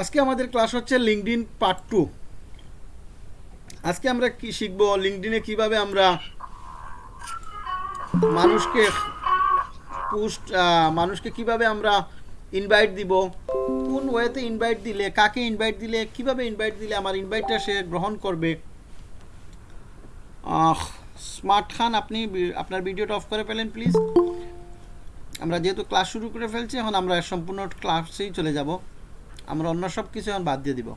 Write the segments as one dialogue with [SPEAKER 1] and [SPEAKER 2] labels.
[SPEAKER 1] আজকে আমাদের ক্লাস হচ্ছে লিঙ্কডিন পার্ট টু আজকে আমরা কি শিখব? লিঙ্কডিনে কীভাবে আমরা মানুষকে পোস্ট মানুষকে কীভাবে আমরা ইনভাইট দিব? কোন ওয়েতে ইনভাইট দিলে, কাকে ইনভাইট দিলে, কীভাবে ইনভাইট দিলে আমার ইনভাইটটা সে গ্রহণ করবে? স্মার্ট খান, আপনি আপনার ভিডিওটা অফ করে ফেলেন প্লিজ আমরা যেহেতু ক্লাস শুরু করে ফেলছি, এখন আমরা সম্পূর্ণ ক্লাসেই চলে যাব। আমরা অন্য সব কিছু এখন বাদ দিয়ে দিব।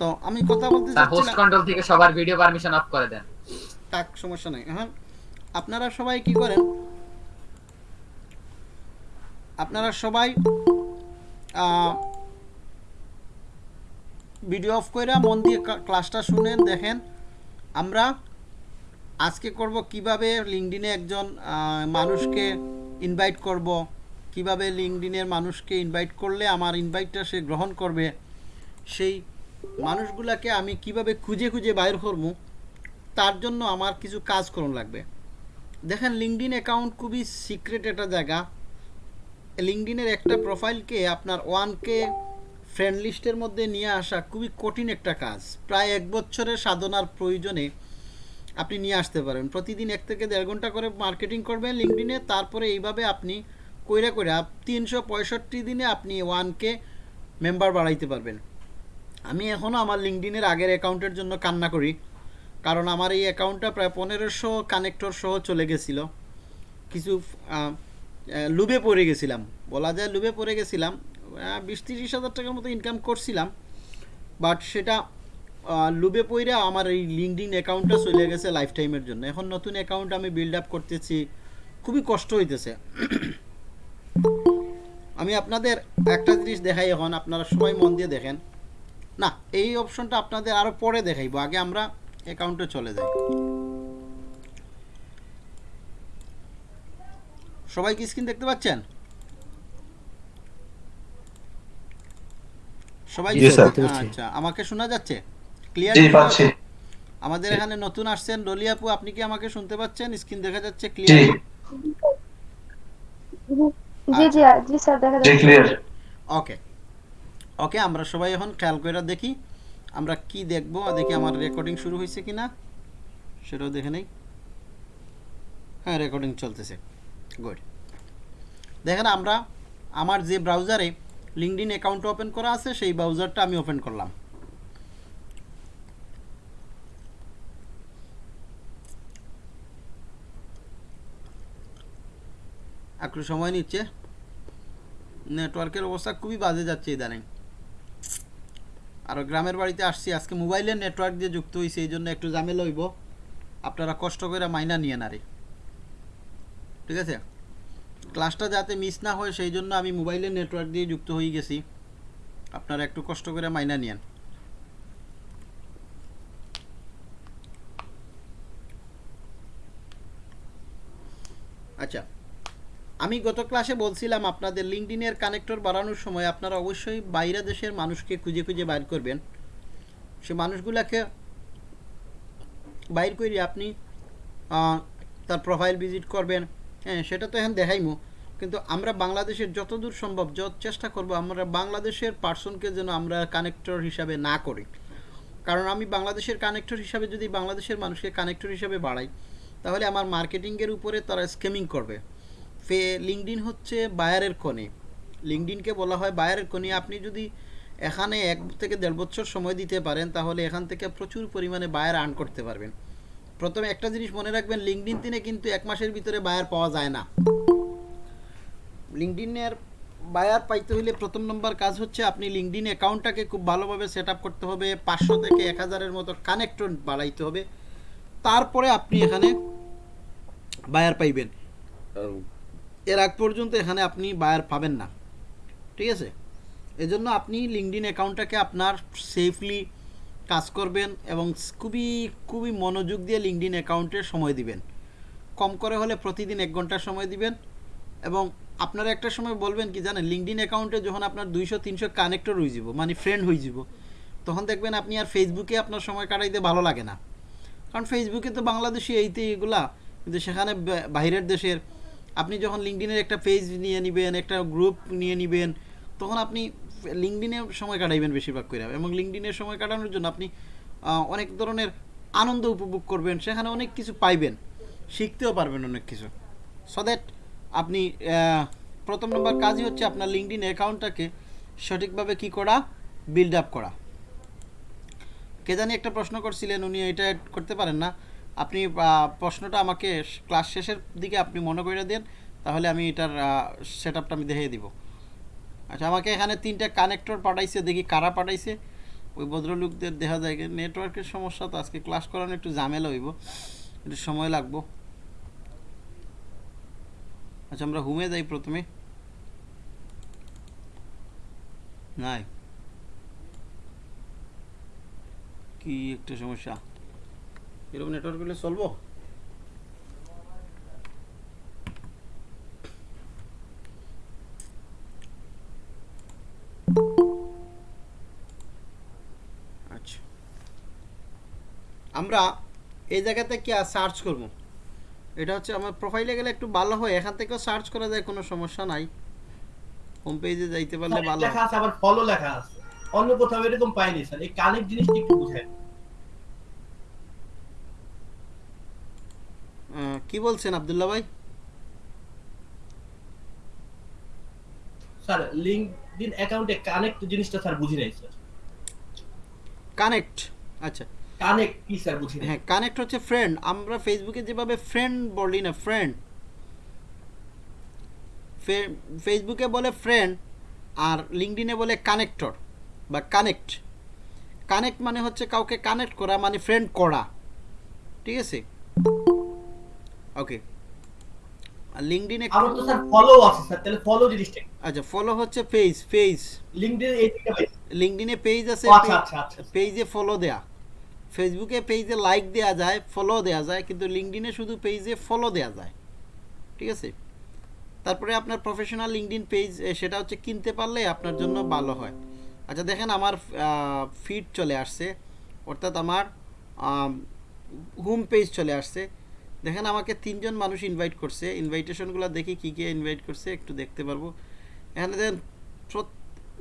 [SPEAKER 1] তো আমি কথা বলতে
[SPEAKER 2] স্যার হোস্ট কন্ট্রোল থেকে সবার ভিডিও পারমিশন অফ করে দেন।
[SPEAKER 1] তাক সমস্যা নাই। হ্যাঁ আপনারা সবাই কি করেন? আপনারা সবাই ভিডিও অফ করে মন দিয়ে ক্লাসটা শুনেন দেখেন। আমরা আজকে করব কীভাবে লিঙ্কডিনে একজন মানুষকে ইনভাইট করব কীভাবে লিঙ্কডিনের মানুষকে ইনভাইট করলে আমার ইনভাইটটা সে গ্রহণ করবে? সেই মানুষগুলাকে আমি কীভাবে খুঁজে খুঁজে বাইর করব? তার জন্য আমার কিছু কাজ করুন লাগবে। দেখেন লিঙ্কডিন অ্যাকাউন্ট খুবই সিক্রেট একটা জায়গা। লিঙ্কডিনের একটা প্রোফাইলকে আপনার ওয়ানকে ফ্রেন্ড লিস্টের মধ্যে নিয়ে আসা খুবই কঠিন একটা কাজ। প্রায় এক বছরের সাধনার প্রয়োজনে আপনি নিয়ে আসতে পারেন। প্রতিদিন এক থেকে দেড় ঘণ্টা করে মার্কেটিং করবেন লিঙ্কডিনে তারপরে এইভাবে আপনি কইরা কইরা তিনশো পঁয়ষট্টি দিনে আপনি ওয়ানকে মেম্বার বাড়াইতে পারবেন। আমি এখনও আমার লিঙ্কডিনের আগের অ্যাকাউন্টের জন্য কান্না করি, কারণ আমার এই অ্যাকাউন্টটা প্রায় পনেরোশো কানেক্টর সহ চলে গেছিল। কিছু লুবে পড়ে গেছিলাম। বলা যায় লুবে পড়ে গেছিলাম বিশ তিরিশ হাজার টাকার মতো ইনকাম করছিলাম বাট সেটা লুবে পইরা আমার এই লিঙ্কডিন অ্যাকাউন্টটা চলে গেছে লাইফ টাইমের জন্য। এখন নতুন অ্যাকাউন্ট আমি বিল্ড আপ করতেছি, খুবই কষ্ট হইতেছে। আমি আপনাদের একটা জিনিস দেখাই এখন আপনারা সবাই মন দিয়ে দেখেন। না এই অপশনটা আপনাদের আরও পরে দেখাইবো আগে আমরা অ্যাকাউন্টে চলে যাই। সবাই কি স্ক্রিন দেখতে পাচ্ছেন? সবাই। আচ্ছা আমাকে শোনা যাচ্ছে? ক্লিয়ার
[SPEAKER 3] জি পাচ্ছি।
[SPEAKER 1] আমাদের এখানে নতুন আসছেন। ডলি আপু আপনি কি আমাকে শুনতে পাচ্ছেন? স্ক্রিন দেখা যাচ্ছে
[SPEAKER 3] জি।
[SPEAKER 1] ক্লিয়ার
[SPEAKER 4] জি জি জি স্যার দেখা যাচ্ছে।
[SPEAKER 1] ওকে ওকে আমরা সবাই এখন খেয়াল করে দেখি আমরা কি দেখব দেখি আমার রেকর্ডিং শুরু হয়েছে কিনা। সেটাও দেখে নেই। হ্যাঁ রেকর্ডিং চলতেছে। গুড দেখেন আমরা আমার যে ব্রাউজারে লিঙ্কডিন অ্যাকাউন্ট ওপেন করা আছে সেই ব্রাউজারটা আমি ওপেন করলাম। একটু সময় নিচ্ছে। নেটওয়ার্কের অবস্থা খুবই বাজে যাচ্ছে ইদানিং। আর গ্রামের বাড়িতে আসছি, আজকে মোবাইলের নেটওয়ার্ক দিয়ে যুক্ত হয়েছে এই জন্য একটু ঝামেলা হইব। আপনারা কষ্ট করে মাইনা নিয়ে নারে ঠিক আছে? ক্লাসটা যাতে মিস না হয়, সেই জন্য আমি মোবাইলের নেটওয়ার্ক দিয়ে যুক্ত হয়ে গেছি। আপনারা একটু কষ্ট করে মাইনা নিয়েন। আচ্ছা আমি গত ক্লাসে বলছিলাম আপনাদের লিঙ্কডিনের কানেক্টর বাড়ানোর সময় আপনারা অবশ্যই বাইরে দেশের মানুষকে খুঁজে খুঁজে বাইর করবেন। সে মানুষগুলাকে বাইর করে আপনি তার প্রোফাইল ভিজিট করবেন। হ্যাঁ সেটা তো এখন দেখাইমু। কিন্তু আমরা বাংলাদেশের যতদূর সম্ভব, যত চেষ্টা করব আমরা বাংলাদেশের পার্সনকে যেন আমরা কানেক্টর হিসাবে না করি। কারণ আমি বাংলাদেশের কানেক্টর হিসাবে যদি বাংলাদেশের মানুষকে কানেক্টর হিসাবে বাড়াই, তাহলে আমার মার্কেটিংয়ের উপরে তারা স্কেমিং করবে। ফে লিঙ্কডিন হচ্ছে বায়ারের কোণে। লিঙ্কডিনকে বলা হয় বায়ারের কোণে। আপনি যদি এখানে এক থেকে দেড় বছর সময় দিতে পারেন, তাহলে এখান থেকে প্রচুর পরিমাণে বায়ার আর্ন করতে পারবেন। প্রথমে একটা জিনিস মনে রাখবেন লিঙ্কডিন দিনে কিন্তু এক মাসের ভিতরে বায়ার পাওয়া যায় না। লিঙ্কডিনের বায়ার পাইতে হলে প্রথম নম্বর কাজ হচ্ছে আপনি লিঙ্কডিন অ্যাকাউন্টটাকে খুব ভালোভাবে সেট করতে হবে, পাঁচশো থেকে এক হাজারের মতো কানেক্টর বাড়াইতে হবে। তারপরে আপনি এখানে বায়ার পাইবেন। এর আগ পর্যন্ত এখানে আপনি বায়ার পাবেন না। ঠিক আছে? এজন্য আপনি লিঙ্কডিন অ্যাকাউন্টটাকে আপনার সেফলি কাজ করবেন এবং খুবই খুবই মনোযোগ দিয়ে লিঙ্কডিন অ্যাকাউন্টে সময় দিবেন। কম করে হলে প্রতিদিন এক ঘণ্টা সময় দিবেন এবং আপনারা একটা সময় বলবেন কি, জানেন লিঙ্কডিন অ্যাকাউন্টে যখন আপনার দুইশো, তিনশো কানেক্টর হয়ে যাব মানে ফ্রেন্ড হয়ে যাব, তখন দেখবেন আপনি আর ফেসবুকে আপনার সময় কাটাইতে ভালো লাগে না। কারণ ফেসবুকে তো বাংলাদেশি এইতে এগুলা, কিন্তু সেখানে বাইরের দেশের আপনি যখন লিঙ্কডিনের একটা পেজ নিয়ে নেবেন, একটা গ্রুপ নিয়ে নেবেন, তখন আপনি লিঙ্কডিনে সময় কাটাইবেন বেশিরভাগ করে এবং লিঙ্কডিনে সময় কাটানোর জন্য আপনি অনেক ধরনের আনন্দ উপভোগ করবেন, সেখানে অনেক কিছু পাইবেন, শিখতেও পারবেন অনেক কিছু। সো দ্যাট আপনি প্রথম নম্বর কাজই হচ্ছে আপনার লিঙ্কডিন অ্যাকাউন্টটাকে সঠিকভাবে কি করা বিল্ড আপ করা। কে জানি একটা প্রশ্ন করছিলেন, উনি এটা করতে পারেন না। আপনি প্রশ্নটা আমাকে ক্লাস শেষের দিকে আপনি মনে করে দেন, তাহলে আমি এটার সেট আমি দেখিয়ে দিব। আচ্ছা আমাকে এখানে তিনটা কানেক্টর পাঠাইছে, দেখি কারা পাঠাইছে। ওই ভদ্রলোকদের দেখা যায় নেটওয়ার্কের সমস্যা তো, আজকে ক্লাস করানো একটু ঝামেলা হইব, একটু সময় লাগবো। আচ্ছা আমরা হুমে যাই প্রথমে। নাই। কি একটা সমস্যা? এরকম নেটওয়ার্ক হলে চলবো? আচ্ছা। আমরা এই জায়গাতে কি সার্চ করব? এটা হচ্ছে আমার প্রোফাইলে গেলে একটু ভালো হয় এখান থেকেও সার্চ করা যায় কোনো সমস্যা নাই। হোম পেজে যাইতে পারলে ভালো
[SPEAKER 3] লেখা আছে আবার ফলো লেখা আছে। অন্য কোথাও এরকম পাইনি স্যার এই কানেক্ট জিনিসটা একটু বুঝাই
[SPEAKER 1] কি বলছেন আব্দুল্লাহ ভাই?
[SPEAKER 3] স্যার লিঙ্কডিন অ্যাকাউন্টে কানেক্ট জিনিসটা স্যার বুঝি নাই স্যার।
[SPEAKER 1] কানেক্ট আচ্ছা।
[SPEAKER 3] কানেক্ট কি স্যার বুঝি নাই?
[SPEAKER 1] হ্যাঁ কানেক্ট হচ্ছে ফ্রেন্ড আমরা ফেসবুকে যেভাবে ফ্রেন্ড বলি না ফ্রেন্ড ফেসবুকে বলে ফ্রেন্ড আর লিঙ্কডিনে বলে কানেক্টর বা কানেক্ট কানেক্ট মানে হচ্ছে কাউকে কানেক্ট করা মানে ফ্রেন্ড করা। ঠিক আছে? ওকে আর লিঙ্কডিনে
[SPEAKER 3] আমার তো স্যার ফলো আছে স্যার তাহলে ফলো জিনিসটা
[SPEAKER 1] আচ্ছা ফলো হচ্ছে পেজ পেজ
[SPEAKER 3] লিঙ্কডিন এই পাই
[SPEAKER 1] লিঙ্কডিনে পেজ আছে
[SPEAKER 3] আচ্ছা আচ্ছা আচ্ছা।
[SPEAKER 1] পেজে ফলো দেয়া। ফেসবুকে পেজে লাইক দেয়া যায় ফলো দেয়া যায় কিন্তু লিঙ্কডিনে শুধু পেজে ফলো দেয়া যায়। ঠিক আছে? তারপরে আপনার প্রফেশনাল লিঙ্কডিন পেজ সেটা হচ্ছে কিনতে পারলে আপনার জন্য ভালো হয়। আচ্ছা দেখেন আমার ফিড চলে আসছে। অর্থাৎ আমার হোম পেজ চলে আসছে। দেখেন আমাকে তিনজন মানুষ ইনভাইট করছে। ইনভাইটেশনগুলো দেখি কী কী ইনভাইট করছে, একটু দেখতে পারব। এখানে দেখেন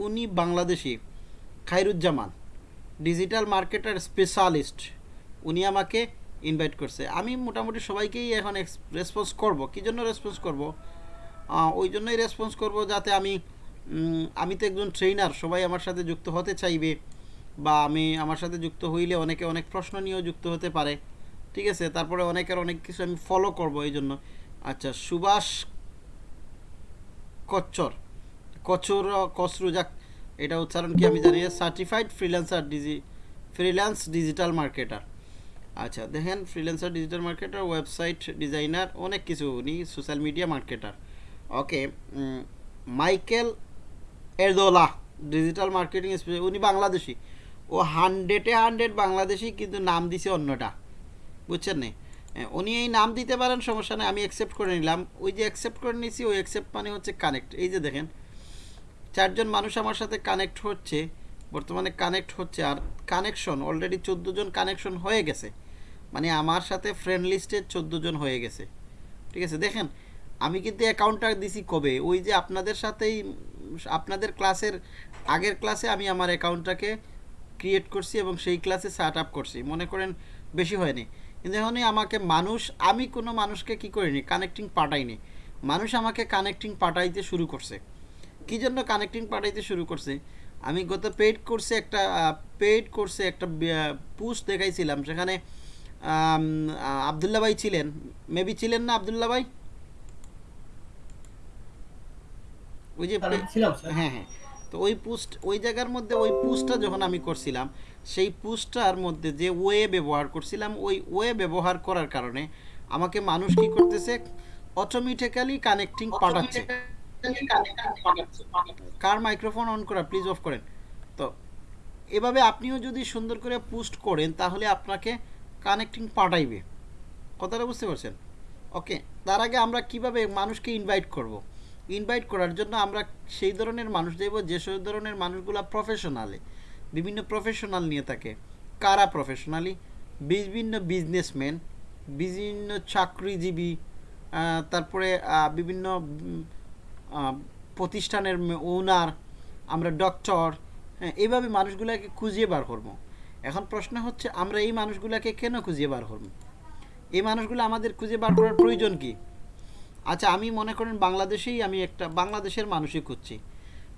[SPEAKER 1] উনি Bangladeshi Khairuzzaman digital marketer specialist উনি আমাকে ইনভাইট করছে। আমি মোটামুটি সবাইকেই এখন রেসপন্স করব। কী জন্য রেসপন্স করব? ওই জন্যই রেসপন্স করব যাতে আমি আমি তো একজন ট্রেনার সবাই আমার সাথে যুক্ত হতে চাইবে। বা আমি আমার সাথে যুক্ত হইলে অনেকে অনেক প্রশ্ন নিয়েও যুক্ত হতে পারে। ঠিক আছে, তারপরে অনেকের অনেক কিছু আমি ফলো করব এই জন্য আচ্ছা সুভাষ কচ্চর কচুর কসরু, যাক, এটা উচ্চারণ কি আমি জানি certified freelancer digi freelance digital marketer আচ্ছা দেখেন freelancer digital marketer website designer অনেক কিছু উনি social media marketer okay Michael এরদোলা digital marketing উনি বাংলাদেশি। ও হান্ড্রেডে হান্ড্রেড বাংলাদেশি, কিন্তু নাম দিছে অন্যটা। বুঝছেন নে? উনি এই নাম দিতে পারেন, সমস্যা নেই, আমি অ্যাকসেপ্ট করে নিলাম। ওই যে অ্যাকসেপ্ট করে নিয়েছি ওই অ্যাকসেপ্ট মানে হচ্ছে কানেক্ট এই যে দেখেন, চারজন মানুষ আমার সাথে কানেক্ট হচ্ছে, বর্তমানে কানেক্ট হচ্ছে, আর কানেকশন অলরেডি জন কানেকশন হয়ে গেছে। মানে আমার সাথে ফ্রেন্ড লিস্টে জন হয়ে গেছে। ঠিক আছে, দেখেন, আমি কিন্তু অ্যাকাউন্টটা দিছি কবে? ওই যে আপনাদের সাথেই, আপনাদের ক্লাসের আগের ক্লাসে আমি আমার অ্যাকাউন্টটাকে ক্রিয়েট করছি এবং সেই ক্লাসে সেট আপ করছি। মনে করেন, বেশি হয়নি। এখনই আমাকে মানুষ আমি কোনো মানুষকে কি করিনি? কানেক্টিং পাঠাইনি। মানুষ আমাকে কানেক্টিং পাঠাইতে শুরু করছে। কী জন্য কানেক্টিং পাঠাইতে শুরু করছে? আমি গত পেইড কোর্সে একটা পেইড কোর্সে একটা পোস্ট দেখাইছিলাম। সেখানে আবদুল্লা ভাই ছিলেন। মেবি ছিলেন না আবদুল্লা ভাই? ওই যে হ্যাঁ হ্যাঁ। তো ওই পোস্ট ওই জায়গার মধ্যে ওই পোস্টটা যখন আমি করছিলাম সেই পোস্টটার মধ্যে যে ওয়ে ব্যবহার করছিলাম ওই ওয়ে ব্যবহার করার কারণে আমাকে মানুষ কি করতেছে? অটোমেটিক্যালি কানেক্টিং পাঠাচ্ছে। কার মাইক্রোফোন অন করা? প্লিজ অফ করেন। তো এভাবে আপনিও যদি সুন্দর করে পোস্ট করেন তাহলে আপনাকে কানেক্টিং পাঠাইবে। কথাটা বুঝতে পারছেন? ওকে তার আগে আমরা কীভাবে মানুষকে ইনভাইট করব? ইনভাইট করার জন্য আমরা সেই ধরনের মানুষ দেব যে সেই ধরনের মানুষগুলো প্রফেশনালে বিভিন্ন প্রফেশনাল নিয়ে থাকে। কারা প্রফেশনালি বিভিন্ন বিজনেসম্যান বিভিন্ন চাকরিজীবী তারপরে বিভিন্ন প্রতিষ্ঠানের ওনার আমরা ডক্টর হ্যাঁ এইভাবে মানুষগুলোকে খুঁজিয়ে বার করব। এখন প্রশ্ন হচ্ছে, আমরা এই মানুষগুলোকে কেন খুঁজিয়ে বার করব? এই মানুষগুলো আমাদের খুঁজে বার করার প্রয়োজন কি? আচ্ছা আমি মনে করেন বাংলাদেশেই আমি একটা, বাংলাদেশের মানুষই খুঁজছি।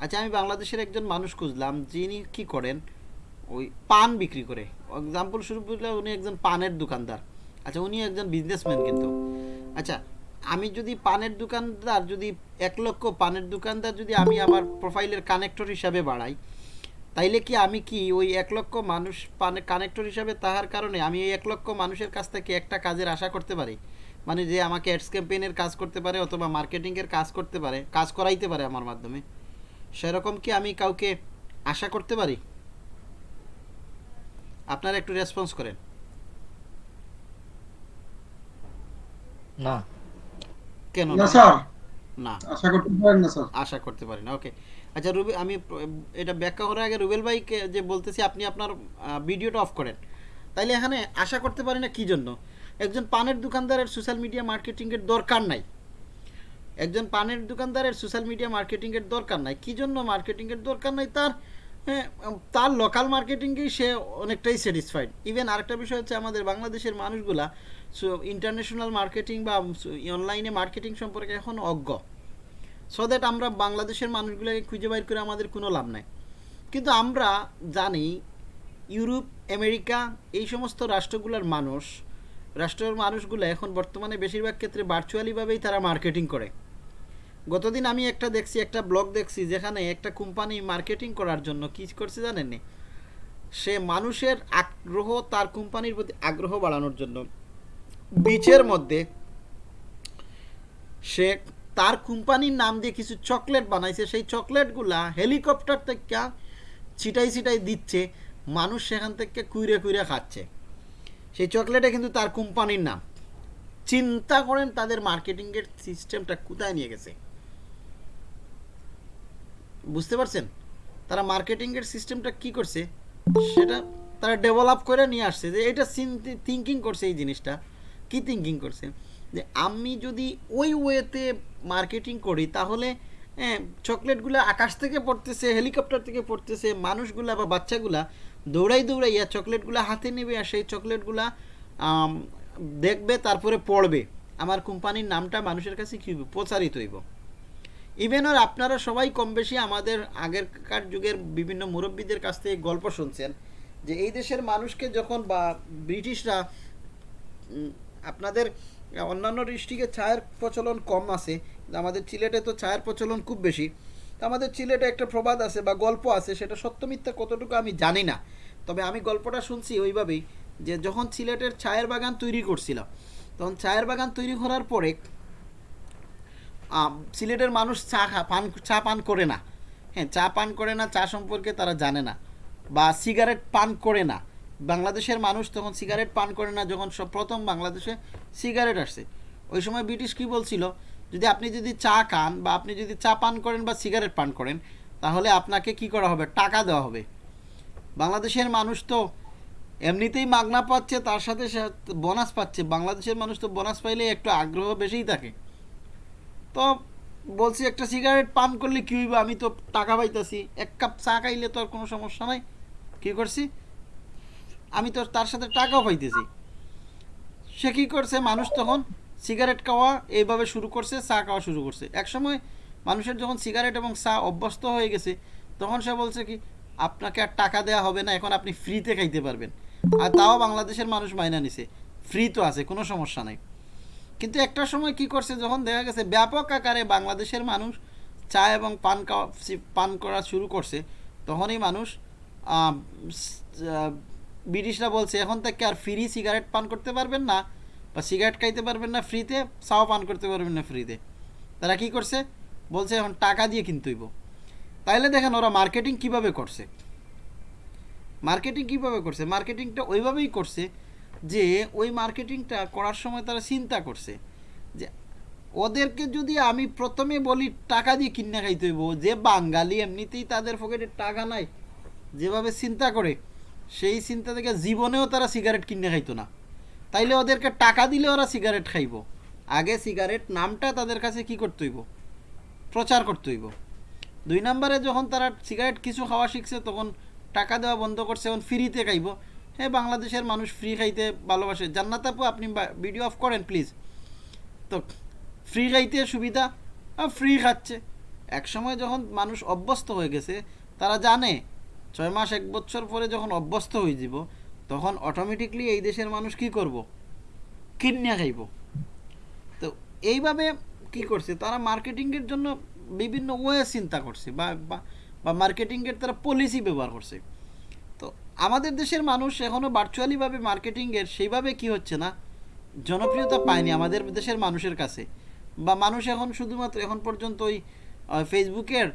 [SPEAKER 1] আচ্ছা আমি বাংলাদেশের একজন মানুষ খুঁজলাম, যিনি কি করেন? ওই পান বিক্রি করে। এক্সাম্পল শুরু করলে উনি একজন পানের দোকানদার। আচ্ছা উনি একজন বিজনেসম্যান কিন্তু। আচ্ছা আমি যদি পানের দোকানদার, যদি এক লক্ষ পানের দোকানদার যদি আমি আমার প্রোফাইলের কানেক্টর হিসাবে বাড়াই, তাইলে কি আমি কি ওই এক লক্ষ মানুষ পানে কানেক্টর হিসাবে তাহার কারণে আমি এই এক লক্ষ মানুষের কাছ থেকে একটা কাজের আশা করতে পারি? মানে যে আমাকে অ্যাডস ক্যাম্পেইনের কাজ করতে পারে অথবা মার্কেটিংয়ের কাজ করতে পারে, কাজ করাইতে পারে আমার মাধ্যমে। সেরকম কি আমি কাউকে আশা করতে পারি? আপনারা একটু রেসপন্স করেন।
[SPEAKER 5] না।
[SPEAKER 1] কেন
[SPEAKER 6] না
[SPEAKER 1] না?
[SPEAKER 6] স্যার।
[SPEAKER 1] না।
[SPEAKER 6] আশা করতে পারেন না স্যার।
[SPEAKER 1] আশা করতে পারি না ওকে। আচ্ছা রুবি আমি এটা ব্যাখ্যা করার আগে রুবেল ভাইকে যে বলতেছি আপনি আপনার ভিডিওটা অফ করেন। তাইলে এখানে আশা করতে পারি না কী জন্য? একজন পানের দোকানদারের সোশ্যাল মিডিয়া মার্কেটিংয়ের দরকার নাই। একজন পানের দোকানদারের সোশ্যাল মিডিয়া মার্কেটিংয়ের দরকার নাই। কী জন্য মার্কেটিংয়ের দরকার নাই? তার হ্যাঁ, তার লোকাল মার্কেটিংয়েই সে অনেকটাই স্যাটিসফাইড ইভেন আরেকটা বিষয় হচ্ছে আমাদের বাংলাদেশের মানুষগুলা সো ইন্টারন্যাশনাল মার্কেটিং বা অনলাইনে মার্কেটিং সম্পর্কে এখন অজ্ঞ। সো দ্যাট আমরা বাংলাদেশের মানুষগুলোকে খুঁজে বাইর করে আমাদের কোনো লাভ নাই। কিন্তু আমরা জানি ইউরোপ আমেরিকা এই সমস্ত রাষ্ট্রগুলোর মানুষ রাষ্ট্রের মানুষগুলো এখন বর্তমানে বেশিরভাগ ক্ষেত্রে ভার্চুয়ালিভাবেই তারা মার্কেটিং করে। গতদিন আমি একটা দেখছি, একটা ব্লগ দেখছি, যেখানে একটা কোম্পানি মার্কেটিং করার জন্য কী করছে জানেন? সে মানুষের আগ্রহ তার কোম্পানির প্রতি আগ্রহ বাড়ানোর জন্য বিচের মধ্যে সে তার কোম্পানির নাম দিয়ে কিছু চকলেট বানাইছে। সেই চকলেটগুলা হেলিকপ্টার থেকে ছিটাই ছিটাই দিচ্ছে, মানুষ সেখান থেকে কুইরে কুইরে খাচ্ছে। সেই চকলেটে কিন্তু তার কোম্পানির নাম। চিন্তা করেন তাদের মার্কেটিংয়ের সিস্টেমটা কোথায় নিয়ে গেছে। বুঝতে পারছেন? তারা মার্কেটিংয়ের সিস্টেমটা কি করছে? সেটা তারা ডেভেলপ করে নিয়ে আসছে যে এটা থিঙ্কিং করছে এই জিনিসটা। কি থিঙ্কিং করছে? যে আমি যদি ওই ওয়েতে মার্কেটিং করি তাহলে হ্যাঁ, চকলেটগুলো আকাশ থেকে পড়তেছে হেলিকপ্টার থেকে পড়তেছে মানুষগুলা বা বাচ্চাগুলা দৌড়াই দৌড়াইয়া চকলেটগুলো হাতে নেবে আর সেই চকলেটগুলা দেখবে তারপরে পড়বে। আমার কোম্পানির নামটা মানুষের কাছে কী? প্রচারিত হইব। ইভেন আর আপনারা সবাই কম বেশি আমাদের আগেরকার যুগের বিভিন্ন মুরব্বীদের কাছ থেকে গল্প শুনছেন যে এই দেশের মানুষকে যখন বা ব্রিটিশরা আপনাদের অন্যান্য ডিস্ট্রিক্টে চায়ের প্রচলন কম আছে আমাদের সিলেটে তো চায়ের প্রচলন খুব বেশি। তো আমাদের সিলেটে একটা প্রবাদ আছে বা গল্প আছে, সেটা সত্য মিথ্যা কতটুকু আমি জানি না। তবে আমি গল্পটা শুনছি ওইভাবেই যে যখন সিলেটের চায়ের বাগান তৈরি করছিল তখন চায়ের বাগান তৈরি করার পরে সিলেটের মানুষ চা খা, পান, চা পান করে না। হ্যাঁ চা পান করে না, চা সম্পর্কে তারা জানে না। বা সিগারেট পান করে না। বাংলাদেশের মানুষ তখন সিগারেট পান করে না, যখন সব প্রথম বাংলাদেশে সিগারেট আসছে। ওই সময় ব্রিটিশ কী বলছিল? যদি আপনি যদি চা খান বা আপনি যদি চা পান করেন বা সিগারেট পান করেন, তাহলে আপনাকে কি করা হবে? টাকা দেওয়া হবে। বাংলাদেশের মানুষ তো এমনিতেই মাগনা পাচ্ছে, তার সাথে বোনাস পাচ্ছে। বাংলাদেশের মানুষ তো বোনাস পাইলে একটু আগ্রহ বেশিই থাকে। তো বলছি, একটা সিগারেট পান করলে কী হইব? আমি তো টাকা পাইতেছি। এক কাপ চা খাইলে তো আর কোনো সমস্যা নাই। কী করছি? আমি তো তার সাথে টাকাও পাইতেছি। সে কী করছে? মানুষ তখন সিগারেট খাওয়া এইভাবে শুরু করছে, চা খাওয়া শুরু করছে। একসময় মানুষের যখন সিগারেট এবং চা অভ্যস্ত হয়ে গেছে, তখন সে বলছে কি, আপনাকে আর টাকা দেওয়া হবে না, এখন আপনি ফ্রিতে খাইতে পারবেন। আর তাও বাংলাদেশের মানুষ মাইনা নিছে। ফ্রি তো আছে, কোনো সমস্যা নাই। কিন্তু একটা সময় কি করছে, যখন দেখা গেছে ব্যাপক আকারে বাংলাদেশের মানুষ চা এবং পান পান করা শুরু করছে, তখনই মানুষ ব্রিটিশরা বলছে, এখন থেকে আর ফ্রি সিগারেট পান করতে পারবেন না বা সিগারেট খাইতে পারবেন না ফ্রিতে চাও পান করতে পারবেন না ফ্রিতে তারা কি করছে? বলছে, এখন টাকা দিয়ে কিনতে হইব। তাইলে দেখেন ওরা মার্কেটিং কীভাবে করছে? মার্কেটিং কীভাবে করছে? মার্কেটিংটা ওইভাবেই করছে যে ওই মার্কেটিংটা করার সময় তারা চিন্তা করছে যে ওদেরকে যদি আমি প্রথমে বলি টাকা দিয়ে কিনে খাইতে হইব, যে বাঙালি এমনিতেই তাদের পকেটে টাকা নাই, যেভাবে চিন্তা করে, সেই চিন্তা থেকে জীবনেও তারা সিগারেট কিনে খাইতো না। তাইলে ওদেরকে টাকা দিলে ওরা সিগারেট খাইব। আগে সিগারেট নামটা তাদের কাছে কি করতে হইব? প্রচার করতে হইব। দুই নম্বরে যখন তারা সিগারেট কিছু খাওয়া শিখছে, তখন টাকা দেওয়া বন্ধ করছে, এখন ফ্রিতে খাইব। হ্যাঁ বাংলাদেশের মানুষ ফ্রি খাইতে ভালোবাসে। জান্নাত আপু, আপনি ভিডিও অফ করেন প্লিজ তো ফ্রি খাইতে সুবিধা ফ্রি খাচ্ছে। এক সময় যখন মানুষ অভ্যস্ত হয়ে গেছে, তারা জানে, ছয় মাস, এক বছর পরে যখন অভ্যস্ত হয়ে যাব, তখন অটোমেটিকলি এই দেশের মানুষ কি করব? কিনিয়া খাইব। তো, এইভাবে কি করছে? তারা মার্কেটিংয়ের জন্য বিভিন্ন ওয়ে চিন্তা করছে, বা বা- মার্কেটিংয়ের তারা পলিসি ব্যবহার করছে। আমাদের দেশের মানুষ এখনও ভার্চুয়ালিভাবে মার্কেটিংয়ের সেইভাবে কি হচ্ছে না? জনপ্রিয়তা পায়নি আমাদের দেশের মানুষের কাছে। বা মানুষ এখন শুধুমাত্র এখন পর্যন্ত ওই ফেসবুকের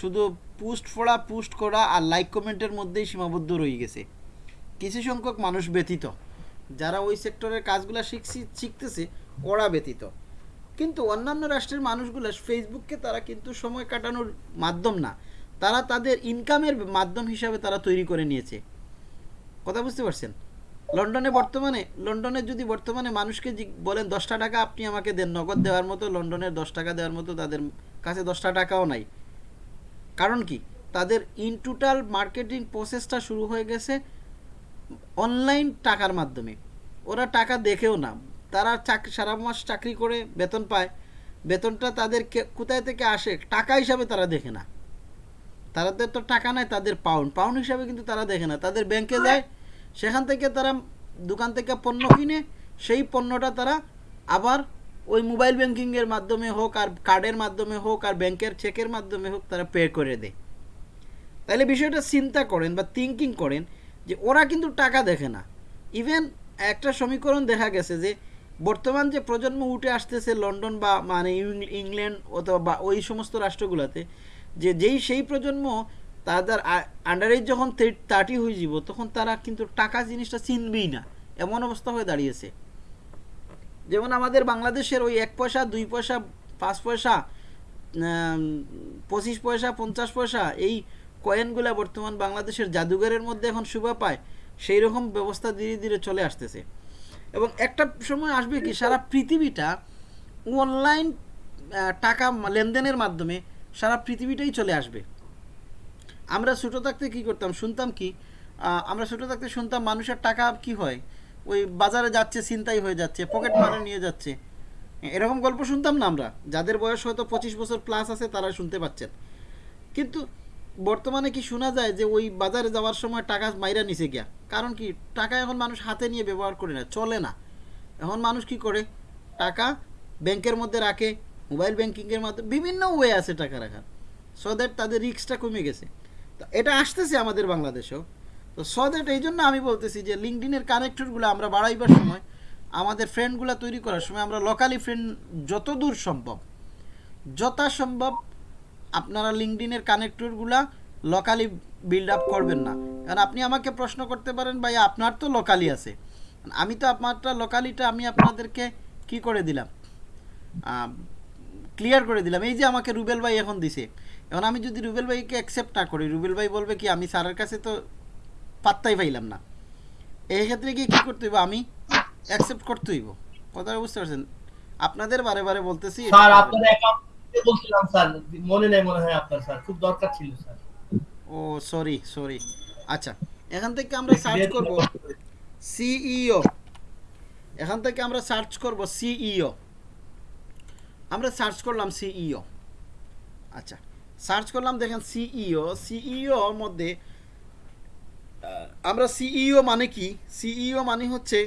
[SPEAKER 1] শুধু পোস্ট পড়া পোস্ট করা আর লাইক কমেন্টের মধ্যেই সীমাবদ্ধ রয়ে গেছে। কিছু সংখ্যক মানুষ ব্যতীত, যারা ওই সেক্টরের কাজগুলো শিখছি, শিখতেছে, ওরা ব্যতীত। কিন্তু অন্যান্য রাষ্ট্রের মানুষগুলো ফেসবুককে তারা কিন্তু সময় কাটানোর মাধ্যম না। তারা তাদের ইনকামের মাধ্যম হিসাবে তারা তৈরি করে নিয়েছে। কথা বুঝতে পারছেন? লন্ডনে বর্তমানে লন্ডনে যদি বর্তমানে মানুষকে বলেন দশটা টাকা আপনি আমাকে দেন নগদ দেওয়ার মতো লন্ডনের দশ টাকা দেওয়ার মতো তাদের কাছে দশটা টাকাও নাই। কারণ কি? তাদের ইন টোটাল মার্কেটিং প্রসেসটা শুরু হয়ে গেছে অনলাইন টাকার মাধ্যমে। ওরা টাকা দেখেও না। তারা চাকরি সারা মাস চাকরি করে বেতন পায়। বেতনটা তাদের কোথায় থেকে আসে? টাকা হিসাবে তারা দেখে না। তাদের তো টাকা নাই তাদের পাউন্ড পাউন্ড হিসাবে কিন্তু তারা দেখে না। তাদের ব্যাংকে যায় সেখান থেকে তারা দোকান থেকে পণ্য কিনে, সেই পণ্যটা তারা আবার ওই মোবাইল ব্যাংকিংয়ের মাধ্যমে হোক আর কার্ডের মাধ্যমে হোক আর ব্যাংকের চেকের মাধ্যমে হোক তারা পে করে দেয়। তাহলে বিষয়টা চিন্তা করেন বা থিঙ্কিং করেন যে ওরা কিন্তু টাকা দেখে না। ইভেন একটা সমীকরণ দেখা গেছে যে বর্তমান যে প্রজন্ম উঠে আসতেছে লন্ডন বা মানে ইংল্যান্ড অথবা বা ওই সমস্ত রাষ্ট্রগুলোতে, যে যেই সেই প্রজন্ম তাদের আন্ডারেজ যখন থার্টি হয়ে যাব, তখন তারা কিন্তু টাকা জিনিসটা চিনবেই না। এমন অবস্থা হয়ে দাঁড়িয়েছে। যেমন আমাদের বাংলাদেশের ওই এক পয়সা, দুই পয়সা, পাঁচ পয়সা পঁচিশ পয়সা, পঞ্চাশ পয়সা, এই কয়েনগুলো বর্তমান বাংলাদেশের জাদুঘরের মধ্যে এখন শোভা পায়, সেই রকম ব্যবস্থা ধীরে ধীরে চলে আসতেছে। এবং একটা সময় আসবে কি, সারা পৃথিবীটা অনলাইন টাকা লেনদেনের মাধ্যমে সারা পৃথিবীটাই চলে আসবে। আমরা ছোটো থাকতে কি করতাম? শুনতাম কি? আমরা ছোটো থাকতে শুনতাম মানুষের টাকা কি হয়? ওই বাজারে যাচ্ছে চিন্তাই হয়ে যাচ্ছে পকেট মারে নিয়ে যাচ্ছে। এরকম গল্প শুনতাম না আমরা। যাদের বয়স হয়তো পঁচিশ বছর প্লাস আছে, তারা শুনতে পাচ্ছেন। কিন্তু বর্তমানে কি শোনা যায় যে, ওই বাজারে যাওয়ার সময় টাকা মাইরা নিচে গিয়া? কারণ কি? টাকা এখন মানুষ হাতে নিয়ে ব্যবহার করে না, চলে না। এখন মানুষ কি করে? টাকা ব্যাংকের মধ্যে রাখে মোবাইল ব্যাংকিংয়ের মাধ্যমে, বিভিন্ন ওয়ে আছে টাকা রাখার। সো দ্যাট তাদের রিস্কটা কমে গেছে। এটা আসতেছে আমাদের বাংলাদেশেও। তো সো দ্যাট এই জন্য আমি বলতেছি যে লিঙ্কডিনের কানেক্টরগুলো আমরা বাড়াইবার সময় আমাদের ফ্রেন্ডগুলো তৈরি করার সময় আমরা লোকালি ফ্রেন্ড যত দূর সম্ভব, যথাসম্ভব আপনারা লিঙ্কডিনের কানেক্টরগুলা লোকালি বিল্ড আপ করবেন না। কারণ আপনি আমাকে প্রশ্ন করতে পারেন ভাই আপনার তো লোকালি আছে। আমি তো আপনারটা লোকালিটা আমি আপনাদেরকে কি করে দিলাম? ক্লিয়ার করে দিলাম। এই যে আমাকে রুবেল ভাই এখন দিছে। এখন আমি যদি রুবেল ভাইকে অ্যাকসেপ্ট না করি রুবেল ভাই বলবে কি আমি স্যারের কাছে তো পাত্তাই পাইলাম না। এই ক্ষেত্রে গিয়ে কী করতে হইব? আমি অ্যাকসেপ্ট করতে হইব। কথাটা বুঝতে পারছেন? আপনাদের বারে বারে বলতেছি
[SPEAKER 3] স্যার আপনার অ্যাকাউন্ট বলছিলাম স্যার মনে নেই মনে হয় আপনার স্যার খুব দরকার ছিল স্যার।
[SPEAKER 1] ও সরি সরি আচ্ছা এখান থেকে আমরা সার্চ করব। সিইও এখান থেকে আমরা সার্চ করব সিইও আমরা সার্চ করলাম সিইও আচ্ছা সার্চ করলাম, দেখেন সিইও সিইও মধ্যে আমরা সিইও মানে কি? সিইও মানে হচ্ছে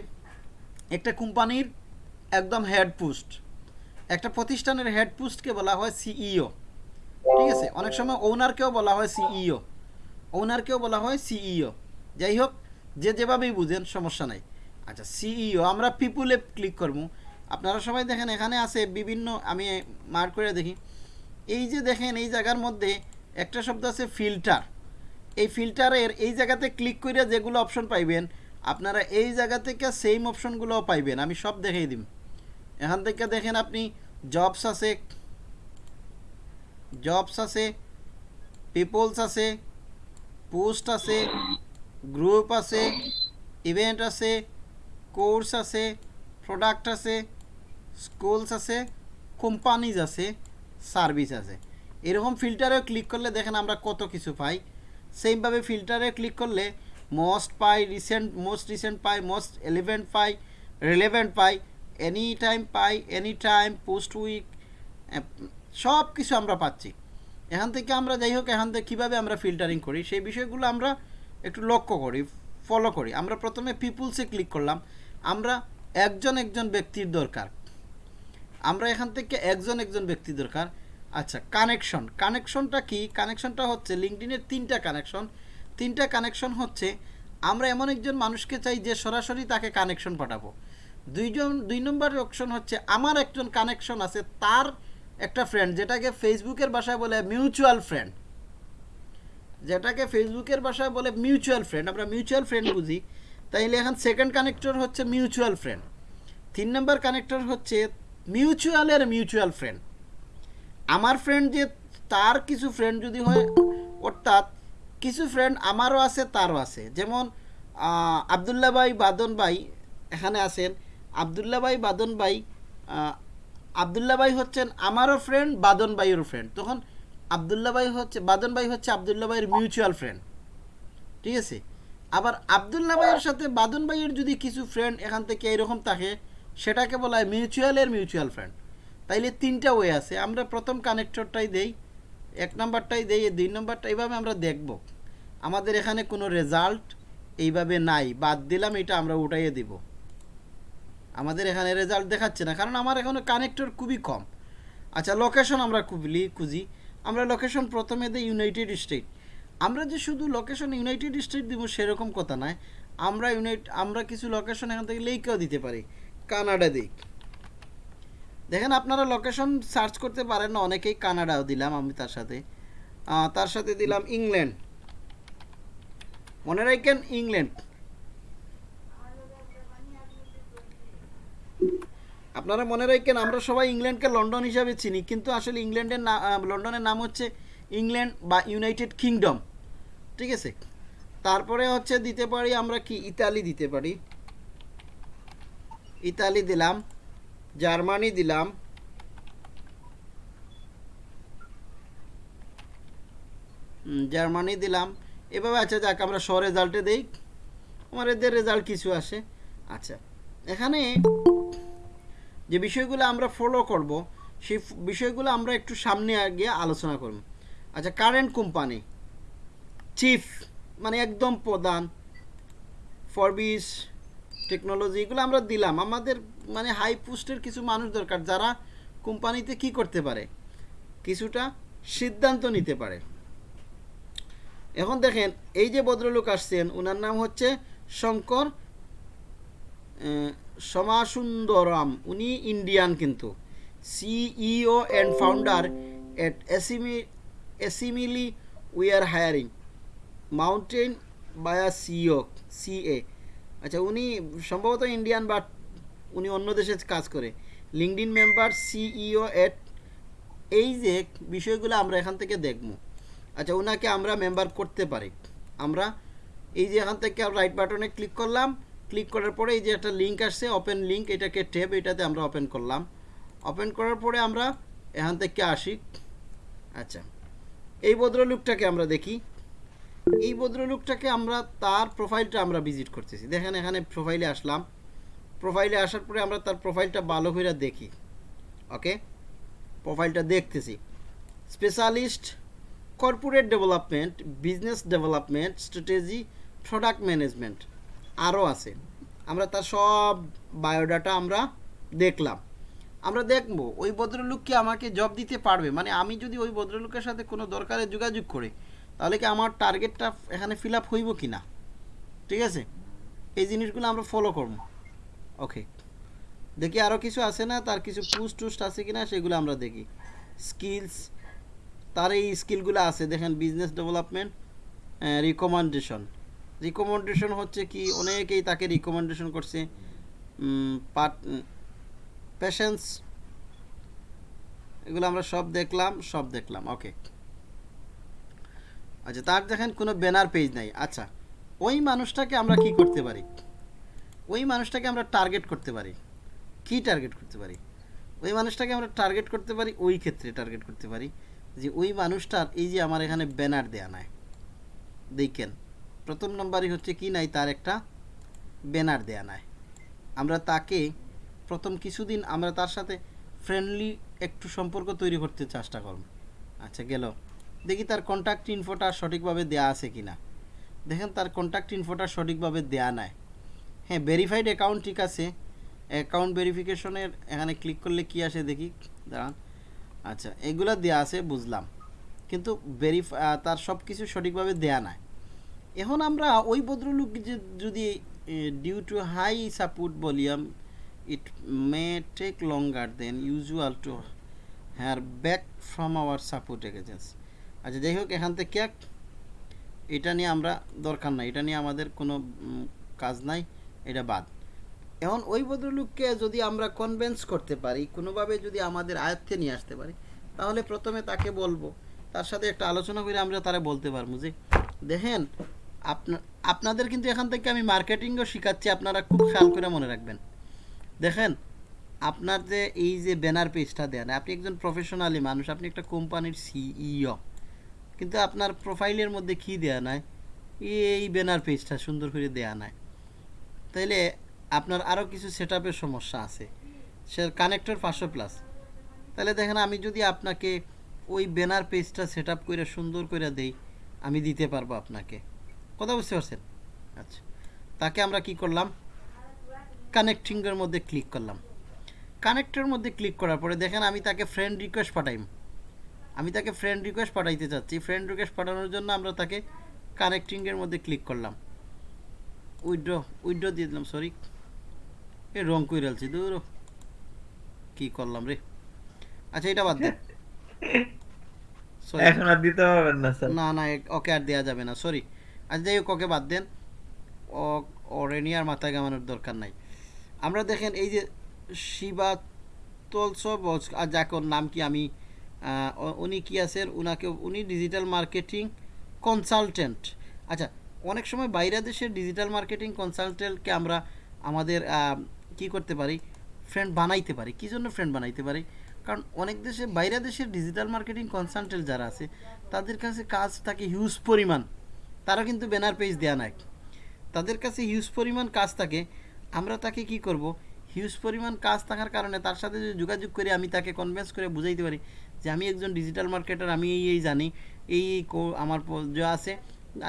[SPEAKER 1] একটা কোম্পানির একদম হেড পোস্ট একটা প্রতিষ্ঠানের হেড পোস্টকে বলা হয় সিইও ঠিক আছে? অনেক সময় ওনারকেও বলা হয় সিইও ওনারকেও বলা হয় সিইও যাই হোক, যে যেভাবেই বুঝেন, সমস্যা নাই। আচ্ছা সিইও আমরা পিপুলে ক্লিক করব। আপনারা সবাই দেখেন, এখানে আছে বিভিন্ন, আমি মার্ক করে দেখি। এই যে দেখেন, এই জায়গার মধ্যে একটা শব্দ আছে ফিল্টার এই ফিল্টারের এই জায়গাতে ক্লিক করে যেগুলো অপশন পাইবেন, আপনারা এই জায়গা থেকে সেম অপশনগুলোও পাইবেন। আমি সব দেখিয়ে দিম। এখান থেকে দেখেন আপনি জবস আছে জবস আছে পিপলস আছে পোস্ট আছে গ্রুপ আছে ইভেন্ট আছে কোর্স আছে প্রোডাক্ট আছে স্কুলস আছে কোম্পানিজ আছে। সার্ভিস আছে। এরকম ফিল্টারেও ক্লিক করলে দেখেন আমরা কত কিছু পাই। সেমভাবে ফিল্টারে ক্লিক করলে মোস্ট পাই রিসেন্ট মোস্ট রিসেন্ট পাই মোস্ট এলিভেন্ট পাই রিলেভেন্ট পাই এনি টাইম পাই এনি টাইম পোস্ট উইক সব কিছু আমরা পাচ্ছি। এখান থেকে আমরা যাই হোক, এখান থেকে কীভাবে আমরা ফিল্টারিং করি, সেই বিষয়গুলো আমরা একটু লক্ষ্য করি ফলো করি। আমরা প্রথমে পিপুলসে ক্লিক করলাম। আমরা একজন একজন ব্যক্তির দরকার। আমরা এখান থেকে একজন একজন ব্যক্তি দরকার। আচ্ছা কানেকশন কানেকশনটা কি? কানেকশনটা হচ্ছে লিঙ্কডিনের তিনটা কানেকশন তিনটা কানেকশন হচ্ছে, আমরা এমন একজন মানুষকে চাই যে সরাসরি তাকে কানেকশন পাঠাবো। দুইজন, দুই নম্বর অপশন হচ্ছে, আমার একজন কানেকশন আছে, তার একটা ফ্রেন্ড যেটাকে ফেসবুকের ভাষায় বলে মিউচুয়াল ফ্রেন্ড যেটাকে ফেসবুকের ভাষায় বলে মিউচুয়াল ফ্রেন্ড আমরা মিউচুয়াল ফ্রেন্ড বুঝি। তাইলে এখন সেকেন্ড কানেক্টর হচ্ছে মিউচুয়াল ফ্রেন্ড তিন নম্বর কানেক্টর হচ্ছে মিউচুয়ালের মিউচুয়াল ফ্রেন্ড আমার ফ্রেন্ড যে তার কিছু ফ্রেন্ড যদি হয় অর্থাৎ কিছু ফ্রেন্ড আমারও আছে তারও আছে। যেমন আহ, আবদুল্লাহ ভাই বাদন ভাই এখানে আছেন। আবদুল্লাহ ভাই বাদন ভাই আহ, আবদুল্লাহ ভাই হচ্ছেন আমারও ফ্রেন্ড বাদন ভাইয়েরও ফ্রেন্ড তখন আবদুল্লাহ ভাই হচ্ছে বাদন ভাই হচ্ছে আবদুল্লাহ ভাইয়ের মিউচুয়াল ফ্রেন্ড ঠিক আছে? আবার আবদুল্লাহ ভাইয়ের সাথে বাদন ভাইয়ের যদি কিছু ফ্রেন্ড এখান থেকে এরকম থাকে সেটাকে বলা হয় মিউচুয়ালের মিউচুয়াল ফান্ড তাইলে তিনটা ওয়ে আছে। আমরা প্রথম কানেক্টরটাই দেই, এক নাম্বারটাই দেই, দুই নাম্বারটা এইভাবে আমরা দেখব। আমাদের এখানে কোনো রেজাল্ট এইভাবে নাই। বাদ দিলাম, এটা আমরা উঠাইয়ে দিব। আমাদের এখানে রেজাল্ট দেখাচ্ছে না, কারণ আমার এখানে কানেক্টর খুবই কম। আচ্ছা লোকেশন আমরা খুবলি খুঁজি। আমরা লোকেশন প্রথমে দিই ইউনাইটেড স্টেট আমরা যে শুধু লোকেশন ইউনাইটেড স্টেট দিব সেরকম কথা নয়। আমরা ইউনাইট আমরা কিছু লোকেশন এখান থেকে লেকেও দিতে পারি। কানাডা দিই দেখেন আপনারা লোকেশন সার্চ করতে পারেন না অনেকেই কানাডাও দিলাম আমি তার সাথে। তার সাথে দিলাম ইংল্যান্ড। মনে রাখেন ইংল্যান্ড। আপনারা মনে রাখেন আমরা সবাই ইংল্যান্ডকে লন্ডন হিসাবে চিনি কিন্তু আসলে ইংল্যান্ডের না আহ, লন্ডনের নাম হচ্ছে ইংল্যান্ড বা ইউনাইটেড কিংডম। ঠিক আছে? তারপরে হচ্ছে দিতে পারি আমরা কি? ইতালি দিতে পারি। ইতালি দিলাম, জার্মানি দিলাম। জার্মানি দিলাম। এভাবে আচ্ছা যাক, আমরা শ রেজাল্টে দেই। আমার এদের রেজাল্ট কিছু আসে। আচ্ছা এখানে যে বিষয়গুলো আমরা ফলো করব, সেই বিষয়গুলো আমরা একটু সামনে গিয়ে আলোচনা করব। আচ্ছা কারেন্ট কোম্পানি চিফ মানে একদম প্রধান ফরবিস টেকনোলজি এগুলো আমরা দিলাম। আমাদের মানে হাই পোস্টের কিছু মানুষ দরকার, যারা কোম্পানিতে কি করতে পারে, কিছুটা সিদ্ধান্ত নিতে পারে। এখন দেখেন, এই যে ভদ্রলোক আসছেন ওনার নাম হচ্ছে শঙ্কর সমাসুন্দরম। উনি ইন্ডিয়ান কিন্তু। সিইও অ্যান্ড ফাউন্ডার এট এসিমি এসিমিলি উই আর হায়ারিং মাউন্টেন বায়া সিও সিএ আচ্ছা উনি সম্ভবত ইন্ডিয়ান বাট উনি অন্য দেশে কাজ করে। লিঙ্কডিন মেম্বার সিইও এট এই যে বিষয়গুলো আমরা এখান থেকে দেখব। আচ্ছা ওনাকে আমরা মেম্বার করতে পারি। আমরা এই যে এখান থেকে রাইট বাটনে ক্লিক করলাম। ক্লিক করার পরে এই যে একটা লিঙ্ক আসছে ওপেন লিঙ্ক এটাকে ট্যাব এটাতে আমরা ওপেন করলাম। ওপেন করার পরে আমরা এখান থেকে আসি। আচ্ছা এই ভদ্রলোকটাকে আমরা দেখি। এই ভদ্রলোকটাকে আমরা, তার প্রোফাইলটা আমরা ভিজিট করতেছি। দেখেন, এখানে প্রোফাইলে আসলাম। প্রোফাইলে আসার পরে আমরা তার প্রোফাইলটা ভালো করে দেখি। ওকে প্রোফাইলটা দেখতেছি। Specialist corporate development business development strategy product management আরও আছে। আমরা তার সব বায়োডাটা আমরা দেখলাম। আমরা দেখব, ওই ভদ্রলোক কি আমাকে জব দিতে পারবে? মানে আমি যদি ওই ভদ্রলোকের সাথে কোনো দরকারে যোগাযোগ করি তাহলে কি আমার টার্গেটটা এখানে ফিল আপ হইব কি না ঠিক আছে? এই জিনিসগুলো আমরা ফলো করব। ওকে দেখি আরও কিছু আছে না? তার কিছু পুস্ট টুস্ট আছে কি না সেগুলো আমরা দেখি। স্কিলস তার এই স্কিলগুলো আছে। দেখেন বিজনেস ডেভেলপমেন্ট রিকমেন্ডেশন রিকমেন্ডেশন হচ্ছে কি? অনেকেই তাকে রিকমেন্ডেশন করছে। পার্ট পেশেন্স এগুলো আমরা সব দেখলাম সব দেখলাম। ওকে আচ্ছা তার দেখেন কোনো ব্যানার পেজ নাই। আচ্ছা ওই মানুষটাকে আমরা কি করতে পারি? ওই মানুষটাকে আমরা টার্গেট করতে পারি। কি টার্গেট করতে পারি? ওই মানুষটাকে আমরা টার্গেট করতে পারি, ওই ক্ষেত্রে টার্গেট করতে পারি যে ওই মানুষটার এই যে আমার এখানে ব্যানার দেয়া নাই। দেখেন, প্রথম নম্বরই হচ্ছে কি নাই? তার একটা ব্যানার দেয়া নাই। আমরা তাকে প্রথম কিছুদিন আমরা তার সাথে ফ্রেন্ডলি একটু সম্পর্ক তৈরি করতে চেষ্টা করব। আচ্ছা গেল। দেখি তার কন্ট্যাক্ট ইনফোটা সঠিকভাবে দেয়া আছে কি না দেখেন তার কন্ট্যাক্ট ইনফোটা সঠিকভাবে দেয়া নাই। হ্যাঁ ভেরিফাইড অ্যাকাউন্ট ঠিক আছে। অ্যাকাউন্ট ভেরিফিকেশনের এখানে ক্লিক করলে কি আসে দেখি? দাঁড়ান। আচ্ছা এগুলো দেয়া আছে, বুঝলাম। কিন্তু ভেরিফাই তার সব কিছু সঠিকভাবে দেয়া নাই। এখন আমরা ওই ভদ্রলোক যদি due to high support volume it may take longer than usual to hear back from our support agents আচ্ছা যাই হোক, এখান থেকে এটা নিয়ে আমরা দরকার নাই। এটা নিয়ে আমাদের কোনো কাজ নাই, এটা বাদ। এখন ওই ভদ্রলোককে যদি আমরা কনভেন্স করতে পারি, কোনোভাবে যদি আমাদের আয়ত্তে নিয়ে আসতে পারি, তাহলে প্রথমে তাকে বলব। তার সাথে একটা আলোচনা করে আমরা তারা বলতে পারব যে, দেখেন, আপনা- আপনাদের কিন্তু এখান থেকে আমি মার্কেটিংও শেখাচ্ছি, আপনারা খুব খেয়াল করে মনে রাখবেন। দেখেন, আপনার যে এই যে ব্যানার পেজটা দেন আপনি একজন প্রফেশনালি মানুষ, আপনি একটা কোম্পানির সিইও কিন্তু আপনার প্রোফাইলের মধ্যে কি দেয়া নাই? এই ব্যানার পেজটা সুন্দর করে দেয়া নাই। তাইলে আপনার আরও কিছু সেট সমস্যা আছে। সে কানেক্টর পাঁচশো প্লাস তাহলে দেখেন, আমি যদি আপনাকে ওই ব্যানার পেজটা সেট আপ করে সুন্দর করে দেই, আমি দিতে পারব আপনাকে। কথা বুঝতে পারছেন? আচ্ছা। তাকে আমরা কি করলাম? কানেক্টিংয়ের মধ্যে ক্লিক করলাম। কানেক্টের মধ্যে ক্লিক করার পরে দেখেন, আমি তাকে ফ্রেন্ড রিকোয়েস্ট পাঠাইম। আমি তাকে ফ্রেন্ড রিকোয়েস্ট পাঠাইতে চাচ্ছি। ফ্রেন্ড রিকোয়েস্ট পাঠানোর জন্য আমরা তাকে কানেক্টিংয়ের মধ্যে ক্লিক করলাম। উইড্রো উইড্রো দিয়ে দিলাম সরি এ রং করে আলছি দূর কি করলাম রে? আচ্ছা এটা বাদ দে। Sorry.
[SPEAKER 6] এখন আর দিতে পারবেন না স্যার।
[SPEAKER 1] না না ওকে আর দেওয়া যাবে না সরি আচ্ছা যাই হোক ওকে বাদ দেন। ও ওরেনি আর মাথায় গামানোর দরকার নাই। আমরা দেখেন এই যে শিবা তলস আর যাকে ওর নাম কি আমি উনি কি আছেন? উনাকে, উনি ডিজিটাল মার্কেটিং কনসালটেন্ট আচ্ছা অনেক সময় বাইরে দেশের ডিজিটাল মার্কেটিং কনসালটেন্টকে আমরা আমাদের কি করতে পারি? ফ্রেন্ড বানাইতে পারি। কী জন্য ফ্রেন্ড বানাইতে পারি? কারণ অনেক দেশে, বাইরে দেশের ডিজিটাল মার্কেটিং কনসালটেন্ট যারা আছে, তাদের কাছে কাজ থাকে হিউজ পরিমাণ। তারা কিন্তু ব্যানার পেজ দেয়া নাই। তাদের কাছে হিউজ পরিমাণ কাজ থাকে। আমরা তাকে কি করব? হিউজ পরিমাণ কাজ থাকার কারণে তার সাথে যদি যোগাযোগ করে আমি তাকে কনভিন্স করে বুঝাইতে পারি যে আমি একজন ডিজিটাল মার্কেটার আমি এই এই জানি। এই আমার যা আছে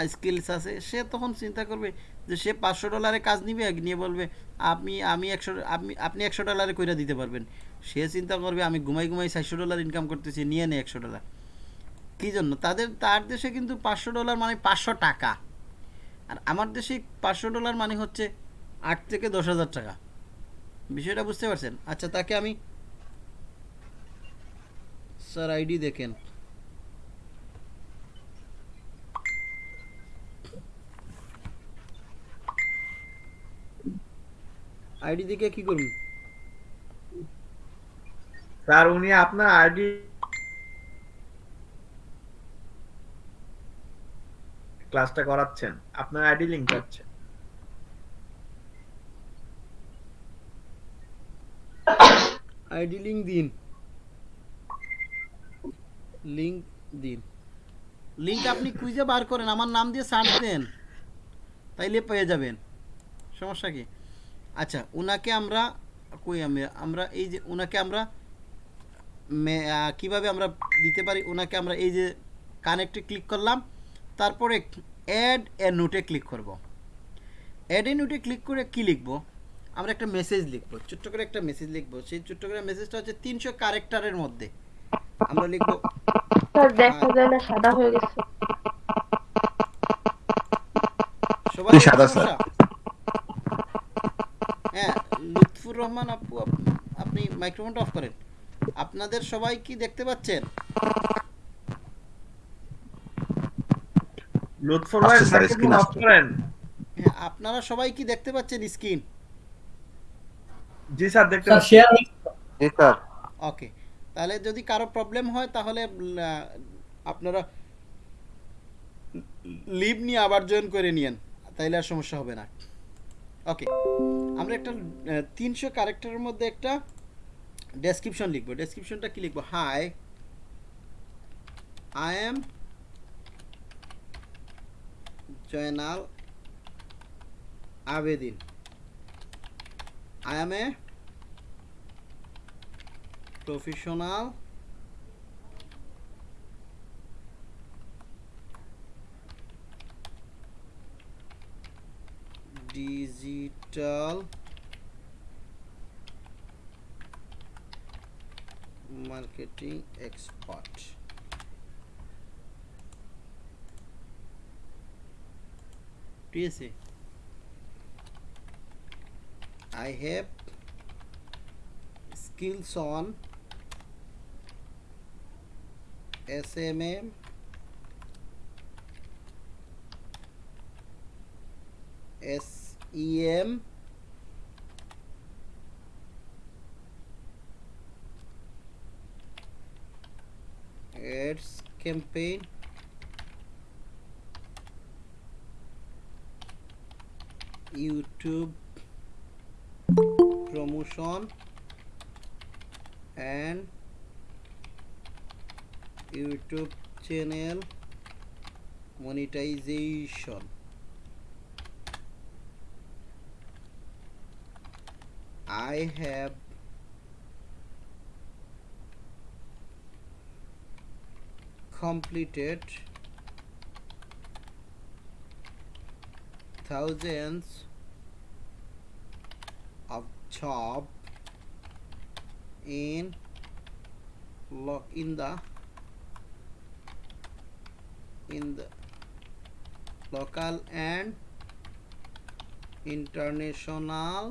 [SPEAKER 1] স্কিলস আছে, সে তখন চিন্তা করবে যে সে পাঁচশো ডলারে কাজ নিবে, নিয়ে বলবে, আপনি, আমি একশো, আপনি আপনি একশো ডলারে কইরা দিতে পারবেন। সে চিন্তা করবে, আমি ঘুমাই ঘুমাই চারশো ডলার ইনকাম করতেছি, নিয়ে নে একশো ডলার কী জন্য? তাদের, তার দেশে কিন্তু পাঁচশো ডলার মানে পাঁচশো টাকা। আর আমার দেশে পাঁচশো ডলার মানে হচ্ছে আট থেকে দশ হাজার টাকা। বিষয়টা বুঝতে পারছেন? আচ্ছা তাকে আমি স্যার আইডি দেখেন। আইডি দেখে কি করুন?
[SPEAKER 6] স্যার উনি আপনার আইডি ক্লাসটা করাচ্ছেন। আপনার আইডি লিংক পাচ্ছেন
[SPEAKER 1] আইডি লিঙ্ক দিন। লিঙ্ক দিন লিঙ্ক আপনি কুইজে বার করেন, আমার নাম দিয়ে সার্চ দেন, তাইলে পেয়ে যাবেন। সমস্যা কি? আচ্ছা ওনাকে আমরা কই আমি? আমরা এই যে ওনাকে আমরা কীভাবে আমরা দিতে পারি? ওনাকে আমরা এই যে কানেক্টে ক্লিক করলাম, তারপরে অ্যাড এ নোটে ক্লিক করব অ্যাড এ নোটে ক্লিক করে কি লিখব? আমরা একটা মেসেজ লিখব, ছোট্ট করে একটা মেসেজ লিখব। সেই ছোট্ট করে মেসেজটা হচ্ছে তিনশো ক্যারেক্টারের মধ্যে। আমরা লিখব
[SPEAKER 4] স্যার দেখা যায় না সাদা হয়ে গেছে।
[SPEAKER 1] সবাই
[SPEAKER 7] সাদা
[SPEAKER 1] সমস্যা? হ্যাঁ লুৎফুর রহমান আপু আপনি মাইক্রোফোনটা অফ করেন। আপনাদের সবাই কি দেখতে পাচ্ছেন?
[SPEAKER 6] লুৎফর ভাই
[SPEAKER 7] স্যার,
[SPEAKER 6] মাইক্রোফোন অফ করেন।
[SPEAKER 1] হ্যাঁ আপনারা সবাই কি দেখতে পাচ্ছেন স্ক্রিন
[SPEAKER 6] জি স্যার দেখতে
[SPEAKER 3] স্যার
[SPEAKER 6] পাচ্ছি।
[SPEAKER 7] জি স্যার।
[SPEAKER 1] ওকে তাহলে যদি কারও প্রবলেম হয়, তাহলে আপনারা লিভ নিয়ে আবার জয়েন করে নিয়েন, তাইলে আর সমস্যা হবে না। ওকে আমরা একটা তিনশো ক্যারেক্টারের মধ্যে একটা ডেসক্রিপশন লিখব। ডেসক্রিপশনটা কি লিখব? Hi I am Joynal Abedin I am a professional digital marketing expert ঠিক আছে I have skills on SMM SEM ads campaign? YouTube promotion? And YouTube channel monetization. I have completed thousands of job in lo- in the in the local and international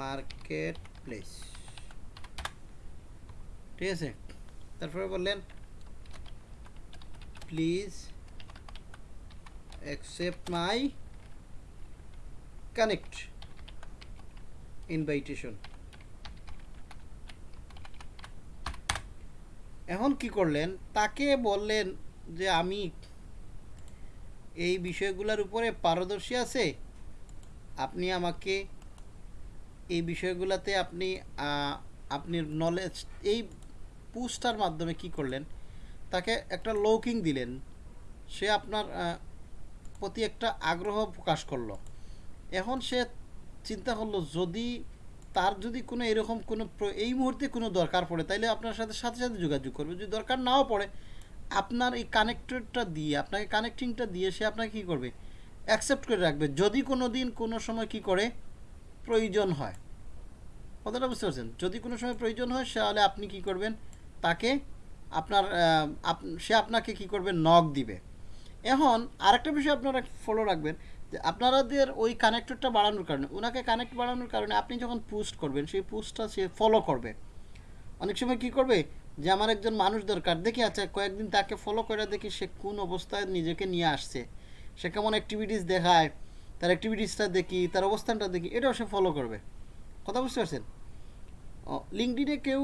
[SPEAKER 1] marketplace ঠিক আছে তারপরে বললেন please accept my connect invitation এখন কি করলেন? তাকে বললেন যে, আমি এই বিষয়গুলোর উপরে পারদর্শী আছে। আপনি আমাকে এই বিষয়গুলোতে আপনি আপনি নলেজ এই পোস্টার মাধ্যমে কি করলেন? তাকে একটা লৌকিং দিলেন। সে আপনার প্রতি একটা আগ্রহ প্রকাশ করল। এখন সে চিন্তা করল, যদি তার যদি কোনো এরকম কোনো এই মুহূর্তে কোনো দরকার পড়ে, তাইলে আপনার সাথে সাথে সাথে যোগাযোগ করবে। যদি দরকার নাও পড়ে, আপনার এই কানেক্টরটা দিয়ে, আপনাকে কানেক্টিংটা দিয়ে সে আপনাকে কী করবে? অ্যাকসেপ্ট করে রাখবে। যদি কোনো দিন কোনো সময় কি করে? প্রয়োজন হয়। কথাটা বুঝতে পারছেন? যদি কোনো সময় প্রয়োজন হয়, তাহলে আপনি কি করবেন? তাকে আপনার আপ- সে আপনাকে কি করবে? নক দিবে। এখন আরেকটা বিষয় আপনারা ফলো রাখবেন। আপনাদের ওই কানেক্টরটা বাড়ানোর কারণে, ওনাকে কানেক্ট বাড়ানোর কারণে আপনি যখন পোস্ট করবেন, সেই পোস্টটা সে ফলো করবে। অনেক সময় কি করবে? যে আমার একজন মানুষ দরকার, দেখি আচ্ছা কয়েকদিন তাকে ফলো করে দেখি সে কোন অবস্থায় নিজেকে নিয়ে আসছে। সে কেমন অ্যাক্টিভিটিস দেখায়, তার অ্যাক্টিভিটিসটা দেখি, তার অবস্থানটা দেখি, এটাও সে ফলো করবে। কথা বুঝতে পারছেন? লিঙ্কডিনে কেউ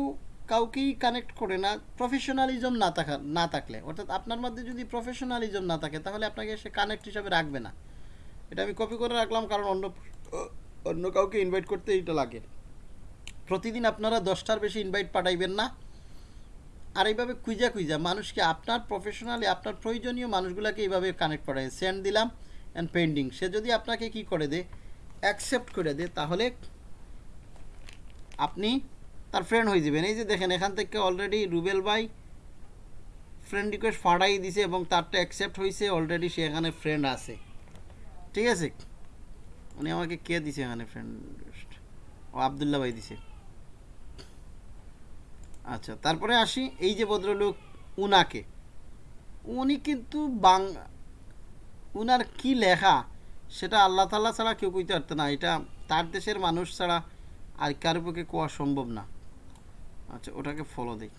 [SPEAKER 1] কাউকেই কানেক্ট করে না প্রফেশনালিজম না থাকা, না থাকলে। অর্থাৎ আপনার মধ্যে যদি প্রফেশনালিজম না থাকে, তাহলে আপনাকে সে কানেক্ট হিসাবে রাখবে না। এটা আমি কপি করে রাখলাম কারণ অন্য অন্য কাউকে ইনভাইট করতে এটা লাগে। প্রতিদিন আপনারা দশটার বেশি ইনভাইট পাঠাইবেন না। আর এইভাবে কুইজা কুইজা মানুষকে আপনার প্রফেশনালি আপনার প্রয়োজনীয় মানুষগুলোকে এইভাবে কানেক্ট করায় সেন্ড দিলাম অ্যান্ড পেন্ডিং সে যদি আপনাকে কি করে দে অ্যাকসেপ্ট করে দে তাহলে আপনি তার ফ্রেন্ড হয়ে যাবেন। এই যে দেখেন, এখান থেকে অলরেডি রুবেল ভাই ফ্রেন্ড রিকোয়েস্ট ফাড়াই দিছে এবং তারটা অ্যাকসেপ্ট হয়েছে অলরেডি সে এখানে ফ্রেন্ড আছে। ঠিক আছে। উনি আমাকে কে দিছে এখানে ফ্রেন্ড ও আবদুল্লাহ ভাই দিছে। আচ্ছা তারপরে আসি এই যে ভদ্রলোক, উনাকে। উনি কিন্তু বাং, উনার কি লেখা? সেটা আল্লাহ তাল্লাহ ছাড়া কেউ কইতে পারতো না। এটা তার দেশের মানুষ ছাড়া আর কারও পক্ষে কোয়া সম্ভব না। আচ্ছা ওটাকে ফলো দিই।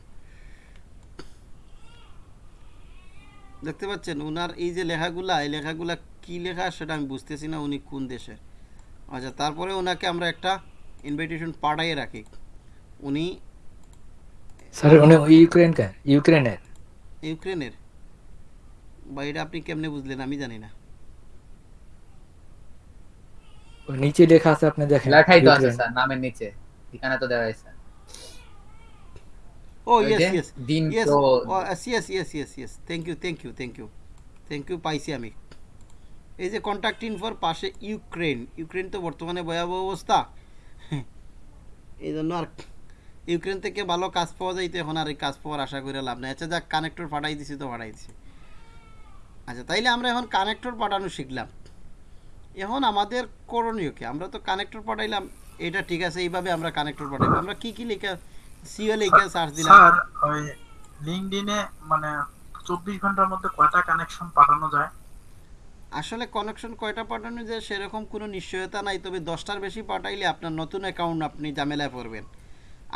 [SPEAKER 1] দেখতে পাচ্ছেন, উনার এই যে লেখাগুলা, এই লেখাগুলা কি লেখা সেটা আমি বুঝতেছি না উনি কোন দেশের। আচ্ছা তারপরে ওনাকে আমরা একটা ইনভিটেশন পাঠাইয়ে রাখি। উনি
[SPEAKER 5] স্যার উনি ইউক্রেন ইউক্রেনের
[SPEAKER 1] ইউক্রেনের বা এটা আপনি কেমনে বুঝলেন আমি জানি না।
[SPEAKER 5] নিচে লেখা আছে আপনি দেখেন
[SPEAKER 2] লেখাই তো আছে স্যার নামের নিচে। এখানে তো দেওয়া আছে
[SPEAKER 1] ও ইয়েস ইয়েস
[SPEAKER 2] দিন তো
[SPEAKER 1] yes yes yes yes thank you thank you thank you thank you পাইছি আমি। এই যে কন্ট্যাক্ট ইনফোর পাশে ইউক্রেন ইউক্রেন তো বর্তমানে ভয়াবহ অবস্থা। এই জন্য আর ইউক্রেন থেকে ভালো কাজ পাওয়া যাইতো এখন আর এই কাজ পাওয়ার আশা করে লাভ নাই। আচ্ছা যাক কানেক্টর পাঠাই দিছি তো, পাঠাই দিছি। আচ্ছা তাইলে আমরা এখন কানেক্টর পাঠানো শিখলাম। এখন আমাদের করণীয় কি? আমরা তো কানেক্টর পাঠাইলাম, এটা ঠিক আছে, এইভাবে আমরা কানেক্টর পাঠাইলাম। আমরা কি কি লেখা সিও লেখা সার্চ দিলাম?
[SPEAKER 7] স্যার, ওই লিঙ্কডইনে মানে চব্বিশ ঘণ্টার মধ্যে কয়টা কানেকশন পাঠানো যায়?
[SPEAKER 1] আসলে কানেকশন কয়টা পাঠানো যায় সেরকম কোনো নিশ্চয়তা নাই তবে দশটার বেশি পাঠাইলে আপনার নতুন অ্যাকাউন্ট আপনি ঝামেলায় পড়বেন।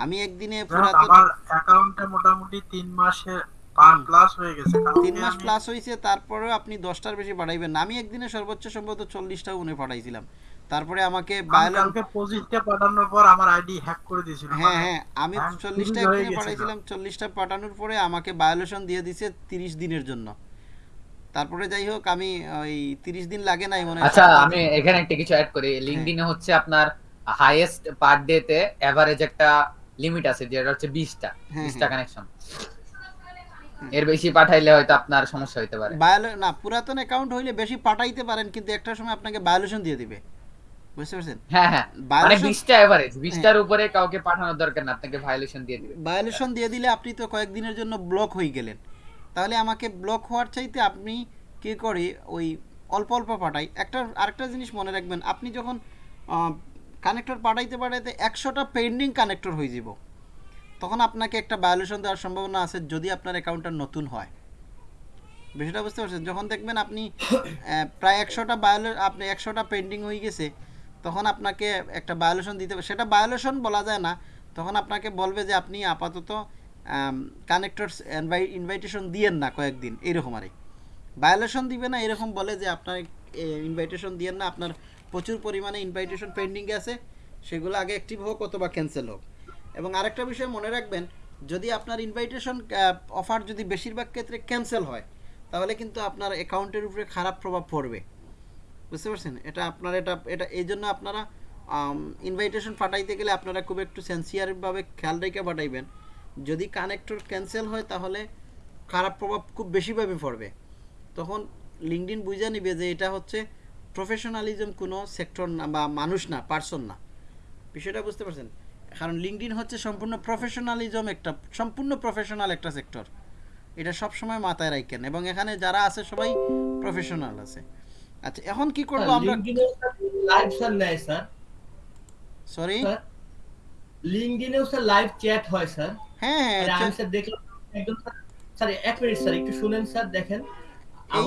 [SPEAKER 1] আমি একদিনে
[SPEAKER 7] আমার অ্যাকাউন্টে মোটামুটি তিন মাসে প্লাস হয়ে গেছে
[SPEAKER 1] তিন মাস প্লাস হয়েছে তারপরেও আপনি দশটার বেশি পাঠাইবেন না। আমি একদিনে সর্বোচ্চ সম্ভবত চল্লিশটা উনি পাঠাইছিলাম। তারপরে আমাকে
[SPEAKER 7] আমি
[SPEAKER 1] বায়োলন
[SPEAKER 7] কালকে পাঠানোর পর আমার আইডি হ্যাক করে দিয়েছিল
[SPEAKER 1] হ্যাঁ
[SPEAKER 7] মানে
[SPEAKER 1] হ্যাঁ আমি
[SPEAKER 7] হ্যাঁ,
[SPEAKER 1] চল্লিশটা
[SPEAKER 7] চুরি হয়ে
[SPEAKER 1] একদিনে
[SPEAKER 7] গেছিল।
[SPEAKER 1] পাঠাইছিলাম। চল্লিশটা পাঠানোর পরে আমাকে বায়োলেশন দিয়ে দিছে তিরিশ দিনের জন্য। তারপরে যাই হোক আমি ওই তিরিশ দিন লাগে নাই মনে
[SPEAKER 2] আচ্ছা আমি এখানে একটা কিছু অ্যাড করি। লিঙ্কডইনে হচ্ছে আপনার হাইয়েস্ট পার ডে তে এভারেজ একটা লিমিট আছে যেটা হচ্ছে 20টা
[SPEAKER 1] হ্যাঁ,
[SPEAKER 2] 20টা
[SPEAKER 1] হ্যাঁ।
[SPEAKER 2] কানেকশন এর বেশি পাঠাইলে হয়তো আপনার সমস্যা হতে পারে।
[SPEAKER 1] না পুরাতন অ্যাকাউন্ট হইলে বেশি পাঠাইতে পারেন কিন্তু একটা সময় আপনাকে ভায়োলেশন দিয়ে দিবে। বুঝতে পারছেন?
[SPEAKER 2] হ্যাঁ হ্যাঁ। মানে
[SPEAKER 1] Violation-
[SPEAKER 2] 20টা এভারেজ 20টার উপরে কাউকে পাঠানোর দরকার না আপনাকে ভায়োলেশন দিয়ে দিবে।
[SPEAKER 1] ভায়োলেশন দিয়ে দিলে আপনি তো কয়েকদিনের জন্য ব্লক হয়ে গেলেন। তাহলে আমাকে ব্লক হওয়ার চাইতে আপনি কি করি ওই অল্প অল্প পাঠাই? একটা আরেকটা জিনিস মনে রাখবেন আপনি যখন কানেক্টর পাঠাইতে পাঠাইতে একশোটা পেন্ডিং কানেক্টর হয়ে যাব তখন আপনাকে একটা ভায়োলেশন দেওয়ার সম্ভাবনা আছে যদি আপনার অ্যাকাউন্টটা নতুন হয়। বিষয়টা বুঝতে পারছেন? যখন দেখবেন আপনি প্রায় একশোটা বায়োলে আপনি একশোটা পেন্ডিং হয়ে গেছে তখন আপনাকে একটা বায়োলেশন দিতে সেটা বায়োলেশন বলা যায় না তখন আপনাকে বলবে যে আপনি আপাতত কানেক্টর ইনভাইটেশন দিয়েন না কয়েকদিন, এরকম আরে ভায়োলেশন দিবে না, এরকম বলে যে আপনার ইনভাইটেশন দিয়েন না, আপনার প্রচুর পরিমাণে ইনভাইটেশন পেন্ডিংয়ে আছে, সেগুলো আগে অ্যাক্টিভ হোক অথবা ক্যান্সেল হোক। এবং আরেকটা বিষয় মনে রাখবেন, যদি আপনার ইনভাইটেশন অফার যদি বেশিরভাগ ক্ষেত্রে ক্যান্সেল হয়, তাহলে কিন্তু আপনার অ্যাকাউন্টের উপরে খারাপ প্রভাব পড়বে। বুঝতে পারছেন? এটা আপনার, এটা এটা, এই জন্য আপনারা ইনভাইটেশন পাঠাইতে গেলে আপনারা খুব একটু সেন্সিয়ারভাবে খেয়াল রেখে পাঠাইবেন। যদি কানেক্টর ক্যান্সেল হয় তাহলে খারাপ প্রভাব খুব বেশিভাবে পড়বে। তখন লিঙ্কডিন বুঝে নিবে যে এটা হচ্ছে প্রফেশনালিজম কোনো সেক্টর না বা মানুষ না পার্সন না। বিষয়টা বুঝতে পারছেন? কারণ লিঙ্কডিন হচ্ছে সম্পূর্ণ প্রফেশনালিজম একটা সম্পূর্ণ প্রফেশনাল একটা সেক্টর এটা সব সময় মাথায় রাখেন এবং এখানে যারা আছে সবাই প্রফেশনাল আছে। আচ্ছা এখন কি করব আমরা?
[SPEAKER 3] লাইভ স্যার নেয় স্যার।
[SPEAKER 1] সরি
[SPEAKER 3] স্যার লিঙ্কডিনেও স্যার লাইভ চ্যাট হয় স্যার।
[SPEAKER 1] হ্যাঁ
[SPEAKER 3] আমি স্যার দেখলাম একজন স্যার স্যার এক মিনিট স্যার একটু শুনেন স্যার দেখেন। এই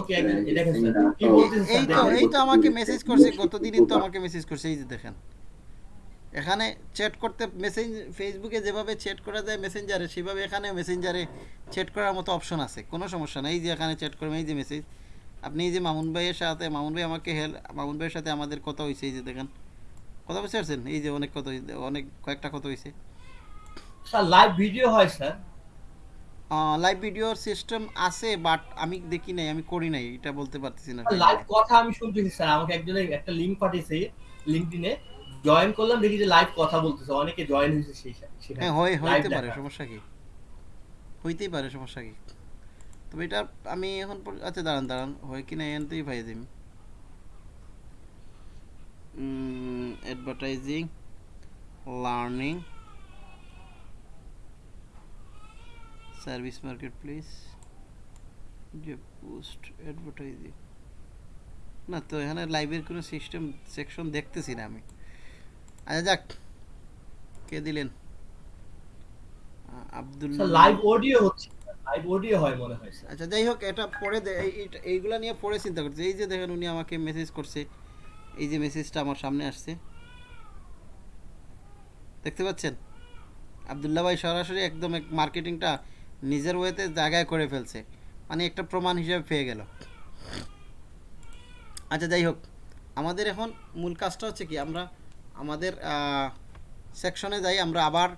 [SPEAKER 3] দেখেন স্যার কি বলতেছে
[SPEAKER 1] এই
[SPEAKER 3] স্যার
[SPEAKER 1] তো এই তো আমাকে মেসেজ করছে গতদিনই তো আমাকে মেসেজ করছে এই যে দেখেন। এখানে চ্যাট করতে মেসেজ ফেসবুকে যেভাবে চ্যাট করা যায় মেসেঞ্জারে সেভাবে এখানে মেসেঞ্জারে চ্যাট করার মতো অপশন আছে কোনো সমস্যা নেই। এই যে এখানে চ্যাট করবেন এই যে মেসেজ আপনি এই যে মামুন ভাইয়ের সাথে মামুন ভাই আমাকে হেল্প মামুন ভাইয়ের সাথে আমাদের কথা হয়েছে এই যে দেখেন। কথা বুঝতে পারছেন? এই যে অনেক কথা অনেক কয়েকটা কথা হয়েছে
[SPEAKER 3] স্যার লাইভ ভিডিও হয় স্যার?
[SPEAKER 1] লাইভ ভিডিওর সিস্টেম আছে বাট আমি দেখি নাই আমি করি নাই এটা বলতে পারতেছি না।
[SPEAKER 3] লাইভ কথা আমি শুনতেছি স্যার। আমাকে একজনের একটা লিংক পাঠিয়েছে লিঙ্কডিনে জয়েন করলাম দেখি যে লাইভ কথা বলতেছে। অনেকে জয়েন হয়েছে সেই
[SPEAKER 1] হ্যাঁ হয় হইতে পারে সমস্যা কি? হইতেই পারে সমস্যা কি? তবে এটা আমি এখন আচ্ছা দাঁড়ান দাঁড়ান। হয় কি না এনতেই পাই দিম। অ্যাডভার্টাইজিং লার্নিং মার্কেট প্লেস যে পোস্ট অ্যাডভার্টাইজিং না তো এখানে লাইভের কোনো সিস্টেম সেকশন দেখতেছি না আমি। আচ্ছা যাক কে দিলেন? আব্দুল
[SPEAKER 3] লাইভ অডিও হচ্ছে লাইভ অডিও হয় মনে হয় স্যার।
[SPEAKER 1] আচ্ছা যাই হোক এটা পরে এইগুলা নিয়ে পরে চিন্তা করছি। এই যে দেখেন উনি আমাকে মেসেজ করছে। এই যে মেসেজটা আমার সামনে আসছে। দেখতে পাচ্ছেন? আবদুল্লাহ ভাই সরাসরি একদম মার্কেটিংটা নিজের ওয়েতে জায়গায় করে ফেলছে। মানে একটা প্রমাণ হিসেবে পেয়ে গেল। আচ্ছা যাই হোক। আমাদের এখন মূল কাজটা হচ্ছে কি, আমরা আমাদের সেকশনে যাই, আমরা আবার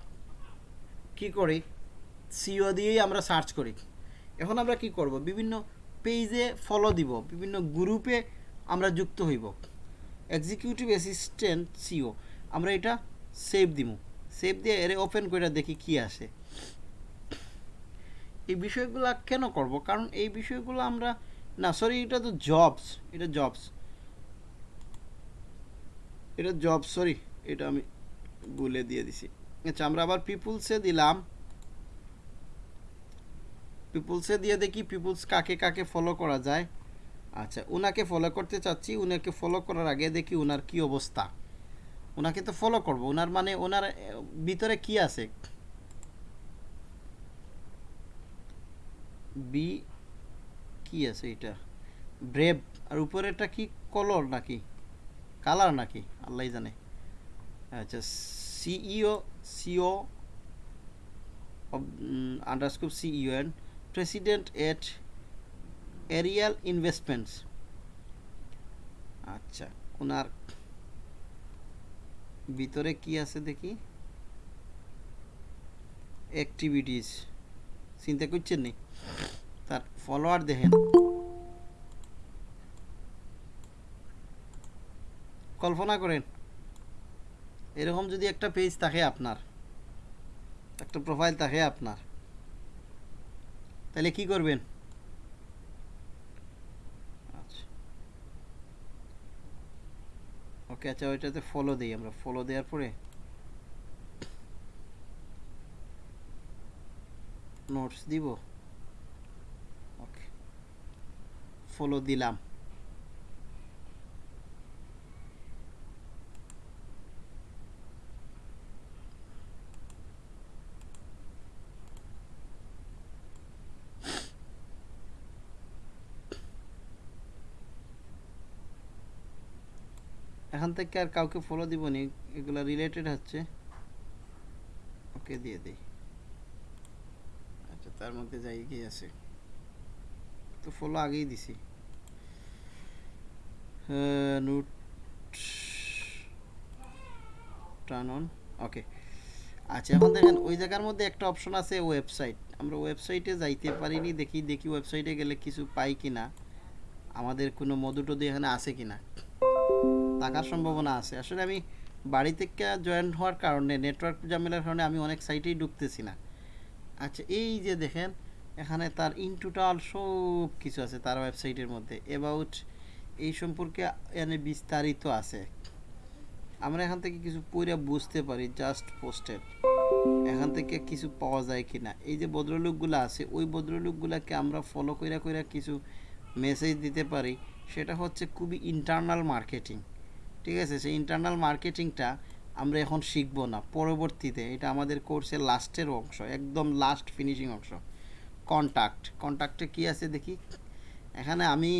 [SPEAKER 1] কি করি? সিও দিয়েই আমরা সার্চ করি। এখন আমরা কি করব? বিভিন্ন পেজে ফলো দিব, বিভিন্ন গ্রুপে আমরা যুক্ত হইব। এক্সিকিউটিভ অ্যাসিস্ট্যান্ট সিও আমরা এটা সেভ দিব সেভ দিয়ে এর ওপেন করে দেখি কি আসে। এই বিষয়গুলো কেন করব? কারণ এই বিষয়গুলো আমরা, না সরি এটা তো জবস এটা জবস এটা জব সরি এটা আমি বলে দিয়ে দিছি। আচ্ছা আমরা আবার পিপুলসে দিলাম। পিপুলসে দিয়ে দেখি পিপুলস কাকে কাকে ফলো করা যায়। আচ্ছা ওনাকে ফলো করতে চাচ্ছি ওনাকে ফলো করার আগে দেখি ওনার কি অবস্থা। ওনাকে তো ফলো করব। ওনার মানে ওনার ভিতরে কি আছে? বি কি আছে এটা? ব্রেভ আর উপরে এটা কি? কলর নাকি? কালার নাকি? আল্লাহ জানে। আচ্ছা CEO CO আন্ডারস্কোপ CEO and president at Ariel investments আচ্ছা ওনার ভিতরে কি আছে দেখি? অ্যাক্টিভিটিস চিন্তা করছেন নি? তার ফলোয়ার দেখেন। কল্পনা করেন, এরকম যদি একটা পেজ থাকে আপনার, একটা প্রোফাইল থাকে আপনার, তাহলে কি করবেন? আচ্ছা। ওকে আচ্ছা ওইটাতে ফলো দিই আমরা। ফলো দেওয়ার পরে নোটস দিব ওকে ফলো দিলাম। এখান থেকে আর কাউকে ফলো দিব নি এগুলো রিলেটেড হচ্ছে। ওকে দিয়ে দিই। আচ্ছা তার মধ্যে যাই কি আছে? তো ফলো আগেই দিছি। নোট টার্ন অন ওকে আচ্ছা এখন দেখেন, ওই জায়গার মধ্যে একটা অপশন আছে ওয়েবসাইট আমরা ওয়েবসাইটে যাইতে পারিনি, দেখি দেখি ওয়েবসাইটে গেলে কিছু পাই কিনা। আমাদের কোনো মধু টধু এখানে আছে কিনা? থাকার সম্ভাবনা আছে। আসলে আমি বাড়ি থেকে জয়েন হওয়ার কারণে নেটওয়ার্ক ঝামেলার কারণে আমি অনেক সাইটেই ঢুকতেছি না। আচ্ছা এই যে দেখেন, এখানে তার ইন টোটাল সব কিছু আছে তার ওয়েবসাইটের মধ্যে। অ্যাবাউট এই সম্পর্কে এখানে বিস্তারিত আছে। আমরা এখান থেকে কিছু পড়ে বুঝতে পারি জাস্ট পোস্টেড এখান থেকে কিছু পাওয়া যায় কি না এই যে ভদ্রলোকগুলো আছে, ওই ভদ্রলোকগুলোকে আমরা ফলো কইরা কইরা কিছু মেসেজ দিতে পারি। সেটা হচ্ছে খুবই ইন্টারনাল মার্কেটিং ঠিক আছে? সেই ইন্টারনাল মার্কেটিংটা আমরা এখন শিখব না। পরবর্তীতে এটা আমাদের কোর্সের লাস্টের অংশ, একদম লাস্ট ফিনিশিং অংশ। কন্ট্যাক্ট কন্ট্যাক্টে কি আছে দেখি? এখানে আমি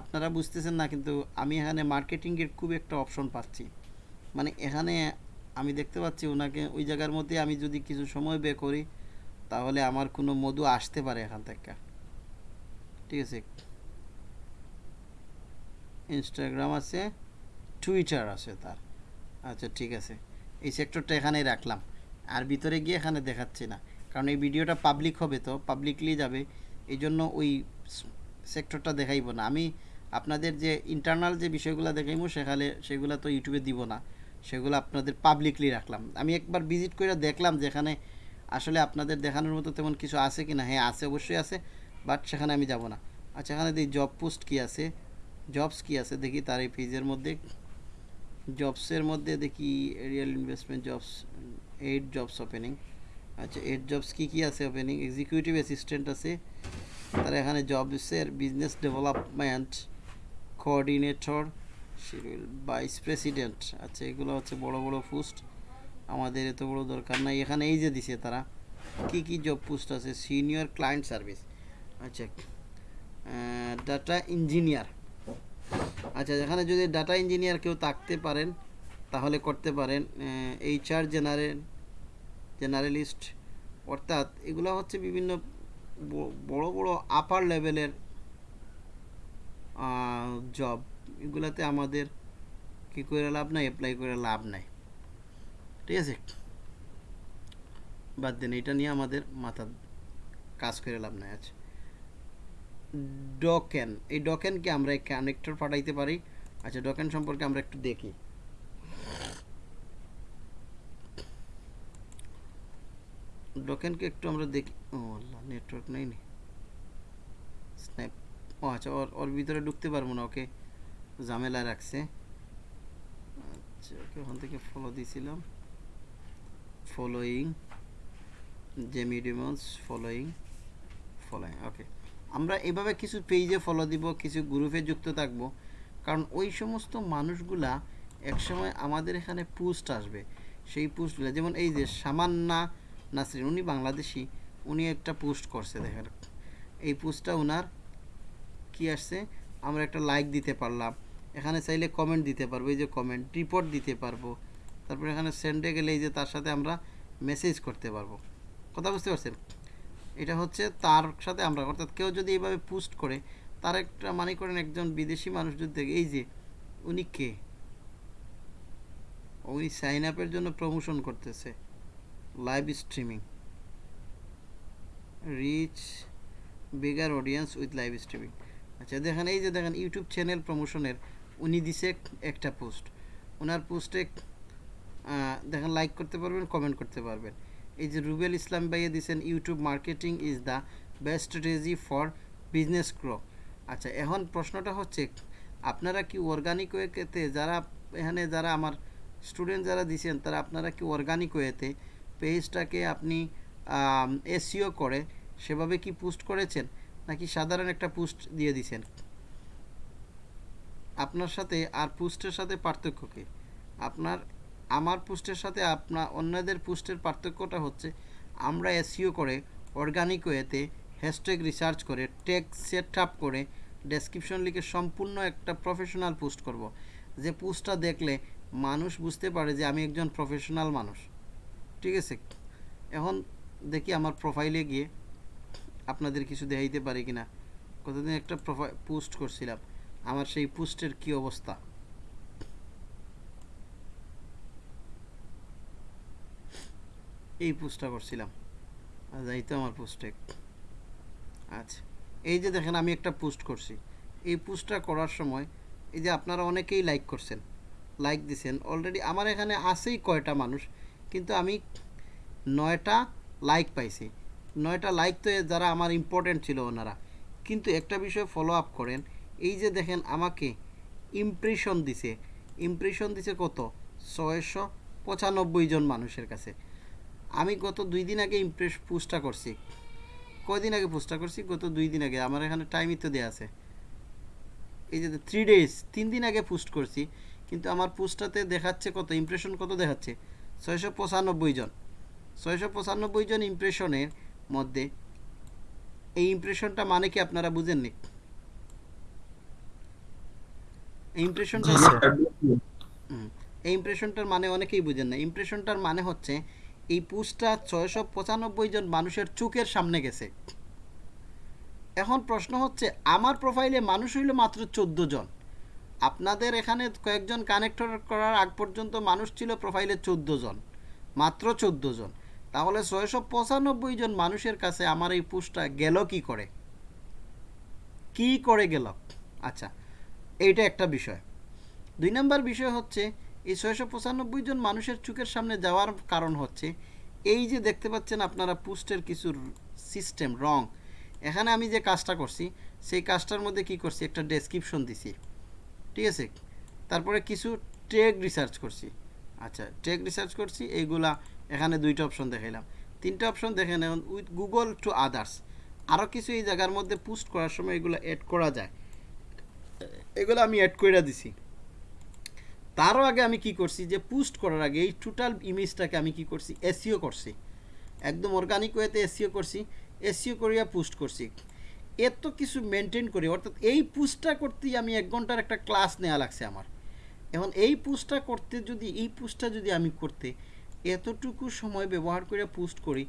[SPEAKER 1] আপনারা বুঝতেছেন না, কিন্তু আমি এখানে মার্কেটিংয়ের খুব একটা অপশন পাচ্ছি। মানে এখানে আমি দেখতে পাচ্ছি ওনাকে ওই জায়গার মধ্যে আমি যদি কিছু সময় বের করি, তাহলে আমার কোনো মধু আসতে পারে এখান থেকে। ঠিক আছে? ইনস্টাগ্রাম আছে টুইটার আছে তার। আচ্ছা ঠিক আছে। এই সেক্টরটা এখানেই রাখলাম। আর ভিতরে গিয়ে এখানে দেখাচ্ছি না। কারণ এই ভিডিওটা পাবলিক হবে তো পাবলিকলি যাবে। এই জন্য ওই সেক্টরটা দেখাইব না। আমি আপনাদের যে ইন্টারনাল যে বিষয়গুলো দেখাইবো সেখানে সেগুলো তো ইউটিউবে দিব না। সেগুলো আপনাদের পাবলিকলি রাখলাম। আমি একবার ভিজিট করে দেখলাম যেখানে আসলে আপনাদের দেখানোর মতো তেমন কিছু আছে কি না হ্যাঁ আছে, অবশ্যই আছে বাট সেখানে আমি যাব না। আচ্ছা এখানে দেখি জব পোস্ট কি আছে? জবস কি আছে? দেখি তার এই পেজের মধ্যে। জবসের মধ্যে দেখি real investment jobs eight jobs opening আচ্ছা এইট জবস কি কি আছে ওপেনিং এক্সিকিউটিভ অ্যাসিস্ট্যান্ট আছে। তার এখানে জবসের business development coordinator vice president আচ্ছা এগুলো হচ্ছে বড় বড় পোস্ট আমাদের এত বড় দরকার নাই। এখানে এই যে দিছে তারা, কি কি জব পোস্ট আছে? সিনিয়র ক্লায়েন্ট সার্ভিস আচ্ছা ডাটা ইঞ্জিনিয়ার আচ্ছা এখানে যদি ডাটা ইঞ্জিনিয়ার কেউ থাকতে পারেন, তাহলে করতে পারেন এইচআর জেনারেল জেনারেলিস্ট অর্থাৎ এগুলো হচ্ছে বিভিন্ন বড় বড় আপার লেভেলের জব এগুলাতে আমাদের কি করে লাভ নাই অ্যাপ্লাই করে লাভ নাই। ঠিক আছে? বাদ দেন, এটা নিয়ে আমাদের মাথা কাজ করে লাভ নাই আচ্ছা। ডকেন এই ডকেনকে আমরা কানেক্টর পাঠাইতে পারি। আচ্ছা ডকেন সম্পর্কে আমরা একটু দেখি। ডকেনকে একটু আমরা দেখি। ও আল্লাহ নেটওয়ার্ক নেই নি স্ন্যাপ ও আচ্ছা ওর ওর ভিতরে ঢুকতে পারব না, ওকে ঝামেলা রাখছে। আচ্ছা ওকে ওখান থেকে ফলো দিয়েছিলাম following Jamie Dimons following following okay আমরা এভাবে কিছু পেজে ফলো দিব, কিছু গ্রুপে যুক্ত থাকব, কারণ ওই সমস্ত মানুষগুলা একসময় আমাদের এখানে পোস্ট আসবে। সেই পোস্টগুলো যেমন এই যে সামান্না নাসরিন, উনি বাংলাদেশি, উনি একটা পোস্ট করছে, দেখেন। এই পোস্টটা ওনার কি আসছে? আমরা একটা লাইক দিতে পারলাম। এখানে চাইলে কমেন্ট দিতে পারব, এই যে কমেন্ট রিপোর্ট দিতে পারব। তারপরে এখানে সেন্ডে গেলে এই যে তার সাথে আমরা মেসেজ করতে পারব। কথা বুঝতে পারছেন? এটা হচ্ছে তার সাথে আমরা, অর্থাৎ কেউ যদি এইভাবে পোস্ট করে, তার একটা মানে করেন একজন বিদেশি মানুষ যদি দেখে, এই যে উনি কে? উনি সাইন আপের জন্য প্রমোশন করতেছে। Live streaming reach bigger audience with live streaming আচ্ছা দেখেন, এই যে দেখেন ইউটিউব চ্যানেল প্রমোশনের উনি দিছে একটা পোস্ট ওনার পোস্টে দেখেন লাইক করতে পারবেন কমেন্ট করতে পারবেন। এই যে রুবেল ইসলাম ভাইয়ে দিছেন YouTube marketing is the best strategy for business grow আচ্ছা এখন প্রশ্নটা হচ্ছে, আপনারা কি অর্গানিক ওয়েতে যারা, এখানে যারা আমার স্টুডেন্ট যারা দিছেন, তারা আপনারা কি অর্গানিক ওয়েতে পেজটাকে আপনি এসিও করে সেভাবে কি পোস্ট করেছেন? নাকি সাধারণ একটা পোস্ট দিয়ে দিছেন? আপনার সাথে আর পোস্টের সাথে পার্থক্য কি? আপনার, আমার পোস্টের সাথে আপনার অন্যদের পোস্টের পার্থক্যটা হচ্ছে আমরা এসিও করে অর্গানিক ওয়েতে হ্যাশট্যাগ রিসার্চ করে টেক সেট আপ করে ডেসক্রিপশন লিখে সম্পূর্ণ একটা প্রফেশনাল পোস্ট করব। যে পোস্টটা দেখলে মানুষ বুঝতে পারে যে আমি একজন প্রফেশনাল মানুষ। ঠিক আছে। এখন দেখি আমার প্রোফাইলে গিয়ে আপনাদের কিছু দেখাইতে পারি কিনা। কতদিন একটা প্রোফাইল পোস্ট করছিলাম। আমার সেই পোস্টের কি অবস্থা? এই পোস্টটা করছিলাম। যাই তো আমার পোস্টে আচ্ছা এই যে দেখেন আমি একটা পোস্ট করছি। এই পোস্টটা করার সময় এই যে আপনারা অনেকেই লাইক করছেন। লাইক দিছেন। অলরেডি আমার এখানে আছেই কয়টা মানুষ। কিন্তু আমি নয়টা লাইক পাইছি। নয়টা লাইক তো যারা আমার ইম্পর্টেন্ট ছিল ওনারা। কিন্তু একটা বিষয় ফলো আপ করেন, এই যে দেখেন আমাকে ইমপ্রেশন দিছে। ইমপ্রেশন দিছে কত? ছয়শো পঁচানব্বই জন মানুষের কাছে। আমি গত দুই দিন আগে ইমপ্রেস পোস্টটা করছি। কয়দিন আগে পোস্টটা করছি? গত দুই দিন আগে। আমার এখানে টাইমই তো দেওয়া আছে। এই যে থ্রি ডেজ তিন দিন আগে পোস্ট করছি। কিন্তু আমার পোস্টটাতে দেখাচ্ছে কত? ইমপ্রেশন কত দেখাচ্ছে? ছয়শো পঁচানব্বই জন। ছয়শো পঁচানব্বই জন ইমপ্রেশনের মধ্যে এই ইমপ্রেশনটা মানে কি আপনারা বুঝেননি? ইমপ্রেশনটা। এই ইমপ্রেশনটার মানে অনেকেই বুঝেন না। ইমপ্রেশনটার মানে হচ্ছে এই পোস্টটা ছয়শো পঁচানব্বই জন মানুষের চোখের সামনে গেছে। এখন প্রশ্ন হচ্ছে আমার প্রোফাইলে মানুষ হইল মাত্র চোদ্দ জন। আপনাদের এখানে কয়েকজন কানেক্টর করার আগ পর্যন্ত মানুষ ছিল প্রোফাইলে চোদ্দ জন, মাত্র চোদ্দ জন। তাহলে ছয়শো পঁচানব্বই জন মানুষের কাছে আমার এই পোস্টটা গেল কি করে? কি করে গেল? আচ্ছা এইটা একটা বিষয়। দুই নম্বর বিষয় হচ্ছে, এই ছয়শো পঁচানব্বই জন মানুষের চোখের সামনে যাওয়ার কারণ হচ্ছে, এই যে দেখতে পাচ্ছেন আপনারা পোস্টের কিছু সিস্টেম রং এখানে আমি যে কাজটা করছি, সেই কাজটার মধ্যে কি করছি? একটা ডেসক্রিপশন দিছি। ঠিক আছে? তারপরে কিছু টেক রিসার্চ করছি। আচ্ছা টেক রিসার্চ করছি, এইগুলা এখানে দুইটা অপশন দেখাইলাম। তিনটা অপশন দেখে নেন উইথ গুগল টু আদার্স আরও কিছু এই জায়গার মধ্যে পোস্ট করার সময় এগুলো অ্যাড করা যায়। এগুলো আমি অ্যাড করে দিছি। তারও আগে আমি কি করছি, যে পোস্ট করার আগে এই টোটাল ইমেজটাকে আমি কি করছি এসিও করছি। একদম অর্গানিক ওয়েতে এসিও করছি এসিও করিয়া পোস্ট করছি। এত কিছু মেনটেন করে অর্থাৎ এই পোস্টটা করতেই আমি এক ঘণ্টার একটা ক্লাস নেওয়া লাগছে আমার। এখন এই পোস্টটা করতে যদি এই পোস্টটা যদি আমি করতে এতটুকু সময় ব্যবহার করে পোস্ট করি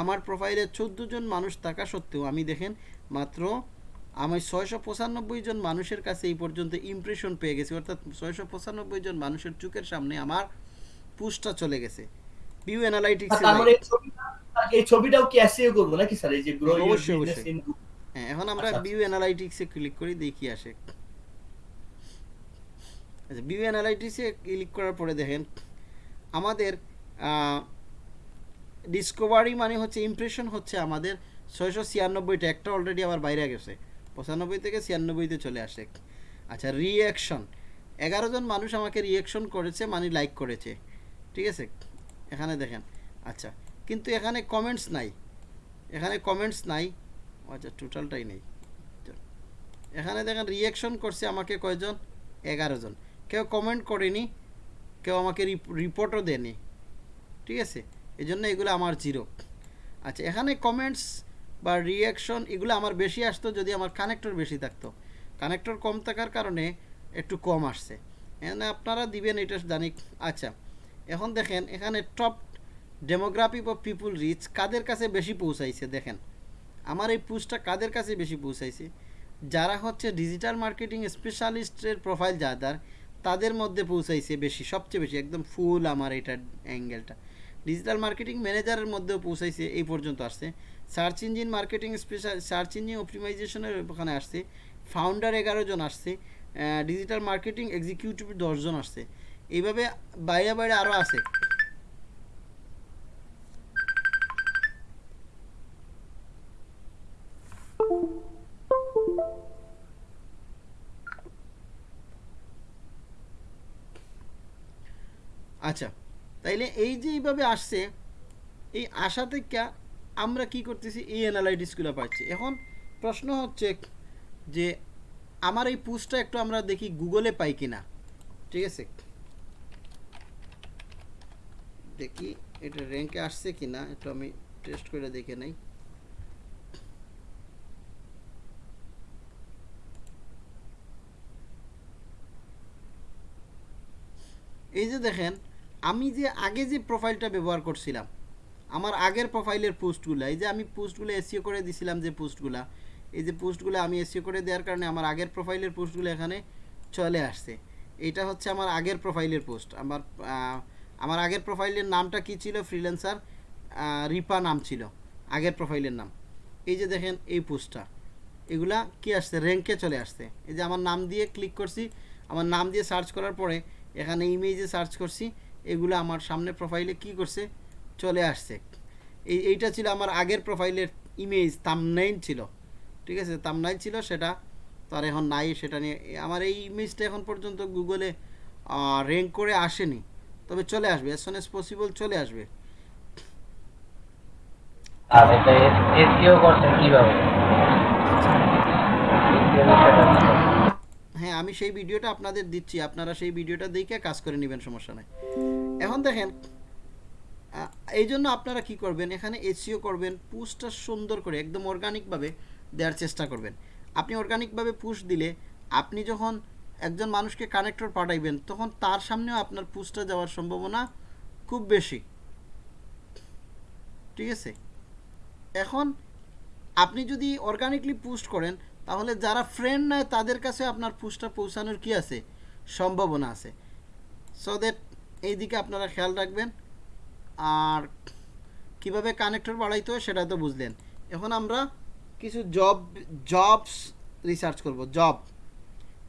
[SPEAKER 1] আমার প্রোফাইলে চোদ্দ জন মানুষ থাকা সত্ত্বেও আমি দেখেন মাত্র আমি ছয়শো পঁচানব্বই জন মানুষের কাছে এই পর্যন্ত ইমপ্রেশন পেয়ে গেছি অর্থাৎ ছয়শো পঁচানব্বই জন মানুষের চোখের সামনে আমার পোস্টটা চলে গেছে। ভিউ অ্যানালাইটিক্স
[SPEAKER 3] মানে এই ছবিটা এই ছবিটাও কি এসইও করব নাকি স্যার? এই যে গ্রো
[SPEAKER 1] অবশ্যই,
[SPEAKER 3] বিজনেস
[SPEAKER 1] অবশ্যই।
[SPEAKER 3] ইন
[SPEAKER 1] হ্যাঁ এখন আমরা ভিউ অ্যানালাইটিক্সে ক্লিক করি দেখি আসে। আচ্ছা ভিউ অ্যানালাইটিক্সে ক্লিক করার পরে দেখেন আমাদের ডিসকভারি মানে হচ্ছে ইমপ্রেশন হচ্ছে আমাদের ছয়শো ছিয়ানব্বইটা একটা অলরেডি আবার বাইরে গেছে। পঁচানব্বই থেকে ছিয়ানব্বইতে চলে আসে। আচ্ছা রিয়াকশন এগারো জন মানুষ আমাকে রিয়াকশন করেছে মানে লাইক করেছে। ঠিক আছে? এখানে দেখেন। আচ্ছা কিন্তু এখানে কমেন্টস নাই। এখানে কমেন্টস নাই। আচ্ছা টোটালটাই নেই। এখানে দেখেন রিয়াকশন করছে আমাকে কয়জন? এগারো জন। কেউ কমেন্ট করেনি, কেউ আমাকে রিপোর্টও দেয়নি। ঠিক আছে? এই জন্য এগুলো আমার জিরো আচ্ছা এখানে কমেন্টস বা রিয়াকশন এগুলো আমার বেশি আসতো যদি আমার কানেক্টর বেশি থাকতো। কানেক্টর কম থাকার কারণে একটু কম আসছে। এখানে আপনারা দিবেন এটা জানি আচ্ছা এখন দেখেন এখানে top demography of people reach কাদের কাছে বেশি পৌঁছাইছে দেখেন। আমার এই পুস্টটা কাদের কাছে বেশি পৌঁছাইছে? যারা হচ্ছে ডিজিটাল মার্কেটিং স্পেশালিস্টের প্রোফাইল যাদের তাদের মধ্যে পৌঁছাইছে বেশি, সবচেয়ে বেশি, একদম ফুল আমার এটার অ্যাঙ্গেলটা ডিজিটাল মার্কেটিং ম্যানেজারের মধ্যেও পৌঁছাইছে, এই পর্যন্ত আসছে। Search engine marketing special search engine অপটিমাইজেশনের ওখানে আসছে। ফাউন্ডার এগারো জন আসছে ডিজিটাল মার্কেটিং এক্সিকিউটিভ দশজন আসছে। এইভাবে বাইরে বাইরে আরও আছে। আচ্ছা তাইলে এই যে এইভাবে আসছে, এই আশা থেকে আমরা কি করতেছি? এই অ্যানালাইটিসগুলো পাচ্ছি এখন প্রশ্ন হচ্ছে যে আমার এই পুস্টটা একটু আমরা দেখি গুগলে পাই কিনা। ঠিক আছে? দেখি, এটা র্যাঙ্কে আসছে কিনা? একটু আমি টেস্ট করে দেখে নেই। এই যে দেখেন আমি যে আগে যে প্রোফাইলটা ব্যবহার করছিলাম, আমার আগের প্রোফাইলের পোস্টগুলো, এই যে আমি পোস্টগুলো এসিও করে দিছিলাম যে পোস্টগুলো, এই যে পোস্টগুলো আমি এসিও করে দেওয়ার কারণে আমার আগের প্রোফাইলের পোস্টগুলো এখানে চলে আসছে। এটা হচ্ছে আমার আগের প্রোফাইলের পোস্ট। আমার আমার আগের প্রোফাইলের নামটা কি ছিল? ফ্রিল্যান্সার রিপা নাম ছিল। আগের প্রোফাইলের নাম। এই যে দেখেন এই পোস্টটা, এগুলা কি আসছে? র্যাঙ্কে চলে আসছে। এই যে আমার নাম দিয়ে ক্লিক করছি, আমার নাম দিয়ে সার্চ করার পরে এখানে ইমেজে সার্চ করছি এগুলো আমার সামনে প্রোফাইলে কি করছে? চলে আসছে। এই এইটা ছিল আমার আগের প্রোফাইলের ইমেজ তামনাইন ছিল। ঠিক আছে? তামনাইন ছিল সেটা। তার এখন নাই সেটা নিয়ে। আমার এই ইমেজটা এখন পর্যন্ত গুগলে র্যাঙ্ক করে আসেনি। তবে চলে আসবে। অ্যাজ সোন এস পসিবল চলে আসবে।
[SPEAKER 2] আর এটা এসইও করছেন কীভাবে?
[SPEAKER 1] হ্যাঁ আমি সেই ভিডিওটা আপনাদের দিচ্ছি। আপনারা সেই ভিডিওটা দেখে কাজ করে নেবেন, সমস্যা নাই। এখন দেখেন এই জন্য আপনারা কি করবেন, এখানে এসিও করবেন পুশটা সুন্দর করে, একদম অর্গানিকভাবে দেওয়ার চেষ্টা করবেন। আপনি অর্গানিকভাবে পুশ দিলে, আপনি যখন একজন মানুষকে কানেক্টর পাঠাইবেন, তখন তার সামনেও আপনার পুশটা যাওয়ার সম্ভাবনা খুব বেশি। ঠিক আছে? এখন আপনি যদি অর্গানিকলি পুস্ট করেন তাহলে যারা ফ্রেন্ড নেয়, তাদের কাছে আপনার পোস্টটা পৌঁছানোর কি আছে? সম্ভাবনা আছে। সো দ্যাট এই দিকে আপনারা খেয়াল রাখবেন। আর কীভাবে কানেক্টর বাড়াইতে হয় সেটা তো বুঝলেন। এখন আমরা কিছু জব জবস রিসার্চ করব জব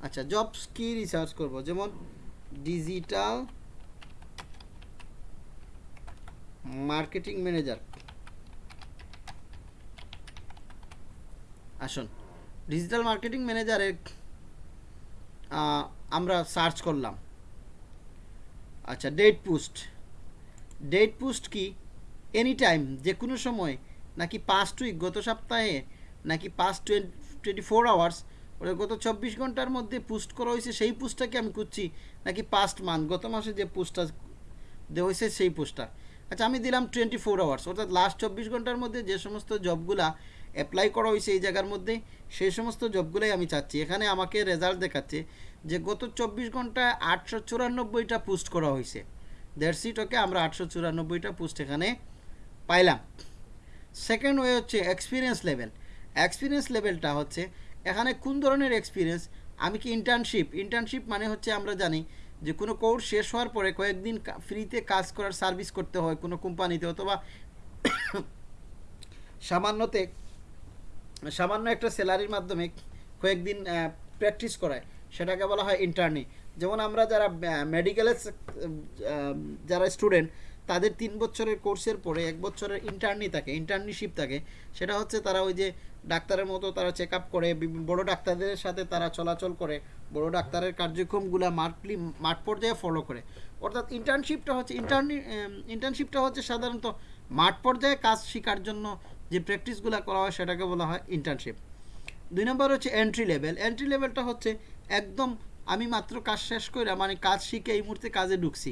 [SPEAKER 1] আচ্ছা জবস কি রিসার্চ করব? যেমন ডিজিটাল মার্কেটিং ম্যানেজার আসুন। ডিজিটাল মার্কেটিং ম্যানেজারে আমরা সার্চ করলাম। আচ্ছা ডেট পোস্ট ডেট পোস্ট কি? এনি টাইম যে কোনো সময়, নাকি পাস্ট উইক গত সপ্তাহে, নাকি পাস্ট টোয়েন্টি ফোর আওয়ার্স ওটা গত চব্বিশ ঘণ্টার মধ্যে পোস্ট করা হয়েছে, সেই পোস্টটাকে আমি খুঁজছি, নাকি পাস্ট মান্থ গত মাসে যে পোস্টটা দেওয়া হয়েছে, সেই পোস্টটা আচ্ছা আমি দিলাম টোয়েন্টি ফোর আওয়ার্স অর্থাৎ লাস্ট চব্বিশ ঘণ্টার মধ্যে যে সমস্ত জবগুলা অ্যাপ্লাই করা হয়েছে এই জায়গার মধ্যে, সেই সমস্ত জবগুলোই আমি চাচ্ছি। এখানে আমাকে রেজাল্ট দেখাচ্ছে যে গত চব্বিশ ঘন্টায় আটশো চুরানব্বইটা পোস্ট করা হয়েছে। দ্যাটস ইট ওকে আমরা আটশো চুরানব্বইটা পোস্ট এখানে পাইলাম। সেকেন্ড ওয়ে হচ্ছে এক্সপিরিয়েন্স লেভেল এক্সপিরিয়েন্স লেভেলটা হচ্ছে এখানে কোন ধরনের এক্সপিরিয়েন্স আমি কি ইন্টার্নশিপ ইন্টার্নশিপ মানে হচ্ছে আমরা জানি যে কোনো কোর্স শেষ হওয়ার পরে কয়েকদিন ফ্রিতে কাজ করার সার্ভিস করতে হয় কোনো কোম্পানিতে অথবা সামান্যতে সামান্য একটা স্যালারির মাধ্যমে কয়েকদিন প্র্যাকটিস করায়। সেটাকে বলা হয় ইন্টার্নি যেমন আমরা যারা মেডিকেলের যারা স্টুডেন্ট তাদের তিন বছরের কোর্সের পরে এক বছরের ইন্টার্নি থাকে ইন্টার্নশিপ থাকে। সেটা হচ্ছে তারা ওই যে ডাক্তারের মতো তারা চেক আপ করে বড় ডাক্তারদের সাথে তারা চলাচল করে, বড় ডাক্তারের কার্যক্রমগুলো মাঠলি মাঠ পর্যায়ে ফলো করে। অর্থাৎ ইন্টার্নশিপটা হচ্ছে ইন্টার্নি ইন্টার্নশিপটা হচ্ছে সাধারণত মাঠ পর্যায়ে কাজ শেখার জন্য যে প্র্যাকটিসগুলো করা হয় সেটাকে বলা হয় ইন্টার্নশিপ দুই নম্বর হচ্ছে এন্ট্রি লেভেল এন্ট্রি লেভেলটা হচ্ছে একদম আমি মাত্র কাজ শেষ করে মানে কাজ শিখে এই মুহূর্তে কাজে ঢুকছি।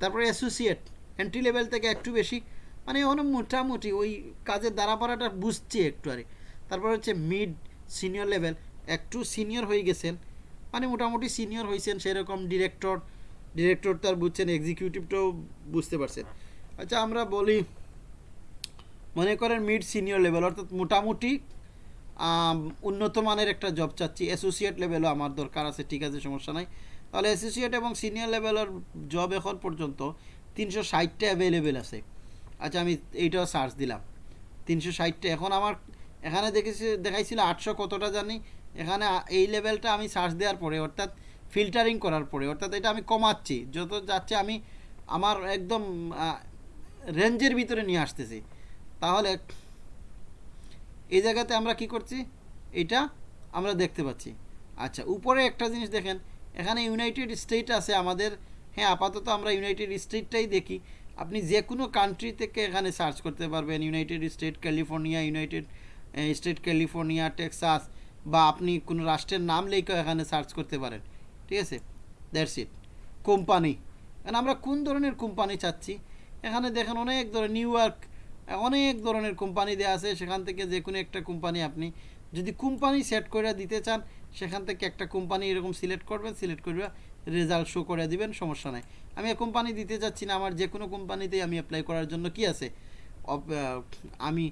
[SPEAKER 1] তারপরে অ্যাসোসিয়েট এন্ট্রি লেভেল থেকে একটু বেশি। মানে এখন মোটামুটি ওই কাজের দাঁড়াপাড়াটা বুঝছি একটু আরে। তারপর হচ্ছে মিড সিনিয়র লেভেল একটু সিনিয়র হয়ে গেছেন। মানে মোটামুটি সিনিয়র হয়েছেন সেরকম ডিরেক্টর ডিরেক্টর তার বুঝছেন এক্সিকিউটিভটাও বুঝতে পারছেন। আচ্ছা আমরা বলি মনে করেন মিড সিনিয়র লেভেল অর্থাৎ মোটামুটি উন্নত মানের একটা জব চাচ্ছি। অ্যাসোসিয়েট লেভেলও আমার দরকার আছে, ঠিক আছে, সমস্যা নাই। তাহলে অ্যাসোসিয়েট এবং সিনিয়র লেভেলের জব এখন পর্যন্ত তিনশো ষাটটা অ্যাভেলেবেল আছে। আচ্ছা আমি এইটাও সার্চ দিলাম। তিনশো ষাটটা, এখন আমার, এখানে দেখেছি, দেখাইছিল আটশো কতটা জানি। এখানে এই লেভেলটা আমি সার্চ দেওয়ার পরে, অর্থাৎ ফিল্টারিং করার পরে, অর্থাৎ এটা আমি কমাচ্ছি। যত যাচ্ছে আমি আমার একদম রেঞ্জের ভিতরে নিয়ে আসতেছি। তাহলে এই জায়গাতে আমরা কি করছি? এটা আমরা দেখতে পাচ্ছি। আচ্ছা উপরে একটা জিনিস দেখেন, এখানে ইউনাইটেড স্টেট আছে আমাদের। হ্যাঁ আপাতত আমরা ইউনাইটেড স্টেটটাই দেখি। আপনি যে কোনো কান্ট্রি থেকে এখানে সার্চ করতে পারবেন United State California United State California Texas বা আপনি কোনো রাষ্ট্রের নাম লেখেও এখানে সার্চ করতে পারেন। ঠিক আছে? দ্যাটস ইট কোম্পানি এখন আমরা কোন ধরনের কোম্পানি চাচ্ছি? এখানে দেখেন অনেক ধরনের নিউ ইয়র্ক অনেক ধরনের কোম্পানি দেওয়া আছে, সেখান থেকে যে কোনো একটা কোম্পানি আপনি যদি কোম্পানি সেট করে দিতে চান, সেখান থেকে একটা কোম্পানি এরকম সিলেক্ট করবেন সিলেক্ট করবে রেজাল্ট শো করে দিবেন, সমস্যা নাই। আমি কোম্পানি দিতে চাচ্ছি না, আমার যে কোনো কোম্পানিতেই আমি অ্যাপ্লাই করার জন্য কি আছে? আমি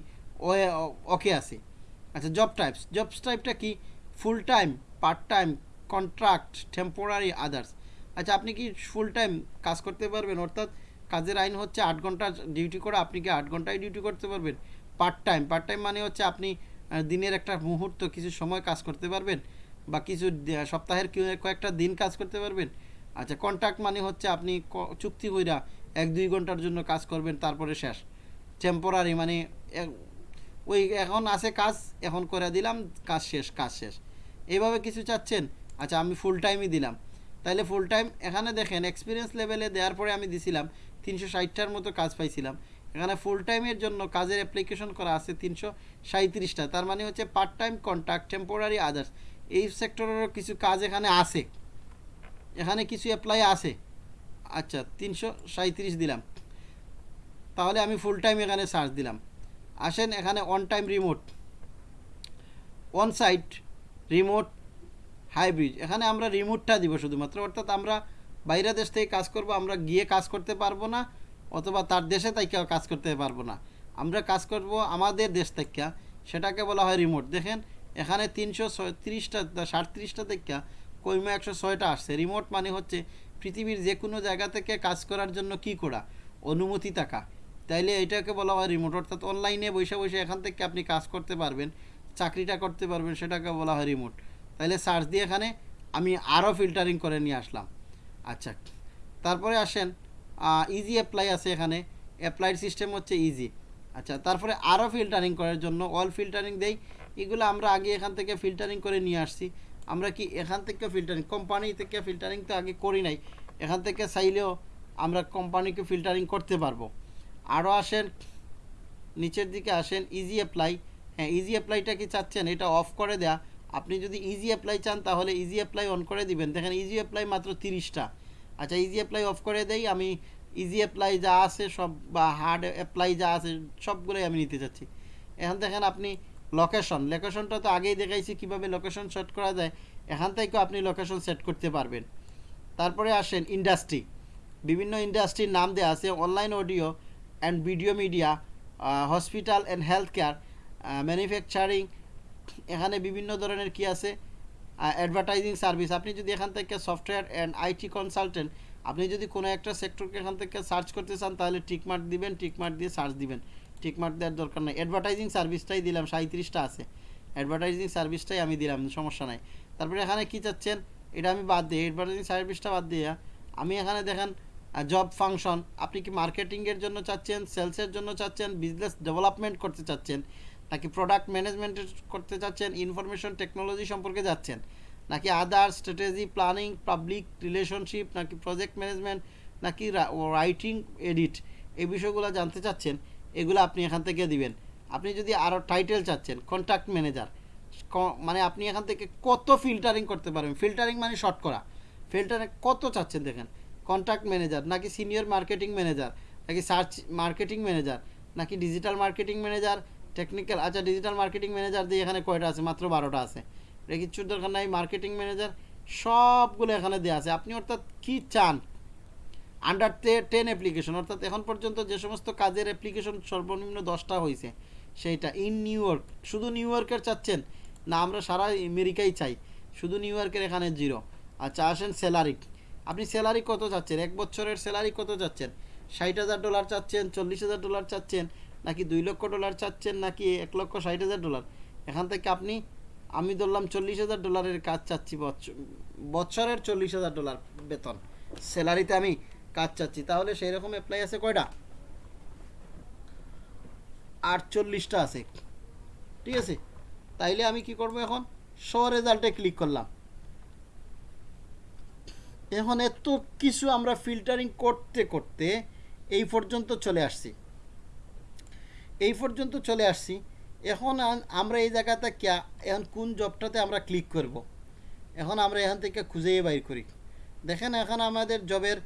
[SPEAKER 1] ওকে আছি। আচ্ছা জব টাইপস জব টাইপটা কি? Full time part time contract temporary others আচ্ছা আপনি কি ফুল টাইম কাজ করতে পারবেন? অর্থাৎ কাজের আইন হচ্ছে আট ঘণ্টা ডিউটি করে আপনি কি আট ঘন্টায় ডিউটি করতে পারবেন? পার্ট টাইম পার্ট টাইম মানে হচ্ছে আপনি দিনের একটা মুহূর্ত, কিছু সময় কাজ করতে পারবেন বা কিছু সপ্তাহের কয়েকটা দিন কাজ করতে পারবেন। আচ্ছা কন্ট্রাক্ট মানে হচ্ছে আপনি চুক্তি কইরা এক, দুই ঘণ্টার জন্য কাজ করবেন, তারপরে শেষ। টেম্পোরারি মানে ওই এখন আছে কাজ, এখন করে দিলাম, কাজ শেষ কাজ শেষ। এইভাবে কিছু চাচ্ছেন? আচ্ছা আমি ফুল টাইমই দিলাম। তাহলে ফুল টাইম এখানে দেখেন এক্সপিরিয়েন্স লেভেলে দেওয়ার পরে আমি দিছিলাম তিনশো ষাটটার মতো কাজ পাইছিলাম। এখানে ফুল টাইমের জন্য কাজের অ্যাপ্লিকেশন করা আছে তিনশো সাঁত্রিশটা তার মানে হচ্ছে part time contract temporary others এই সেক্টরেরও কিছু কাজ এখানে আছে। এখানে কিছু অ্যাপ্লাই আছে। আচ্ছা তিনশো সাঁত্রিশ দিলাম। তাহলে আমি ফুল টাইম এখানে সার্চ দিলাম। আসেন এখানে on time remote on site remote hybrid এখানে আমরা রিমোটটা দিব শুধুমাত্র। অর্থাৎ আমরা বাইরে দেশ থেকে কাজ করব, আমরা গিয়ে কাজ করতে পারব না, অথবা তার দেশে তাই কেউ কাজ করতে পারব না। আমরা কাজ করব আমাদের দেশ থেকে, সেটাকে বলা হয় রিমোট দেখেন, এখানে তিনশো তিরিশটা সাতত্রিশটা থেকে কইমা একশো ছয়টা আসছে। রিমোট মানে হচ্ছে পৃথিবীর যে কোনো জায়গা থেকে কাজ করার জন্য কি করা? অনুমতি থাকা। তাইলে এটাকে বলা হয় রিমোট অর্থাৎ অনলাইনে বসে বসে এখান থেকে আপনি কাজ করতে পারবেন, চাকরিটা করতে পারবেন, সেটাকে বলা হয় রিমোট তাইলে সার্চ দিয়ে এখানে আমি আরও ফিল্টারিং করে নিয়ে আসলাম। আচ্ছা তারপরে আসেন ইজি অ্যাপ্লাই আছে এখানে অ্যাপ্লাইড সিস্টেম হচ্ছে ইজি আচ্ছা তারপরে আরও ফিল্টারিং করার জন্য অল ফিল্টারিং দেই, এগুলো আমরা আগে এখান থেকে ফিল্টারিং করে নিয়ে আসছি। আমরা কি এখান থেকে ফিল্টারিং কোম্পানি থেকে ফিল্টারিং তো আগে করি নাই, এখান থেকে চাইলেও আমরা কোম্পানিকে ফিল্টারিং করতে পারব। আরও আসেন, নিচের দিকে আসেন ইজি অ্যাপ্লাই হ্যাঁ ইজি অ্যাপ্লাইটা কি চাচ্ছেন? এটা অফ করে দেয়া। আপনি যদি ইজি অ্যাপ্লাই চান, তাহলে ইজি অ্যাপ্লাই অন করে দিবেন। দেখেন ইজি অ্যাপ্লাই মাত্র তিরিশটা। আচ্ছা ইজি অ্যাপ্লাই অফ করে দেই, আমি ইজি অ্যাপ্লাই যা আছে সব বা হার্ড অ্যাপ্লাই যা আছে সবগুলোই আমি নিতে চাচ্ছি। এখন দেখেন আপনি লোকেশন লোকেশনটা তো আগেই দেখাইছি কীভাবে লোকেশন সেট করা যায়, এখান থেকেও আপনি লোকেশন সেট করতে পারবেন। তারপরে আসেন ইন্ডাস্ট্রি বিভিন্ন ইন্ডাস্ট্রির নাম দেওয়া আছে online audio and video media hospital and health care manufacturing এখানে বিভিন্ন ধরনের কি আছে? অ্যাডভার্টাইজিং সার্ভিস আপনি যদি এখান থেকে সফটওয়্যার অ্যান্ড আইটি কনসালটেন্ট আপনি যদি কোনো একটা সেক্টরকে এখান থেকে সার্চ করতে চান, তাহলে টিকমার্ক দিবেন, টিকমার্ক দিয়ে সার্চ দিবেন। টিকমার্ক দেওয়ার দরকার নেই। অ্যাডভার্টাইজিং সার্ভিসটাই দিলাম সাঁত্রিশটা আছে। অ্যাডভার্টাইজিং সার্ভিসটাই আমি দিলাম, সমস্যা নাই। তারপরে এখানে কি চাচ্ছেন? এটা আমি বাদ দিই অ্যাডভার্টাইজিং সার্ভিসটা বাদ দিয়ে, আমি এখানে দেখেন জব ফাংশন আপনি কি মার্কেটিংয়ের জন্য চাচ্ছেন সেলসের জন্য চাচ্ছেন বিজনেস ডেভেলপমেন্ট করতে চাচ্ছেন? নাকি প্রোডাক্ট ম্যানেজমেন্ট করতে চাচ্ছেন ইনফরমেশন টেকনোলজি সম্পর্কে যাচ্ছেন, নাকি other strategy planning public relationship নাকি প্রজেক্ট ম্যানেজমেন্ট নাকি রাইটিং এডিট এই বিষয়গুলো জানতে চাচ্ছেন, এগুলো আপনি এখান থেকে দিবেন। আপনি যদি আরও টাইটেল চাচ্ছেন কন্ট্যাক্ট ম্যানেজার মানে আপনি এখান থেকে কত ফিল্টারিং করতে পারবেন? ফিল্টারিং মানে শর্ট করা। ফিল্টারে কত চাচ্ছেন দেখেন? কন্ট্যাক্ট ম্যানেজার নাকি সিনিয়র মার্কেটিং ম্যানেজার নাকি সার্চ মার্কেটিং ম্যানেজার নাকি ডিজিটাল মার্কেটিং ম্যানেজার টেকনিক্যাল আচ্ছা ডিজিটাল মার্কেটিং ম্যানেজার দিয়ে এখানে কয়টা আছে? মাত্র বারোটা আছে। এটা কিচ্ছুর দরকার নাই মার্কেটিং ম্যানেজার সবগুলো এখানে দেওয়া আছে। আপনি অর্থাৎ কি চান? আন্ডার টেন অ্যাপ্লিকেশন অর্থাৎ এখন পর্যন্ত যে সমস্ত কাজের অ্যাপ্লিকেশন সর্বনিম্ন দশটা হয়েছে সেইটা ইন নিউ ইয়র্ক শুধু নিউ ইয়র্কের চাচ্ছেন? না, আমরা সারা আমেরিকাই চাই। শুধু নিউ ইয়র্কের এখানে জিরো আচ্ছা আসেন স্যালারি আপনি স্যালারি কত চাচ্ছেন? এক বছরের স্যালারি কত চাচ্ছেন? ষাট হাজার ডলার চাচ্ছেন, চল্লিশ হাজার ডলার চাচ্ছেন নাকি দুই লক্ষ ডলার চাচ্ছেন নাকি এক লক্ষ ষাট হাজার ডলার? এখান থেকে আপনি, আমি ধরলাম চল্লিশ হাজার ডলারের কাজ চাচ্ছি বছরের চল্লিশ হাজার ডলার বেতন। স্যালারিতে আমি কাজ চাচ্ছি। তাহলে সেই রকম অ্যাপ্লাই আছে কয়টা? আটচল্লিশটা আছে। ঠিক আছে? তাইলে আমি কি করব এখন? শো রেজাল্টে ক্লিক করলাম। এখন এত কিছু আমরা ফিল্টারিং করতে করতে এই পর্যন্ত চলে আসছি। এই পর্যন্ত চলে আসছি। এখন আমরা এই জায়গাতে ক্যা এখন কোন জবটাতে আমরা ক্লিক করব। এখন আমরা এখান থেকে খুঁজেই বাইর করি। দেখেন এখন আমাদের জবের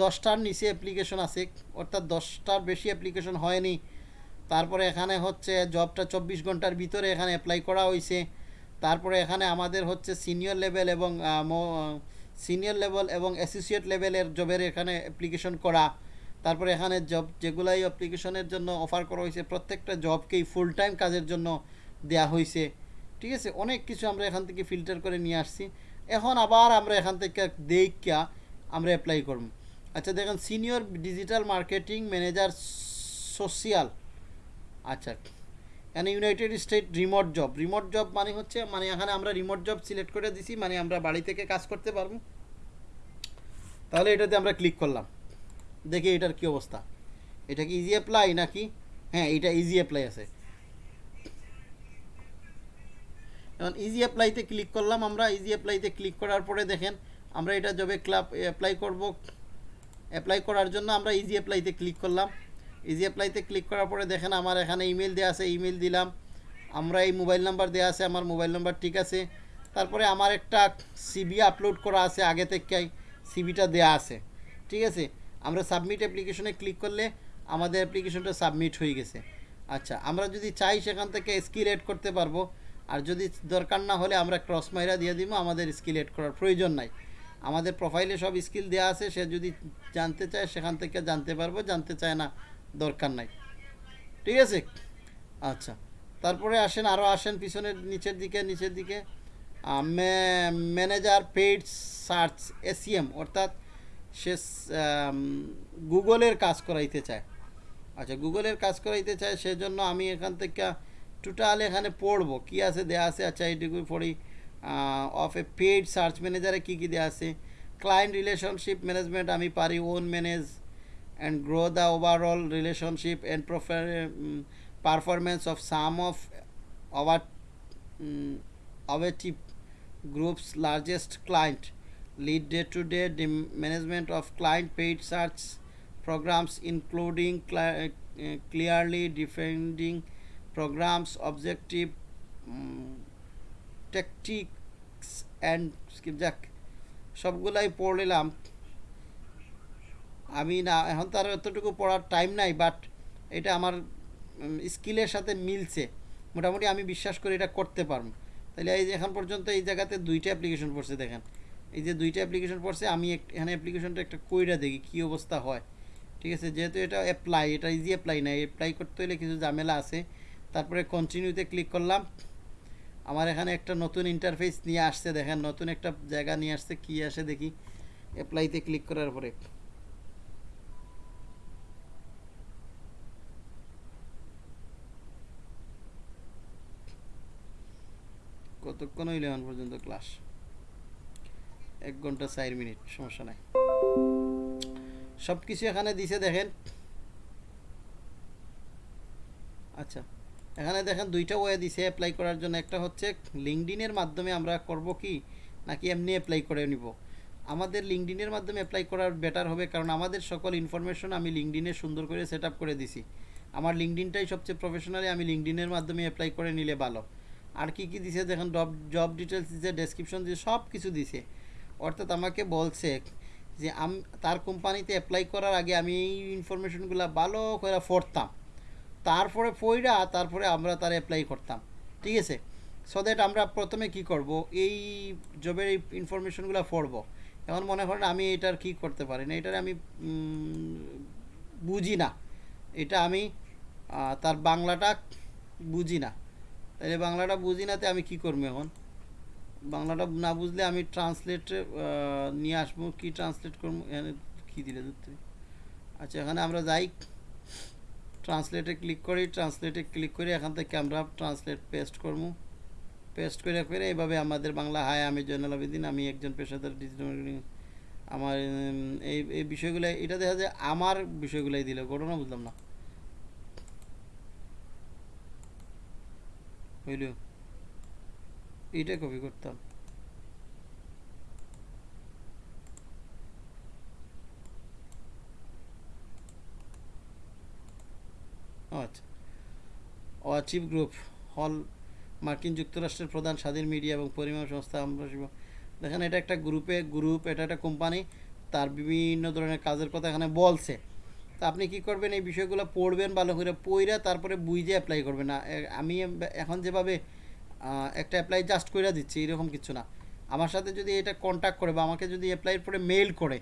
[SPEAKER 1] দশটার নিচে অ্যাপ্লিকেশন আছে, অর্থাৎ দশটার বেশি অ্যাপ্লিকেশন হয়নি। তারপরে এখানে হচ্ছে জবটা চব্বিশ ঘণ্টার ভিতরে এখানে অ্যাপ্লাই করা হয়েছে তারপরে এখানে আমাদের হচ্ছে সিনিয়র লেভেল এবং সিনিয়র লেভেল এবং অ্যাসোসিয়েট লেভেলের জবের এখানে অ্যাপ্লিকেশন করা। তারপরে এখানে জব যেগুলাই অ্যাপ্লিকেশনের জন্য অফার করা হয়েছে, প্রত্যেকটা জবকেই ফুল টাইম কাজের জন্য দেয়া হয়েছে। ঠিক আছে? অনেক কিছু আমরা এখান থেকে ফিল্টার করে নিয়ে আসছি। এখন আবার আমরা এখান থেকে দেখা আমরা অ্যাপ্লাই করব। আচ্ছা দেখেন senior digital marketing manager social আচ্ছা এখানে United State remote job remote job মানে হচ্ছে মানে এখানে আমরা রিমোট জব সিলেক্ট করে দিছি মানে আমরা বাড়ি থেকে কাজ করতে পারব। তাহলে এটাতে আমরা ক্লিক করলাম। দেখি এটার কি অবস্থা? এটা কি ইজি অ্যাপ্লাই নাকি? হ্যাঁ এটা ইজি অ্যাপ্লাই আছে। এখন ইজি অ্যাপ্লাইতে ক্লিক করলাম আমরা। ইজি অ্যাপ্লাইতে ক্লিক করার পরে দেখেন, আমরা এটা জবে ক্লাব অ্যাপ্লাই করব। অ্যাপ্লাই করার জন্য আমরা ইজি অ্যাপ্লাইতে ক্লিক করলাম। ইজি অ্যাপ্লাইতে ক্লিক করার পরে দেখেন, আমার এখানে ইমেল দেওয়া আছে ইমেল দিলাম। আমরা এই মোবাইল নাম্বার দেওয়া আছে, আমার মোবাইল নাম্বার ঠিক আছে। তারপরে আমার একটা সিবি আপলোড করা আছে, আগে থেকেই সিবিটা দেওয়া আছে। ঠিক আছে? আমরা সাবমিট অ্যাপ্লিকেশনে ক্লিক করলে আমাদের অ্যাপ্লিকেশনটা সাবমিট হয়ে গেছে। আচ্ছা আমরা যদি চাই সেখান থেকে স্কিল এড করতে পারব, আর যদি দরকার না হলে আমরা ক্রস মাইরা দিয়ে দিব, আমাদের স্কিল এড করার প্রয়োজন নাই। আমাদের প্রোফাইলে সব স্কিল দেওয়া আছে, সে যদি জানতে চায় সেখান থেকে জানতে পারব, জানতে চায় না, দরকার নাই। ঠিক আছে? আচ্ছা তারপরে আসেন আরও আসেন পিছনের নিচের দিকে নিচের দিকে। ম্যানেজার পেইড সার্চ এসিএম অর্থাৎ সে গুগলের কাজ করাইতে চায়। আচ্ছা গুগলের কাজ করাইতে চায়, সেজন্য আমি এখান থেকে টোটাল এখানে পড়ব। কী আছে, দেয়া আছে? আচ্ছা এইটুকু পড়ি। অফ এ পেইড সার্চ ম্যানেজারে কী কী দেওয়া আছে? ক্লায়েন্ট রিলেশনশিপ ম্যানেজমেন্ট আমি পারি own manage and grow the overall relationship and profer- of some of some of groups largest our lead day-to-day dem- management of client paid search programs including cli- uh, clearly defining programs objective um, tactics and যাক সবগুলাই পড়লাম আমি না এখন তো আর এতটুকু পড়ার time নাই বাট এটা আমার স্কিলের সাথে মিলছে মোটামুটি আমি বিশ্বাস করি এটা করতে পারব তাহলে এই এখন পর্যন্ত এই জায়গাতে দুইটা অ্যাপ্লিকেশন পড়ছে দেখেন এই যে দুইটা অ্যাপ্লিকেশন পড়ছে, আমি এখানে অ্যাপ্লিকেশনটা একটা কইরা দেখি কী অবস্থা হয়। ঠিক আছে, যেহেতু এটা অ্যাপ্লাই এটা ইজি অ্যাপ্লাই না অ্যাপ্লাই করতে হলে কিছু ঝামেলা আছে। তারপরে কন্টিনিউতে ক্লিক করলাম। আমার এখানে একটা নতুন ইন্টারফেস নিয়ে আসছে, দেখেন, নতুন একটা জায়গা নিয়ে আসছে, কী আসে দেখি। অ্যাপ্লাইতে ক্লিক করার পরে। কতক্ষণ হইলে পর্যন্ত ক্লাস এক ঘণ্টা চার মিনিট, সমস্যা নাই। সব কিছু এখানে দিছে দেখেন। আচ্ছা এখানে দেখেন দুইটা ওয়ে দিছে অ্যাপ্লাই করার জন্য। একটা হচ্ছে লিঙ্কডিনের মাধ্যমে আমরা করব কি, নাকি এমনি অ্যাপ্লাই করে নিব। আমাদের লিঙ্কডিনের মাধ্যমে অ্যাপ্লাই করার বেটার হবে, কারণ আমাদের সকল ইনফরমেশন আমি লিঙ্কডিনে সুন্দর করে সেট করে দিছি। আমার লিঙ্কডিনটাই সবচেয়ে প্রফেশনালি আমি লিঙ্কডিনের মাধ্যমে অ্যাপ্লাই করে নিলে ভালো। আর কি কি দিছে দেখেন জব ডিটেলস দিছে ডেসক্রিপশন দিছে সব কিছু দিছে। অর্থাৎ আমাকে বলছে যে আম তার কোম্পানিতে অ্যাপ্লাই করার আগে আমি এই ইনফরমেশনগুলো ভালো করে পড়তাম। তারপরে পইরা তারপরে আমরা তার অ্যাপ্লাই করতাম। ঠিক আছে? সো দ্যাট আমরা প্রথমে কি করব? এই জবের এই ইনফরমেশনগুলো পড়ব। এখন মনে করেন আমি এটার কি করতে পারি না, এটার আমি বুঝি না। এটা আমি তার বাংলাটা বুঝি না। তাহলে বাংলাটা বুঝি না, তে আমি কি করব এখন? বাংলাটা না বুঝলে আমি ট্রান্সলেট নিয়ে আসব, কি ট্রান্সলেট করব, এখানে কী দিলে ধরতে আচ্ছা এখানে আমরা যাই। ট্রান্সলেটে ক্লিক করি ট্রান্সলেটে ক্লিক করে এখান থেকে আমরা ট্রান্সলেট পেস্ট করব। পেস্ট করে করে এইভাবে আমাদের বাংলা হায় আমি জয়নাল আবেদিন, আমি একজন পেশাদার ডিজিটাল আমার এই এই বিষয়গুলো এটা দেখা যায় আমার বিষয়গুলাই দিল, ঘটনা বুঝলাম না। হইল এইটা কপি করতাম। আচ্ছা। অচিভ গ্রুপ, হল, মার্কিন যুক্তরাষ্ট্রের প্রধান স্বাধীন মিডিয়া এবং পরিমাণ সংস্থা আমরা দেখেন এটা একটা গ্রুপে, গ্রুপ, এটা একটা কোম্পানি, তার বিভিন্ন ধরনের কাজের কথা এখানে বলছে। তা আপনি কি করবেন? এই বিষয়গুলো পড়বেন ভালো করে পড়ে তারপরে বুঝে অ্যাপ্লাই করবেন। না আমি এখন যেভাবে একটা অ্যাপ্লাই জাস্ট করে দিচ্ছি, এরকম কিছু না। আমার সাথে যদি এটা কন্ট্যাক্ট করে বা আমাকে যদি অ্যাপ্লাইয়ের পরে মেল করে,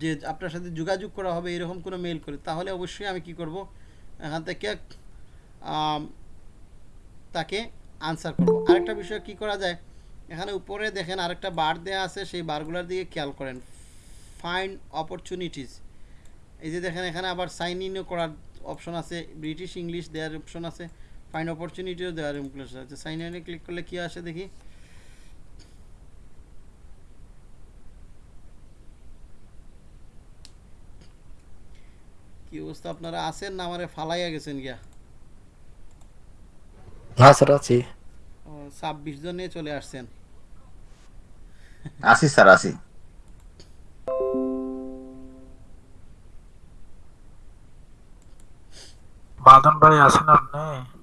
[SPEAKER 1] যে আপনার সাথে যোগাযোগ করা হবে, এরকম কোনো মেইল করে, তাহলে অবশ্যই আমি কি করব? এখান থেকে তাকে আনসার করব। আরেকটা বিষয় কি করা যায়? এখানে উপরে দেখেন আরেকটা বার দেওয়া আছে, সেই বারগুলোর দিকে খেয়াল করেন। ফাইন্ড অপরচুনিটিস এই যে দেখেন এখানে আবার সাইন ইনও করার অপশন আছে ব্রিটিশ ইংলিশ দেওয়ার অপশন আছে। ফাইন্ড অপরচুনিটিও দেওয়ার অপশন আছে সাইন ইনে ক্লিক করলে কি আসে দেখি কি অবস্থা আপনারা আছেন না আমারে ফালাইয়া গেছেন গিয়া
[SPEAKER 5] না স্যার আছি
[SPEAKER 1] ছাব্বিশ জন নিয়ে চলে আসছেন
[SPEAKER 8] আসি স্যার আসি
[SPEAKER 7] বাদন ভাই আছেন আপনি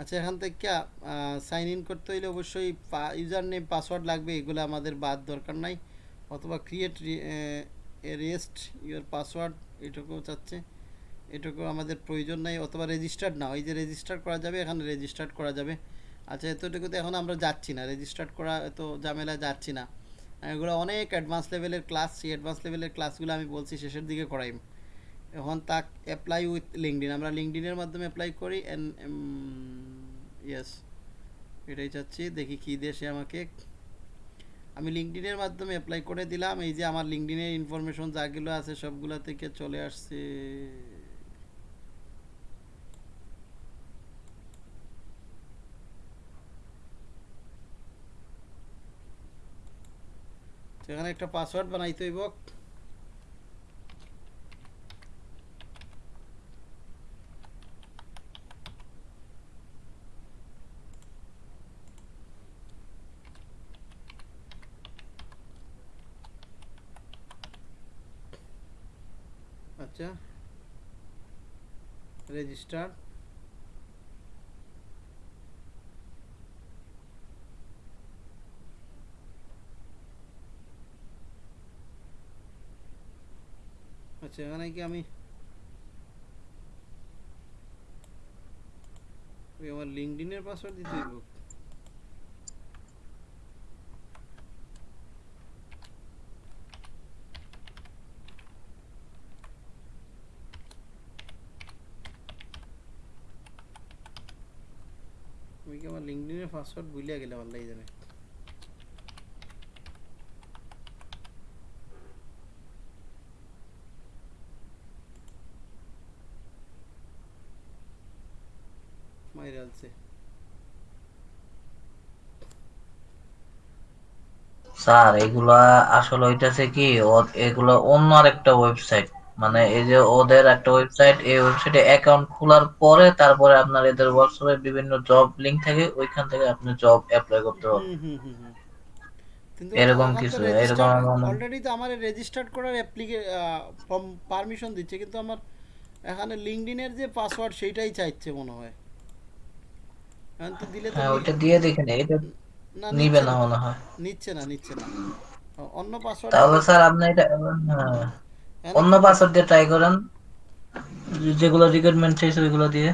[SPEAKER 1] আচ্ছা এখান থেকে সাইন ইন করতে হইলে অবশ্যই ইউজার নেম পাসওয়ার্ড লাগবে, এগুলো আমাদের বাদ দরকার নাই। অথবা ক্রিয়েট রেস্ট ইউর পাসওয়ার্ড এটুকুও চাচ্ছে। এটুকু আমাদের প্রয়োজন নাই, অথবা রেজিস্টার্ড না, ওই যে রেজিস্টার করা যাবে, এখানে রেজিস্টার্ড করা যাবে। আচ্ছা এতটুকুতে এখন আমরা যাচ্ছি না রেজিস্টার্ড করা এত ঝামেলায় যাচ্ছি না। এগুলো অনেক অ্যাডভান্স লেভেলের ক্লাস সেই অ্যাডভান্স লেভেলের ক্লাসগুলো আমি বলছি, শেষের দিকে করাই এখন তাক অ্যাপ্লাই উইথ লিঙ্কডিন আমরা লিঙ্কডিনের মাধ্যমে অ্যাপ্লাই করি অ্যান্ড ইয়েস এটাই চাচ্ছি। দেখি কী দেশে আমাকে। আমি লিঙ্কডিনের মাধ্যমে অ্যাপ্লাই করে দিলাম। এই যে আমার লিঙ্কডিনের ইনফরমেশন যাগুলো আছে সবগুলো থেকে চলে আসছে। সেখানে একটা পাসওয়ার্ড বানাইতে হইব। আচ্ছা রেজিস্টার আচ্ছা এখানে কি আমি আমার লিঙ্কডিনের পাসওয়ার্ড দিতে লিঙ্কডিনে পাসওয়ার্ড ভুলিয়া গেলাম আল্লাহ জানে।
[SPEAKER 8] স্যার, এগুলা আসলে হইতাছে কি এগুলা অন্য আরেকটা ওয়েবসাইট মানে এই যে ওদের একটা ওয়েবসাইট এই ওয়েবসাইটে অ্যাকাউন্ট খোলার পরে তারপরে আপনার এদের হোয়াটসঅ্যাপে বিভিন্ন জব লিংক থাকে ওইখান থেকে আপনি জব অ্যাপ্লাই করতে পারবেন। এরকম কিছু, এরকম
[SPEAKER 1] already তো আমার রেজিস্টার্ড করার অ্যাপ্লিকে পারমিশন দিচ্ছে কিন্তু আমার এখানে লিঙ্কডইনের যে পাসওয়ার্ড সেইটাই চাইছে মনে হয়। এখন তো দিলে তো
[SPEAKER 8] হ্যাঁ ওইটা দিয়ে দেখেন এটা
[SPEAKER 1] না
[SPEAKER 8] নিবে না
[SPEAKER 1] না।
[SPEAKER 8] মনে হয়।
[SPEAKER 1] নিচ্ছে না নিচ্ছে না। অন্য পাসওয়ার্ড
[SPEAKER 8] তাহলে স্যার আপনি এটা হ্যাঁ, অন্য পাসওয়ার্ড দিয়ে ট্রাই করেন। যেগুলো রিকোয়ারমেন্ট চাইছে ওইগুলো দিয়ে।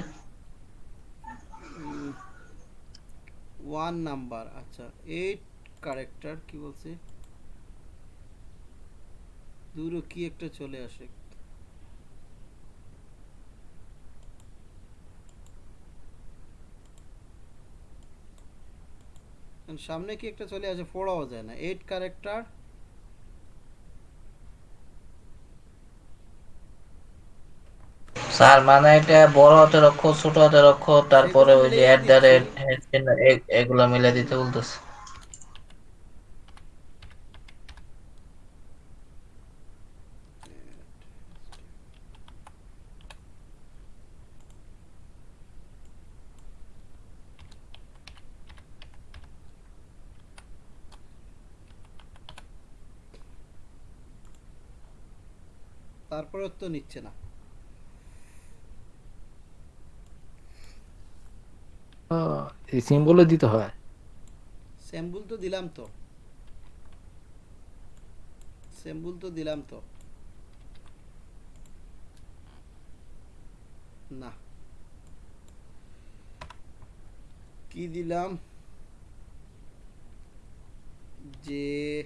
[SPEAKER 1] ওয়ান নাম্বার আচ্ছা এইট ক্যারেক্টার কি বলছে? দূরে কি একটা চলে আসে? সামনে কি একটা চলে আসে? পড়াও যায় না। এইট ক্যারেক্টার
[SPEAKER 8] স্যার মানে এটা বড় হাতের অক্ষর, ছোট হাতের অক্ষর, তারপরে ওই যে অ্যাট দ্য রেট। এগুলো মিলে দিতে বলতেছে
[SPEAKER 1] তারপরে তো নিচ্ছে না
[SPEAKER 5] এই সিম্বলও দিতে হয়।
[SPEAKER 1] স্যাম্বুল তো দিলাম তো। স্যাম্বুল তো দিলাম তো। না। কি দিলাম? যে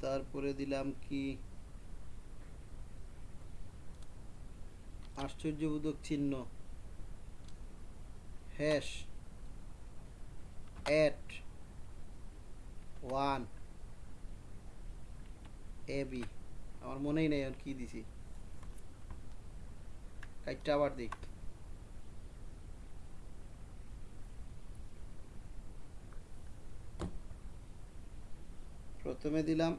[SPEAKER 1] তারপরে দিলাম কি? আশ্চর্যবোধক চিহ্ন। Hash at one A B আমার মনেই নেই আর কি দিছি। কাইটটা আবার দিক প্রথমে দিলাম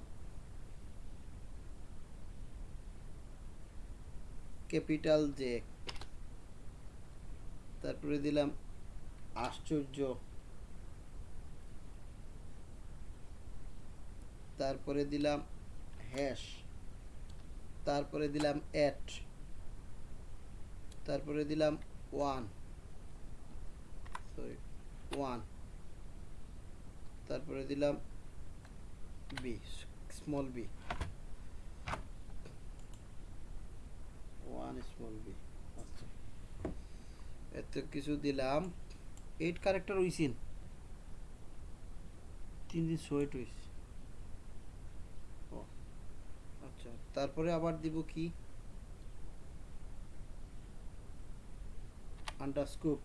[SPEAKER 1] ক্যাপিটাল জে। তারপরে দিলাম আশ্চর্য। তারপরে দিলাম হ্যাশ তারপরে দিলাম অ্যাট তারপরে দিলাম ওয়ান সরি ওয়ান তারপরে দিলাম B small B one small B আচ্ছা। এত কিছু দিলাম। এইট ক্যারেক্টার হইছিন তিন দিন সোয়েট হইছে। ও, আচ্ছা তারপরে আবার দিব কি? আন্ডারস্কোপ।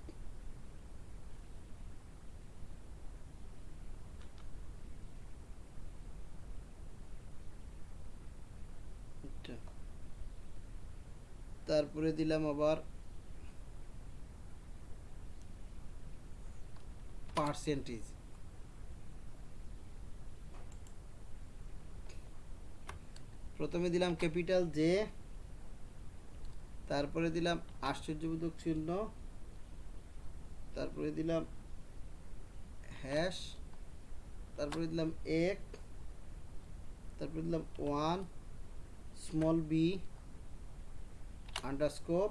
[SPEAKER 1] তারপরে দিলাম আবার পার্সেন্টেজ প্রথমে দিলাম ক্যাপিটাল জে তারপরে দিলাম আশ্চর্যবোধক চিহ্ন, তারপরে দিলাম হ্যাশ তারপরে দিলাম এক, তারপরে দিলাম ওয়ান স্মল বি আন্ডারস্কোপ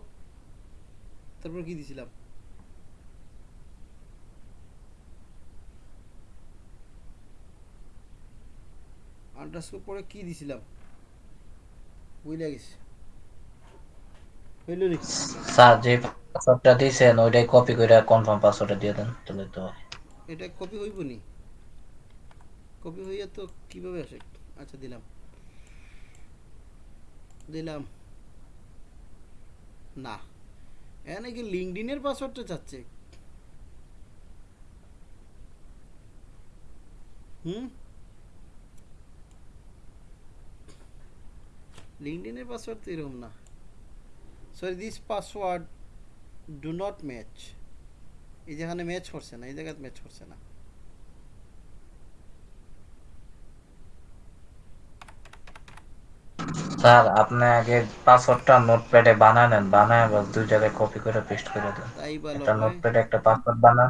[SPEAKER 1] তারপর কি দিছিলাম? আন্ডারস্কোপ পরে কি দিছিলাম? বুঝলে গেছে? হইল রে
[SPEAKER 8] স্যার যে পাসওয়ার্ডটা দিয়েছেন ওইটাই কপি করে কনফার্ম পাসওয়ার্ডটা দিয়ে দেন তাহলে তো
[SPEAKER 1] এটা কপি হইব নি? কপি হইয়া তো কীভাবে আসে? আচ্ছা দিলাম। দিলাম। না। এখানে কি লিঙ্কডিনের পাসওয়ার্ডটা চাচ্ছে? হুম? লিঙ্কডিনের পাসওয়ার্ড তো এরকম না। Sorry this password do not match এই যেখানে ম্যাচ করছে না এই জায়গায় ম্যাচ করছে না।
[SPEAKER 8] স্যার আপনি আগে পাসওয়ার্ডটা নোটপ্যাডে বানায় নেন বানায় বাস দুই জায়গায় কপি করে পেস্ট করে দেন। একটা নোটপ্যাডে একটা পাসওয়ার্ড বানান।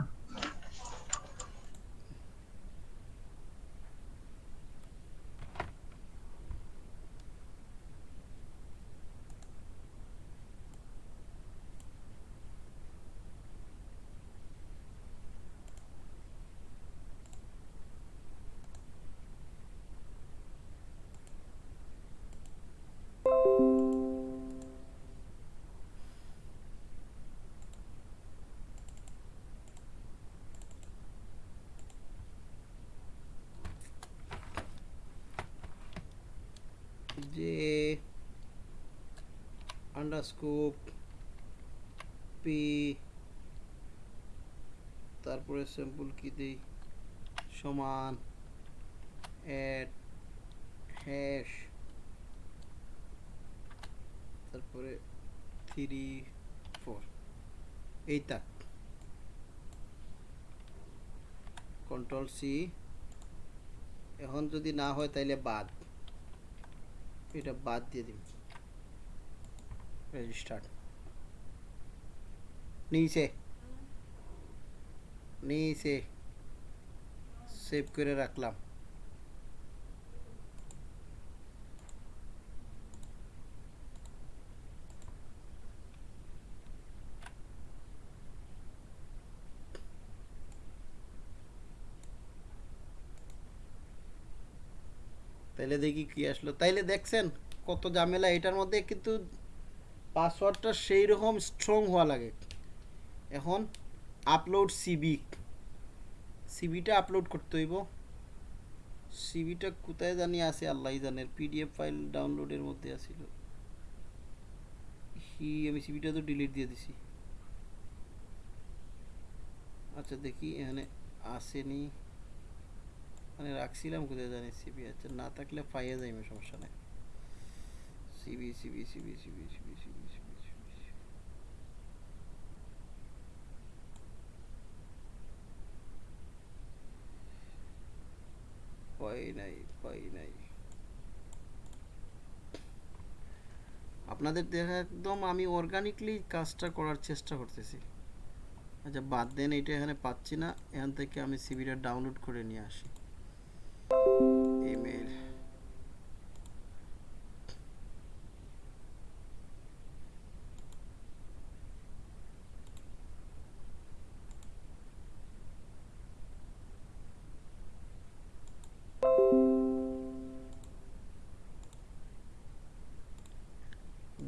[SPEAKER 1] আন্ডারস্কোপ পি তারপরে স্যাম্পল কি দেই? সমান অ্যাড হ্যাশ তারপরে থ্রি ফোর এইটা। কন্ট্রোল সি এখন যদি না হয় তাইলে বাদ। এটা বাদ দিয়ে দিন রেজিস্টার্ড নিচে নিচে সেভ করে রাখলাম তাইলে দেখি কি আসলো তাইলে দেখছেন কত ঝামেলা এটার মধ্যে কিন্তু পাসওয়ার্ডটা সেই রকম স্ট্রং হওয়া লাগে। এখন আপলোড সিবি সিবিটা আপলোড করতে হইব। সিবিটা কোথায় জানি আছে আল্লাহ জানে। পিডিএফ ফাইল ডাউনলোডের মধ্যে আছিল। হি, আমি সিবিটা তো ডিলিট দিয়ে দিছি। আচ্ছা দেখি এখানে আসেনি। মানে রাখছিলাম কোথায় জানি সিবি আচ্ছা না থাকলে পাইয়ে যাইবে সমস্যা নাই। আপনাদের দেখা একদম আমি অর্গানিকলি কাজটা করার চেষ্টা করতেছি আচ্ছা বাদ দেন এটা এখানে পাচ্ছি না এখান থেকে আমি সিবিটা ডাউনলোড করে নিয়ে আসি ইমেল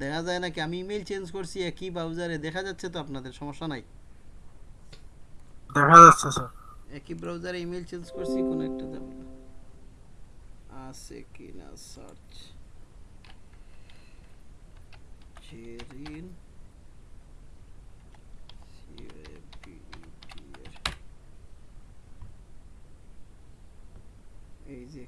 [SPEAKER 1] দেখা যায় নাকি? আমি ইমেল চেঞ্জ করছি একই ব্রাউজারে দেখা যাচ্ছে তো আপনাদের সমস্যা নাই?
[SPEAKER 7] দেখা যাচ্ছে স্যার
[SPEAKER 1] একই ব্রাউজারে ইমেল চেঞ্জ করছি কোনো একটা ঝামেলা আছে কি না সার্চ জেরিন এই যে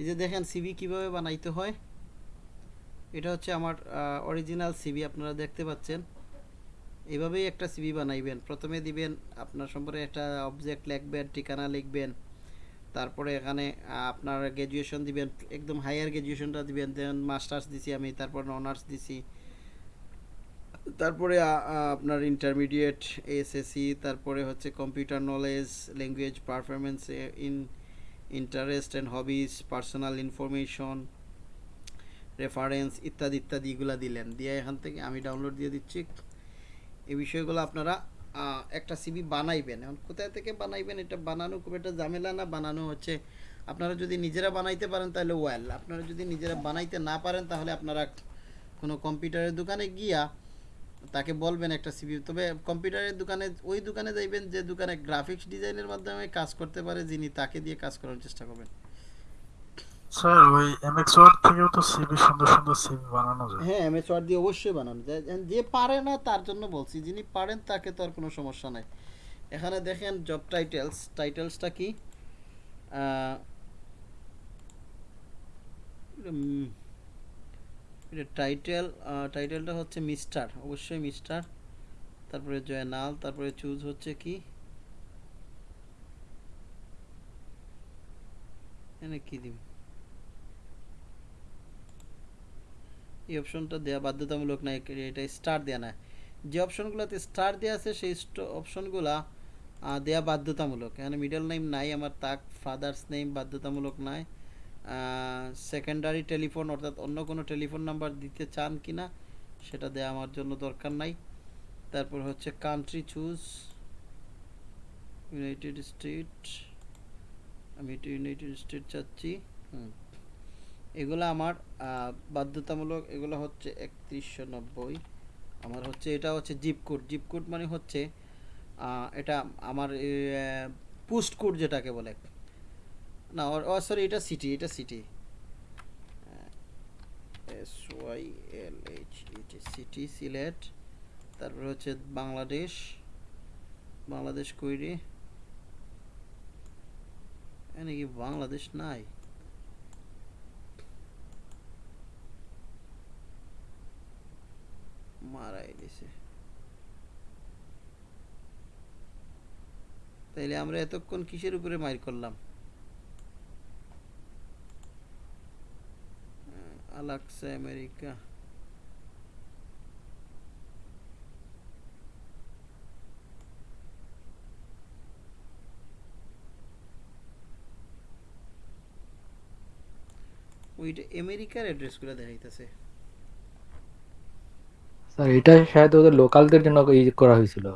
[SPEAKER 1] এই যে দেখেন সিভি কীভাবে বানাইতে হয়? এটা হচ্ছে আমার অরিজিনাল সিভি আপনারা দেখতে পাচ্ছেন। এভাবেই একটা সিভি বানাইবেন। প্রথমে দিবেন আপনার সম্পর্কে একটা অবজেক্ট লিখবেন, ঠিকানা লিখবেন। তারপরে এখানে আপনার গ্র্যাজুয়েশন দিবেন, একদম হায়ার গ্র্যাজুয়েশনটা দিবেন। দেন মাস্টার্স দিছি আমি, তারপর অনার্স দিছি। তারপরে আপনার ইন্টারমিডিয়েট এসএসসি তারপরে হচ্ছে computer knowledge language performance in interest and hobbies personal information reference ইত্যাদি ইত্যাদি এগুলো দিলেন। দিয়ে এখান থেকে আমি ডাউনলোড দিয়ে দিচ্ছি। এই বিষয়গুলো আপনারা একটা সিবি বানাইবেন। এখন কোথায় থেকে বানাইবেন? এটা বানানো খুব একটা ঝামেলা না। বানানো হচ্ছে, আপনারা যদি নিজেরা বানাইতে পারেন তাহলে ওয়েল আপনারা যদি নিজেরা বানাইতে না পারেন তাহলে আপনারা কোনো কম্পিউটারের দোকানে গিয়া তাকে বলবেন একটা সিবি তবে কম্পিউটারের দোকানে ওই দোকানে যাইবেন যে দোকানে গ্রাফিক্স ডিজাইনের মাধ্যমে কাজ করতে পারে যিনি তাকে দিয়ে কাজ করার চেষ্টা করবেন।
[SPEAKER 7] স্যার ওই এমএক্স ওয়ার্ড থেকেও তো সিভি সুন্দর সুন্দর সিভি বানানো যায়।
[SPEAKER 1] হ্যাঁ এমএস ওয়ার্ড দিয়ে অবশ্যই বানানো যায়। যে- পারে না তার জন্য বলছি যিনি পারেন তাকে তো আর কোনো সমস্যা নাই। এখানে দেখেন জব টাইটেলস টাইটেলসটা কি? এটা টাইটেল টাইটেলটা হচ্ছে মিস্টার, অবশ্যই মিস্টার। তারপরে জয়নাল, তারপরে চুজ হচ্ছে কি? এখানে কি দিব? এই অপশনটা দেওয়া বাধ্যতামূলক নাই এটা স্টার দেওয়া না। যে অপশনগুলোতে স্টার দেওয়া আছে, সেই অপশনগুলা দেওয়া বাধ্যতামূলক। এখানে মিডল নেম নাই, আমার তাক ফাদার্স নেম বাধ্যতামূলক নাই। সেকেন্ডারি টেলিফোন অর্থাৎ অন্য কোনো টেলিফোন নাম্বার দিতে চান কি না সেটা দেওয়া আমার জন্য দরকার নাই। তারপর হচ্ছে কান্ট্রি চুজ ইউনাইটেড স্টেট আমি একটু ইউনাইটেড স্টেট চাচ্ছি হুম। এগুলো আমার বাধ্যতামূলক, এগুলো হচ্ছে একত্রিশশো নব্বই। আমার হচ্ছে, এটা হচ্ছে জিপ কোড জিপ কোড মানে হচ্ছে এটা আমার পোস্ট কোড যেটাকে বলে। না ও সরি এটা সিটি এটা city S Y L H E T city Sylhet, তারপরে হচ্ছে বাংলাদেশ বাংলাদেশ কইরে। এখানে বাংলাদেশ নাই? মারাই দিছে। তাইলে আমরা এতক্ষণ কিসের উপরে মাইর করলাম? আলাক্সা আমেরিকা ওইটা আমেরিকার অ্যাড্রেসগুলো দেখাইতেছে।
[SPEAKER 5] স্যার এটা শায়দ ওদের লোকালদের জন্য করা হয়েছিল।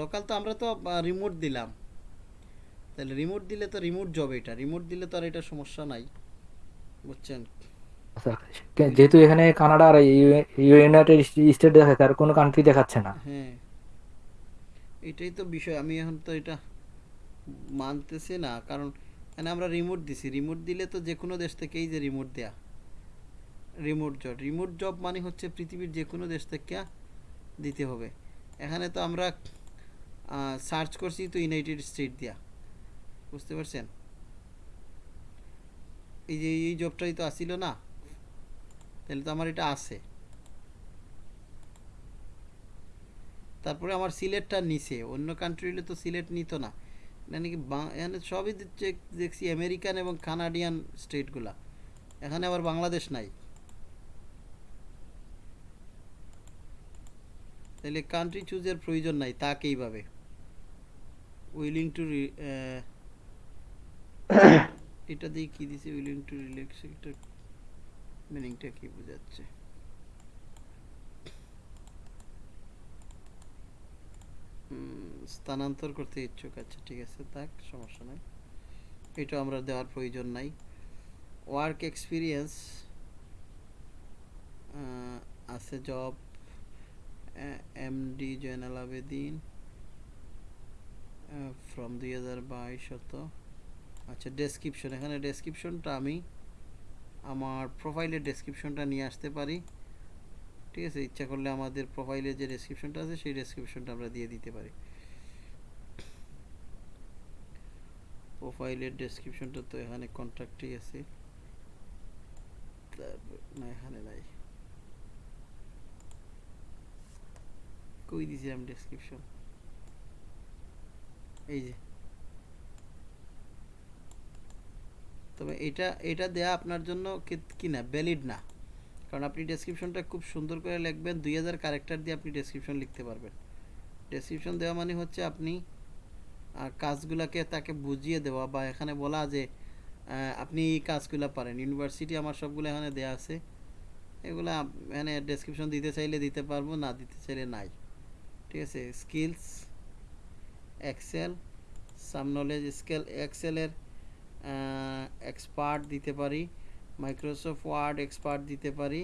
[SPEAKER 1] লোকাল তো আমরা তো রিমোট দিলাম। তাহলে রিমোট দিলে তো রিমোট জব এটা। রিমোট দিলে তো আর এটা সমস্যা নাই। বুঝছেন?
[SPEAKER 5] যেহেতু এখানে কানাডা আর ইউ- ইউনাইটেড স্টেট দেখাচ্ছে আর কোনো কান্ট্রি দেখাচ্ছে না।
[SPEAKER 1] হ্যাঁ। এটাই তো বিষয়। আমি এখন তো এটা মানতেছি না কারণ মানে আমরা রিমোট দিছি। রিমোট দিলে তো যে কোনো দেশ থেকেই যে রিমোট দেয়া। রিমোট জব রিমোট জব মানে হচ্ছে পৃথিবীর যে কোনো দেশ থেকে দিতে হবে। এখানে তো আমরা সার্চ করছি তো ইউনাইটেড স্টেট দিয়া। বুঝতে পারছেন? এই যে, এই জবটাই তো আসিল না, তাহলে তো আমার এটা আছে। তারপরে আমার সিলেটটা নিছে, অন্য কান্ট্রি তো সিলেট নিত না। মানে কি এখানে সবই দেখছি আমেরিকান এবং কানাডিয়ান স্টেটগুলা এখানে আবার বাংলাদেশ নাই। তাহলে কান্ট্রি চুজের প্রয়োজন নাই, তাকে এইভাবে। উইলিং টু এটা দিয়ে কি দিছে উইলিং টু রিল্যাক্স এটা মিনিংটা কি বোঝাচ্ছে? স্থানান্তর করতে ইচ্ছুক আচ্ছা ঠিক আছে, থাক, সমস্যা নাই। এটা আমরা দেওয়ার প্রয়োজন নাই। ওয়ার্ক এক্সপিরিয়েন্স আছে job MD Zainal Abedin from দুই হাজার বাইশ শত আচ্ছা ডেসক্রিপশন এখানে ডেসক্রিপশনটা আমি আমার প্রোফাইলের ডেসক্রিপশনটা নিয়ে আসতে পারি। ঠিক আছে? ইচ্ছা করলে আমাদের প্রোফাইলে যে ডেসক্রিপশনটা আছে, সেই ডেসক্রিপশনটা আমরা দিয়ে দিতে পারি। প্রোফাইলের ডেসক্রিপশনটা তো এখানে কন্ট্যাক্টেই আছে। না, এখানে নাই। কই দিছিলাম ডেসক্রিপশন এই যে। তবে এটা এটা দেয়া আপনার জন্য কি- না ভ্যালিড না। কারণ আপনি ডেসক্রিপশনটা খুব সুন্দর করে লিখবেন, দুই হাজার ক্যারেক্টার দিয়ে আপনি ডেসক্রিপশন লিখতে পারবেন। ডেসক্রিপশন দেওয়া মানে হচ্ছে আপনি কাজগুলাকে তাকে বুঝিয়ে দেওয়া বা এখানে বলা যে আপনি এই কাজগুলো পারেন। ইউনিভার্সিটি আমার সবগুলো এখানে দেয়া আছে। এগুলো মানে ডেসক্রিপশন দিতে চাইলে দিতে পারব, না দিতে চাইলে নাই। ঠিক আছে? Skills Excel some knowledge scale এক্সেলের expert দিতে পারি মাইক্রোসফট ওয়ার্ড এক্সপার্ট দিতে পারি,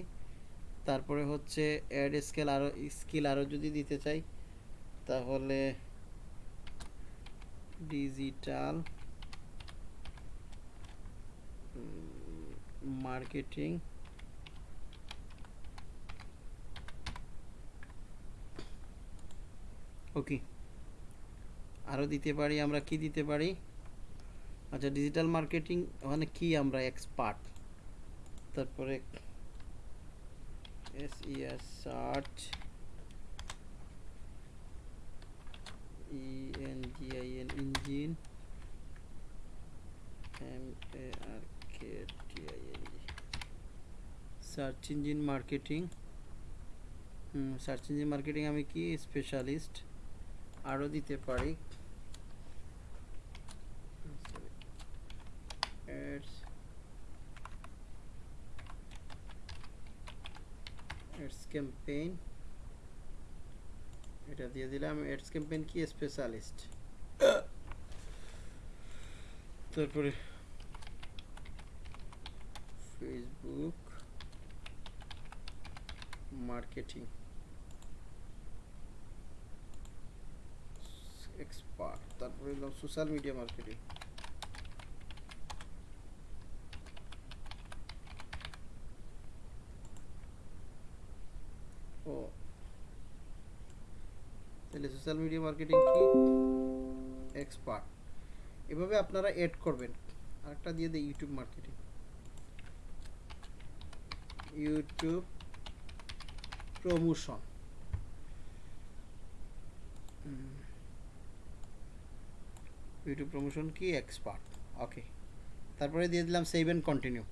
[SPEAKER 1] তারপরে হচ্ছে অ্যাড স্কেল আরও স্কিল আরও যদি দিতে চাই, তাহলে ডিজিটাল মার্কেটিং ওকে আরও দিতে পারি, আমরা কি দিতে পারি? আচ্ছা ডিজিটাল মার্কেটিং ওখানে কি আমরা এক্সপার্ট তারপরে S E S search E N G I N engine M A R K T I N search engine marketing search engine marketing আমি কি স্পেশালিস্ট আরও দিতে পারি অ্যাডস অ্যাডস ক্যাম্পেইন এটা দিয়ে দিলাম অ্যাডস ক্যাম্পেইন কি স্পেশালিস্ট তারপরে ফেসবুক মার্কেটিং এক্সপার্ট তারপরে সোশ্যাল মিডিয়া মার্কেটিং ও। তাহলে সোশ্যাল মিডিয়া মার্কেটিং কি? এক্সপার্ট এভাবে আপনারা এড করবেন। আরেকটা দিয়ে দেয় YouTube marketing YouTube promotion YouTube promotion কি? এক্সপার্ট ওকে তারপরে দিয়ে দিলাম সেভ অ্যান্ড কন্টিনিউ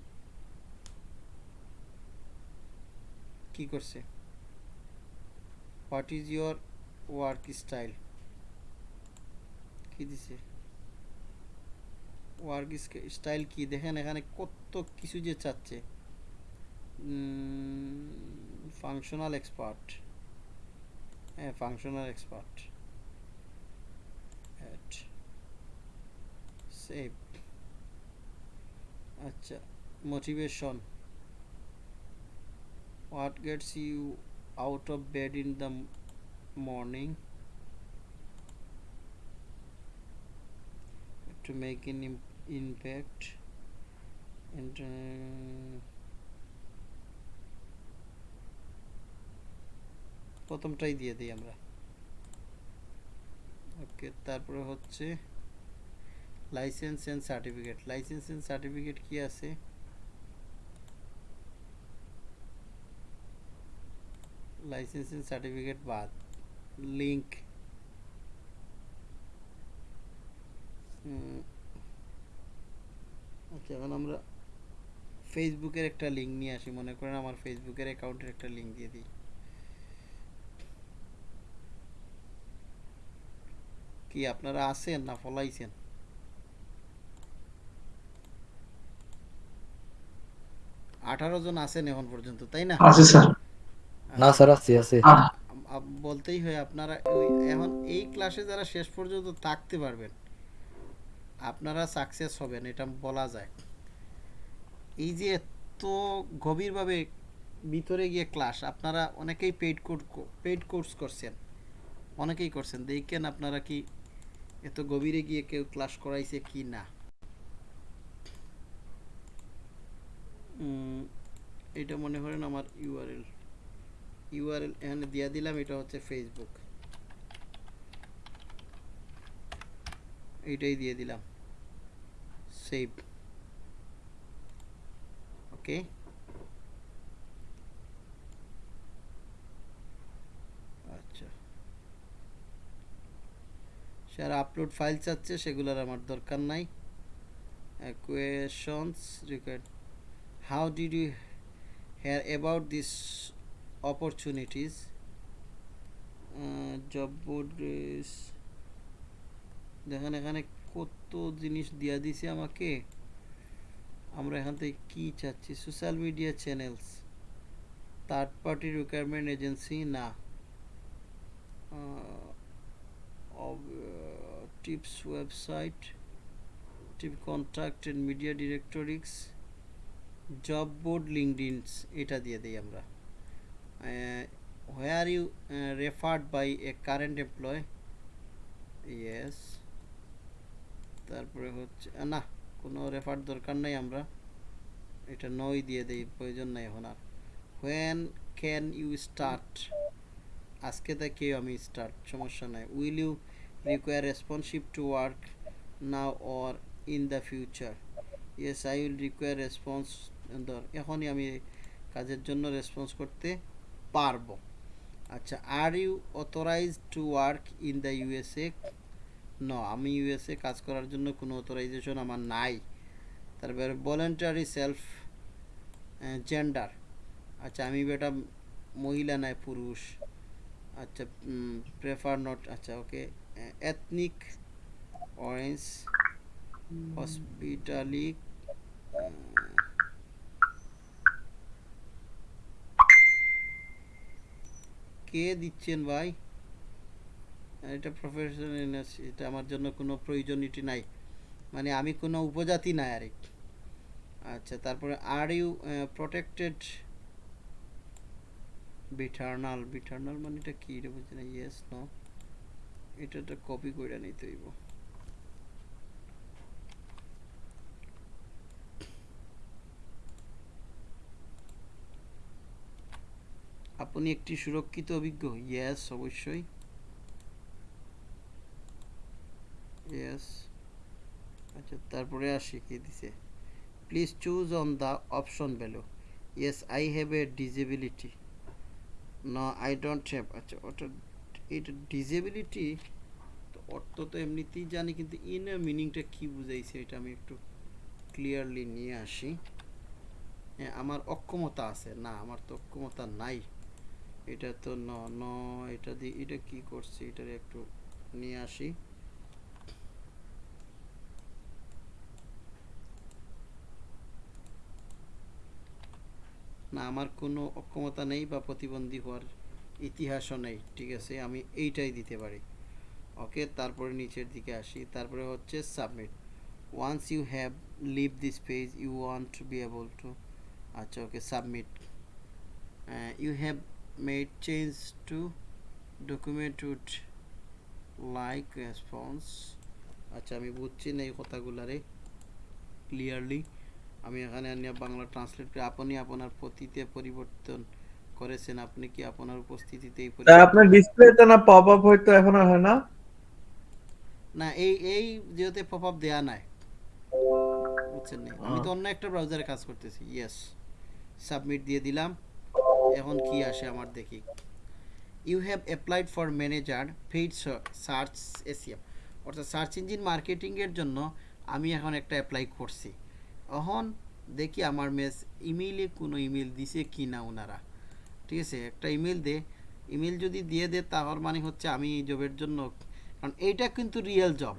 [SPEAKER 1] কি করছে? What is your work style কি দিছে? ওয়ার্ক স্টাইল কি? দেখেন এখানে কত কিছু যে চাচ্ছে। ফাংশনাল এক্সপার্ট হ্যাঁ ফাংশনাল এক্সপার্ট সেভ আচ্ছা motivation what gets you out of bed in the morning to make an im- impact and uh, প্রথমটাই দিয়ে দিই আমরা। ওকে তারপরে হচ্ছে license and certificate license and certificate কি আছে? লাইসেন্সিং সার্টিফিকেট বাদ লিংক আচ্ছা এখন আমরা ফেসবুকের একটা লিঙ্ক নিয়ে আসি, মনে করেন আমার ফেসবুকের অ্যাকাউন্টের একটা লিঙ্ক দিয়ে দিই। কি আপনারা আছেন না ফলাইছেন? আঠারো জন আছেন এখন পর্যন্ত, তাই না?
[SPEAKER 5] আছে, স্যার। না স্যার আছে আছে
[SPEAKER 1] বলতেই হয় আপনারা এখন এই ক্লাসে যারা শেষ পর্যন্ত থাকতে পারবেন আপনারা সাকসেস হবেন এটা বলা যায়। এই যে এত গভীরভাবে ভিতরে গিয়ে ক্লাস আপনারা অনেকেই পেইড কোর্স পেইড কোর্স করছেন অনেকেই করছেন দেখেন আপনারা কি এত গভীরে গিয়ে কেউ ক্লাস করাইছে কি না। উম, এটা মনে করেন আমার ইউআরএল ইউআরএল এখানে দিয়ে দিলাম, এটা হচ্ছে ফেসবুক এইটাই দিয়ে দিলাম। সেভ ওকে আচ্ছা। স্যার আপলোড ফাইল চাচ্ছে, সেগুলোর আমার দরকার নাই। Questions required how did you hear about this opportunities. Job board দেখেন এখানে কত জিনিস দিয়া দিছে আমাকে। আমরা এখান থেকে কি চাচ্ছি? Social media channels third party requirement agency না। Tips website tip contract and media directories job board LinkedIns এটা দিয়ে দিই আমরা। uh, where you uh, referred by a current employee? Yes. তারপরে হচ্ছে না কোনো রেফার দরকার নাই আমরা। এটা নই দিয়ে দেই প্রয়োজন নাই এখন আর। হোয়েন ক্যান ইউ স্টার্ট আজকে থেকে আমি স্টার্ট সমস্যা নাই। Will you require responsive to work now or in the future yes I will require response ধর এখনই আমি কাজের জন্য রেসপন্স করতে পারব। আচ্ছা are you authorize to work in the USA ন আমি ইউএসএ কাজ করার জন্য কোনো অথরাইজেশন আমার নাই। তারপরে ভলেন্টারি সেলফ জেন্ডার আচ্ছা আমি বেটা মহিলা নাই পুরুষ। আচ্ছা প্রেফার নট আচ্ছা ওকে এথনিক অরেঞ্জ হসপিটালি কে দিচ্ছেন ভাই? এটা প্রফেশনাল এটা আমার জন্য কোনো প্রয়োজনীয়টি নাই। মানে আমি কোনো উপজাতি নাই আর। আচ্ছা তারপরে আর ইউ প্রোটেক্টেড বিটার্নাল বিটার্নাল মানে এটা কী এটা বুঝি না। ইয়েস নো এটা কপি করে নিতে হইব। আপনি একটি সুরক্ষিত অভিজ্ঞ? ইয়েস অবশ্যই। ইয়েস আচ্ছা তারপরে আসি, কি দিছে? Please choose on the option value yes I have a disability না আই ডোন্ট হ্যাভ আচ্ছা ওটা, এটা ডিজেবিলিটি তো অর্থ তো এমনিতেই জানি, কিন্তু ইনার মিনিংটা কি বুঝাইছে এটা আমি একটু ক্লিয়ারলি নিয়ে আসি। হ্যাঁ আমার অক্ষমতা আছে। না, আমার তো অক্ষমতা নাই। এটা তো ন ন, এটা দিয়ে এটা কি করছে? এটার একটু নিয়ে আসি। না, আমার কোনো অক্ষমতা নেই বা প্রতিবন্ধী হওয়ার ইতিহাসও নেই, ঠিক আছে? আমি এইটাই দিতে পারি। ওকে, তারপরে নিচের দিকে আসি। তারপরে হচ্ছে submit. Once you have leave this page you want to be able to আচ্ছা okay, submit. You have made change to document would like response আচ্ছা আমি বুঝছি না এই কথাগুলারে ক্লিয়ারলি আমি এখানে আনিয়া বাংলা ট্রান্সলেট করে আপনি আপনার পতিতে পরিবর্তন করেছেন। আপনি কি আপনার উপস্থিতিতে এই
[SPEAKER 6] আপনার ডিসপ্লেতে না পপ আপ হয়তো এখন হয় না?
[SPEAKER 1] না এই এই যেহেতু পপ আপ দেয়া নাই। বুঝছেন নি? আমি তো অন্য একটা ব্রাউজারে কাজ করতেছি। ইয়েস সাবমিট দিয়ে দিলাম। এখন কি আসে আমার দেখি। You have applied for manager paid search ACM অর্থাৎ সার্চ ইঞ্জিন মার্কেটিংয়ের জন্য আমি এখন একটা অ্যাপ্লাই করছি। এখন দেখি আমার মেস ইমেইলে কোনো ইমেল দিছে কি না ওনারা ঠিক আছে, একটা ইমেল দে। ইমেল যদি দিয়ে দে, তাহলে মানে হচ্ছে আমি এই জবের জন্য কারণ এইটা কিন্তু রিয়েল জব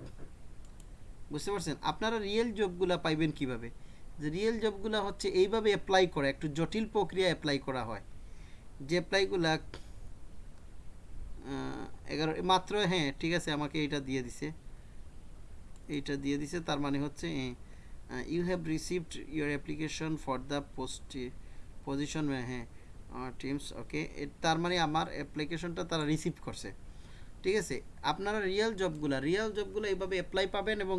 [SPEAKER 1] বুঝতে পারছেন? আপনারা রিয়েল জবগুলো পাইবেন কীভাবে? যে রিয়েল জবগুলো হচ্ছে এইভাবে অ্যাপ্লাই করা, একটু জটিল প্রক্রিয়া অ্যাপ্লাই করা হয়। যে অ্যাপ্লাইগুলা এগারো, মাত্র হ্যাঁ ঠিক আছে, আমাকে এইটা দিয়ে দিছে। এইটা দিয়ে দিছে, তার মানে হচ্ছে you have received your application for the post position হ্যাঁ টিমস ওকে তার মানে আমার অ্যাপ্লিকেশনটা তারা রিসিভ করছে। ঠিক আছে, আপনারা রিয়েল জবগুলা রিয়েল জবগুলো এইভাবে অ্যাপ্লাই পাবেন এবং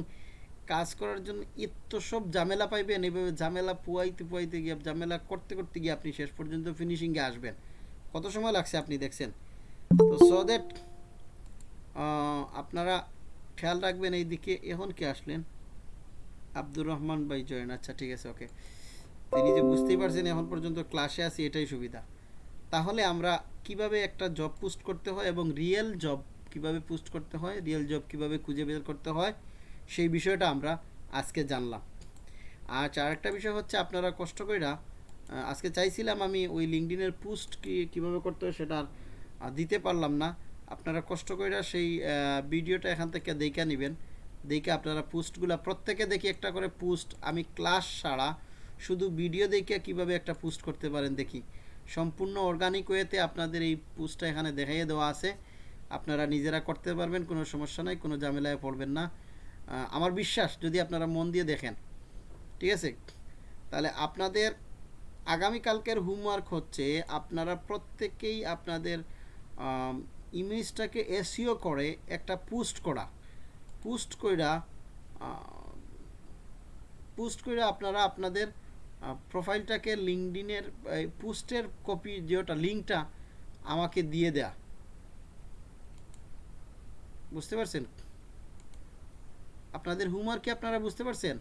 [SPEAKER 1] কাজ করার জন্য এত সব ঝামেলা পাইবেন, এইভাবে ঝামেলা পুয়াইতে পুয়াইতে গিয়ে, ঝামেলা করতে করতে গিয়ে আপনি শেষ পর্যন্ত ফিনিশিংয়ে আসবেন। কত সময় লাগছে আপনি দেখছেন? তো সো দ্যাট আপনারা খেয়াল রাখবেন এই দিকে এখন কে আসলেন? আব্দুর রহমান ভাই জয়েন আচ্ছা ঠিক আছে ওকে তিনি যে বুঝতেই পারছেন এখন পর্যন্ত ক্লাসে আছি, এটাই সুবিধা। তাহলে আমরা কীভাবে একটা জব পোস্ট করতে হয় এবং রিয়েল জব কীভাবে পোস্ট করতে হয় রিয়েল জব কীভাবে খুঁজে বের করতে হয়, সেই বিষয়টা আমরা আজকে জানলাম। আর আরেকটা বিষয় হচ্ছে, আপনারা কষ্ট কইরা আজকে চাইছিলাম আমি ওই লিঙ্কডিনের পোস্ট কি, কীভাবে করতে হয় সেটা দিতে পারলাম না। আপনারা কষ্ট কইরা সেই ভিডিওটা এখান থেকে দেখে নেবেন। দেখে আপনারা পোস্টগুলো প্রত্যেকে দেখি একটা করে পোস্ট আমি ক্লাস ছাড়া শুধু ভিডিও দেখে কীভাবে একটা পোস্ট করতে পারেন দেখি। সম্পূর্ণ অর্গানিক ওয়েতে আপনাদের এই পোস্টটা এখানে দেখাইয়ে দেওয়া আছে। আপনারা নিজেরা করতে পারবেন, কোনো সমস্যা নাই, কোনো ঝামেলায় পড়বেন না। আমার বিশ্বাস, যদি আপনারা মন দিয়ে দেখেন। ঠিক আছে? তাহলে আপনাদের আগামীকালকের হোমওয়ার্ক হচ্ছে আপনারা প্রত্যেকেই আপনাদের ইমেজটাকে এসিও করে একটা পোস্ট করা। পোস্ট কইরা পোস্ট করে আপনারা আপনাদের প্রোফাইলটাকে লিঙ্কডিনের পোস্টের কপি যেটা লিঙ্কটা আমাকে দিয়ে দেয়া। বুঝতে পারছেন? আপনাদের হোমওয়ার্ক কি আপনারা বুঝতে পারছেন?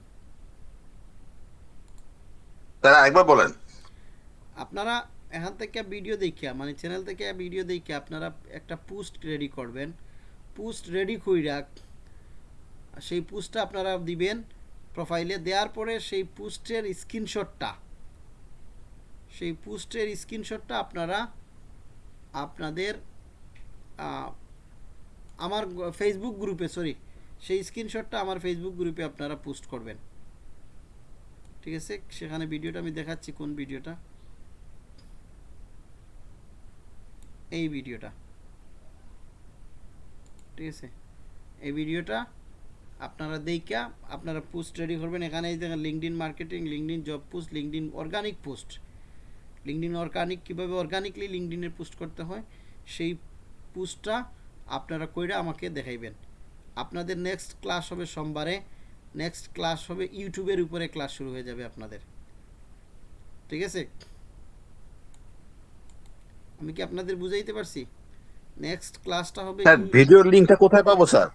[SPEAKER 9] স্যার আরেকবার বলেন।
[SPEAKER 1] আপনারা এখান থেকে ভিডিও দেখিয়া মানে চ্যানেল থেকে ভিডিও দেখিয়া আপনারা একটা পোস্ট রেডি করবেন। পোস্ট রেডি কইরা সেই পোস্টটা আপনারা দিবেন প্রোফাইলে দেওয়ার পরে সেই পোস্টের স্ক্রিনশটটা সেই পোস্টের স্ক্রিনশটটা আপনারা আপনাদের আমার ফেসবুক গ্রুপে সরি সেই স্ক্রিনশটটা আমার ফেসবুক গ্রুপে আপনারা পোস্ট করবেন। ঠিক আছে? সেখানে ভিডিওটা আমি দেখাচ্ছি, কোন ভিডিওটা এই ভিডিওটা। ঠিক আছে? এই ভিডিওটা আপনারা দেইকা আপনারা পোস্ট রেডি করবেন। এখানে এই দেখেন LinkedIn marketing LinkedIn job post LinkedIn organic post LinkedIn organic কীভাবে অর্গানিকলি লিঙ্কডিনের পোস্ট করতে হয়, সেই পোস্টটা আপনারা কইরা আমাকে দেখাইবেন। আপনাদের নেক্সট ক্লাস হবে সোমবারে নেক্সট ক্লাস হবে ইউটিউবের উপরে ক্লাস শুরু হয়ে যাবে আপনাদের। ঠিক আছে? আমি কি আপনাদের বুঝাইতে পারছি? নেক্সট ক্লাসটা হবে
[SPEAKER 9] স্যার ভিডিওর লিংকটা কোথায় পাবো স্যার?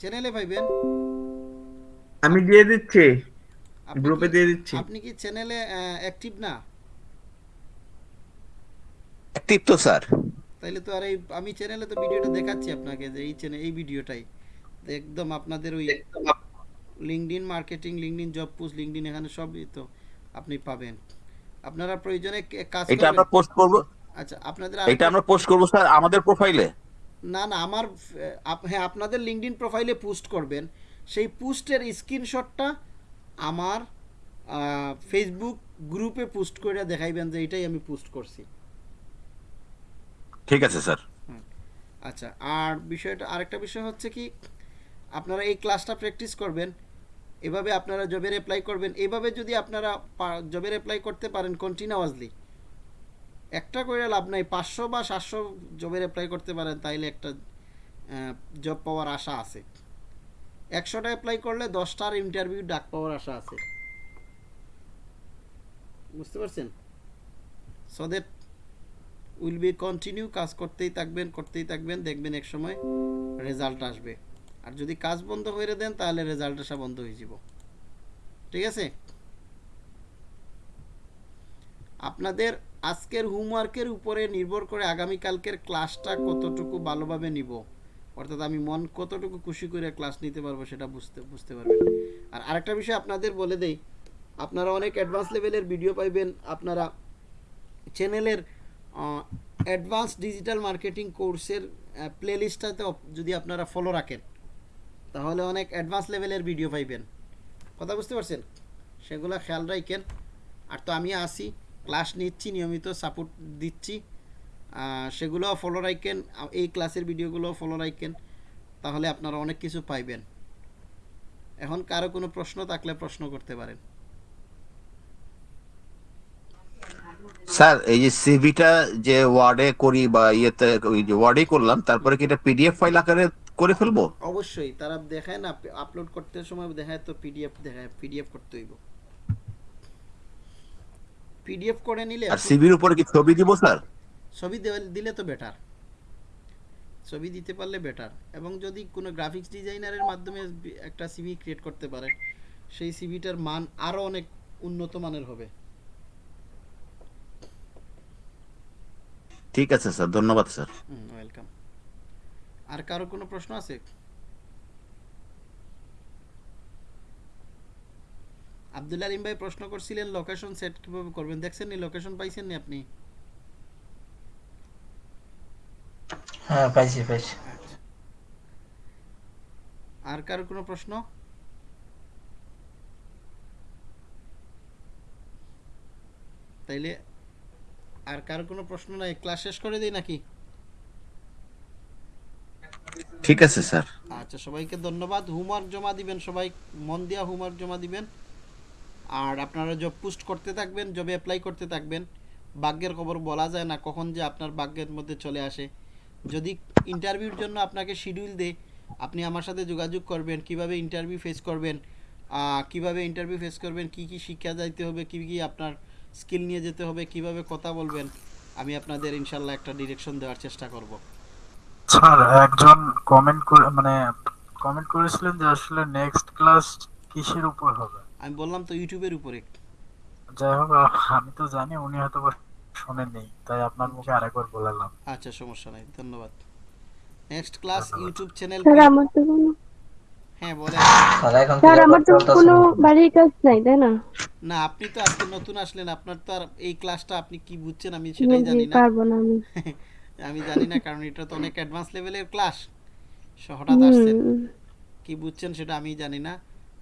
[SPEAKER 1] চ্যানেলে পাইবেন।
[SPEAKER 6] আমি দিয়ে দিচ্ছি। গ্রুপে দিয়ে দিচ্ছি।
[SPEAKER 1] আপনি কি চ্যানেলে অ্যাক্টিভ না?
[SPEAKER 9] অ্যাক্টিভ তো স্যার।
[SPEAKER 1] তাইলে তো আর এই আমি চ্যানেলে তো ভিডিওটা দেখাচ্ছি আপনাকে যে এই চ্যানেল এই ভিডিওটাই। একদম আপনাদের ওই LinkedIn marketing LinkedIn job post LinkedIn এখানে সবই তো আপনি পাবেন। আপনারা প্রয়োজনে কাজ
[SPEAKER 9] এটা আমরা পোস্ট করব
[SPEAKER 1] আচ্ছা আপনাদের
[SPEAKER 9] এটা আমরা পোস্ট করব স্যার আমাদের প্রোফাইলে
[SPEAKER 1] না না আমার হ্যাঁ আপনাদের লিঙ্কডিন প্রোফাইলে পোস্ট করবেন। সেই পোস্টের স্ক্রিনশটটা আমার ফেসবুক গ্রুপে পোস্ট করে দেখাইবেন যে এটাই আমি পোস্ট করছি।
[SPEAKER 9] ঠিক আছে স্যার।
[SPEAKER 1] আচ্ছা আর বিষয়টা আরেকটা বিষয় হচ্ছে কি আপনারা এই ক্লাসটা প্র্যাকটিস করবেন এভাবে আপনারা জবের অ্যাপ্লাই করবেন এভাবে যদি আপনারা জবের অ্যাপ্লাই করতে পারেন কন্টিনিউয়াসলি একটা করে লাভ নাই। পাঁচশো বা সাতশো জবের অ্যাপ্লাই করতে পারেন, তাইলে একটা জব পাওয়ার আশা আছে। একশোটা অ্যাপ্লাই করলে দশটার ইন্টারভিউ ডাক পাওয়ার আশা আছে। বুঝতে পারছেন? So that will be continue কাজ করতেই থাকবেন করতেই থাকবেন, দেখবেন এক সময় রেজাল্ট আসবে। আর যদি কাজ বন্ধ করে দেন, তাহলে রেজাল্ট আসা বন্ধ হয়ে যাব। ঠিক আছে? আপনাদের আজকের হোমওয়ার্কের উপরে নির্ভর করে আগামীকালকের ক্লাসটা কতটুকু ভালোভাবে নিব। অর্থাৎ আমি মন কতটুকু খুশি করে ক্লাস নিতে পারব সেটা বুঝতে বুঝতে পারবেন। আর আরেকটা বিষয় আপনাদের বলে দেই, আপনারা অনেক অ্যাডভান্স লেভেলের ভিডিও পাইবেন, আপনারা চ্যানেলের অ্যাডভান্স ডিজিটাল মার্কেটিং কোর্সের প্লেলিস্টটাতে যদি আপনারা ফলো রাখেন, তাহলে অনেক অ্যাডভান্স লেভেলের ভিডিও পাইবেন। কথা বুঝতে পারছেন? সেগুলো খেয়াল রাখেন আর তো আমি আসি। ক্লাস নিচ্ছি নিয়মিত সাপোর্ট দিচ্ছি। আহ, সেগুলোও ফলো রাখেন এই ক্লাসের ভিডিওগুলোও ফলো রাখেন তাহলে আপনারা অনেক কিছু পাইবেন। এখন কারও কোনো প্রশ্ন থাকলে প্রশ্ন করতে পারেন।
[SPEAKER 9] স্যার এই যে সিভিটা যে ওয়ার্ডে করি বা ইয়েতে ওই যে ওয়ার্ডে করলাম তারপরে কি এটা পিডিএফ ফাইল আকারে করে ফেলব?
[SPEAKER 1] অবশ্যই তারা দেখায় না আপলোড করতে সময় দেখায় তো পিডিএফ দেখায় পিডিএফ করতে হইব। পিডিএফ করে নিলে
[SPEAKER 9] আর সিভির উপরে কি ছবি দিব স্যার?
[SPEAKER 1] ছবি দিলে তো বেটার ছবি দিতে পারলে বেটার এবং যদি কোনো গ্রাফিক্স ডিজাইনারের মাধ্যমে একটা সিভি ক্রিয়েট করতে পারেন সেই সিভিটার মান আরও অনেক উন্নত মানের হবে।
[SPEAKER 9] ঠিক আছে স্যার। ধন্যবাদ স্যার।
[SPEAKER 1] ওয়েলকাম আর কারও কোনো প্রশ্ন আছে? আব্দুল আলিম ভাই প্রশ্ন করছিলেন লোকেশন সেট কীভাবে করবেন? দেখছেন নি লোকেশন পাইছেন নি আপনি?
[SPEAKER 8] হ্যাঁ পাইছি পাইছি।
[SPEAKER 1] আচ্ছা। আর কারও কোনো প্রশ্ন? তাইলে আর কারও কোনো প্রশ্ন নাই? ক্লাস শেষ করে দিই নাকি?
[SPEAKER 9] ঠিক আছে স্যার।
[SPEAKER 1] আচ্ছা সবাইকে ধন্যবাদ। হোমওয়ার্ক জমা দিবেন সবাই। মন দিয়া হোমওয়ার্ক জমা দিবেন। আর আপনারা জব পোস্ট করতে থাকবেন জবে অ্যাপ্লাই করতে থাকবেন। ভাগ্যের খবর বলা যায় না কখন যে আপনার ভাগ্যের মধ্যে চলে আসে। যদি ইন্টারভিউর জন্য আপনাকে শিডিউল দেয়, আপনি আমার সাথে যোগাযোগ করবেন, কীভাবে ইন্টারভিউ ফেস করবেন কীভাবে ইন্টারভিউ ফেস করবেন, কি কি শিক্ষা যাইতে হবে, কি কি আপনার স্কিল নিয়ে যেতে হবে, কীভাবে কথা বলবেন, আমি আপনাদের ইনশাল্লাহ একটা ডিরেকশন দেওয়ার চেষ্টা করব।
[SPEAKER 7] স্যার, একজন কমেন্ট করে মানে কমেন্ট করেছিলেন যে আসলে নেক্সট ক্লাস কিসের উপর হবে?
[SPEAKER 1] আমি বললাম তো ইউটিউবের উপরে।
[SPEAKER 7] যাই হোক আমি তো জানি উনি হয়তো শোনেননি তাই আপনার মুখে আরেকবার বলালাম।
[SPEAKER 1] আচ্ছা সমস্যা নাই ধন্যবাদ। Next class YouTube channel
[SPEAKER 4] sir আমার তো কোনো
[SPEAKER 1] হ্যাঁ বলেন।
[SPEAKER 4] স্যার আমার তো কোনো বাড়ির কাজ নাই তাই না?
[SPEAKER 1] না আপনি তো আজকে নতুন আসলেন আপনার তো আর এই ক্লাসটা আপনি কি বুঝছেন আমি সেটাই জানি না।
[SPEAKER 4] পারব না আমি।
[SPEAKER 1] আমি জানি না কারণ এটা তো অনেক অ্যাডভান্স লেভেলের ক্লাস হঠাৎ আসছেন। কি বুঝছেন সেটা আমি জানি না।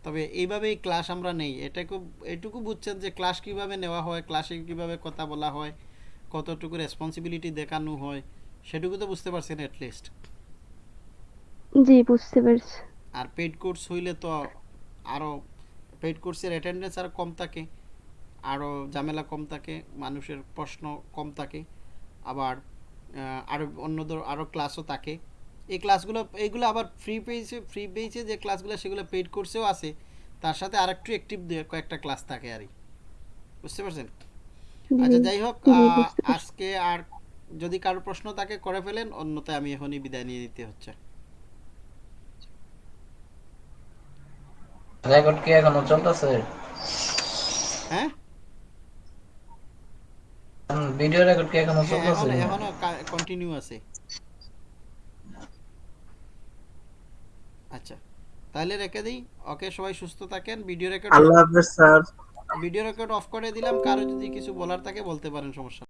[SPEAKER 1] তবে এইভাবেই ক্লাস আমরা নেই। এটাকে এটুকু বুঝছেন যে ক্লাস কীভাবে নেওয়া হয় ক্লাসে কীভাবে কথা বলা হয় কতটুকু রেসপন্সিবিলিটি দেখানো হয় সেটুকু তো বুঝতে পারছেন অ্যাটলিস্ট
[SPEAKER 4] জি বুঝতে পারছি।
[SPEAKER 1] আর পেইড কোর্স হইলে তো আরও পেইড কোর্সের অ্যাটেন্ডেন্স আরও কম থাকে আরও ঝামেলা কম থাকে মানুষের প্রশ্ন কম থাকে আবার আরও অন্যদের আরও ক্লাসও থাকে। এই ক্লাসগুলো এইগুলো আবার ফ্রি পেয়েছে ফ্রি পেয়েছে যে ক্লাসগুলো সেগুলো পেইড কোর্সেও আছে তার সাথে আরেকটু অ্যাক্টিভ কয়েকটা ক্লাস থাকে আর বুঝতে পারছেন? আচ্ছা যাই হোক। আজকে আর যদি কারও প্রশ্ন থাকে করে ফেলেন অন্যথায় আমি এখনই বিদায় নিয়ে নিতে হচ্ছে।
[SPEAKER 8] রেকর্ড কি এখনও চলতেছে?
[SPEAKER 1] হ্যাঁ?
[SPEAKER 8] ভিডিও রেকর্ড কি
[SPEAKER 1] হ্যাঁ এখনও
[SPEAKER 8] চলতেছে?
[SPEAKER 1] এখনও কন্টিনিউ আছে। আচ্ছা তাহলে রেখে দিই। ওকে সবাই সুস্থ থাকেন। ভিডিও রেকর্ড
[SPEAKER 6] আল্লাহ হাফেজ স্যার।
[SPEAKER 1] ভিডিও রেকর্ড অফ করে দিলাম। কারও যদি কিছু বলার থাকে বলতে পারেন সমস্যা।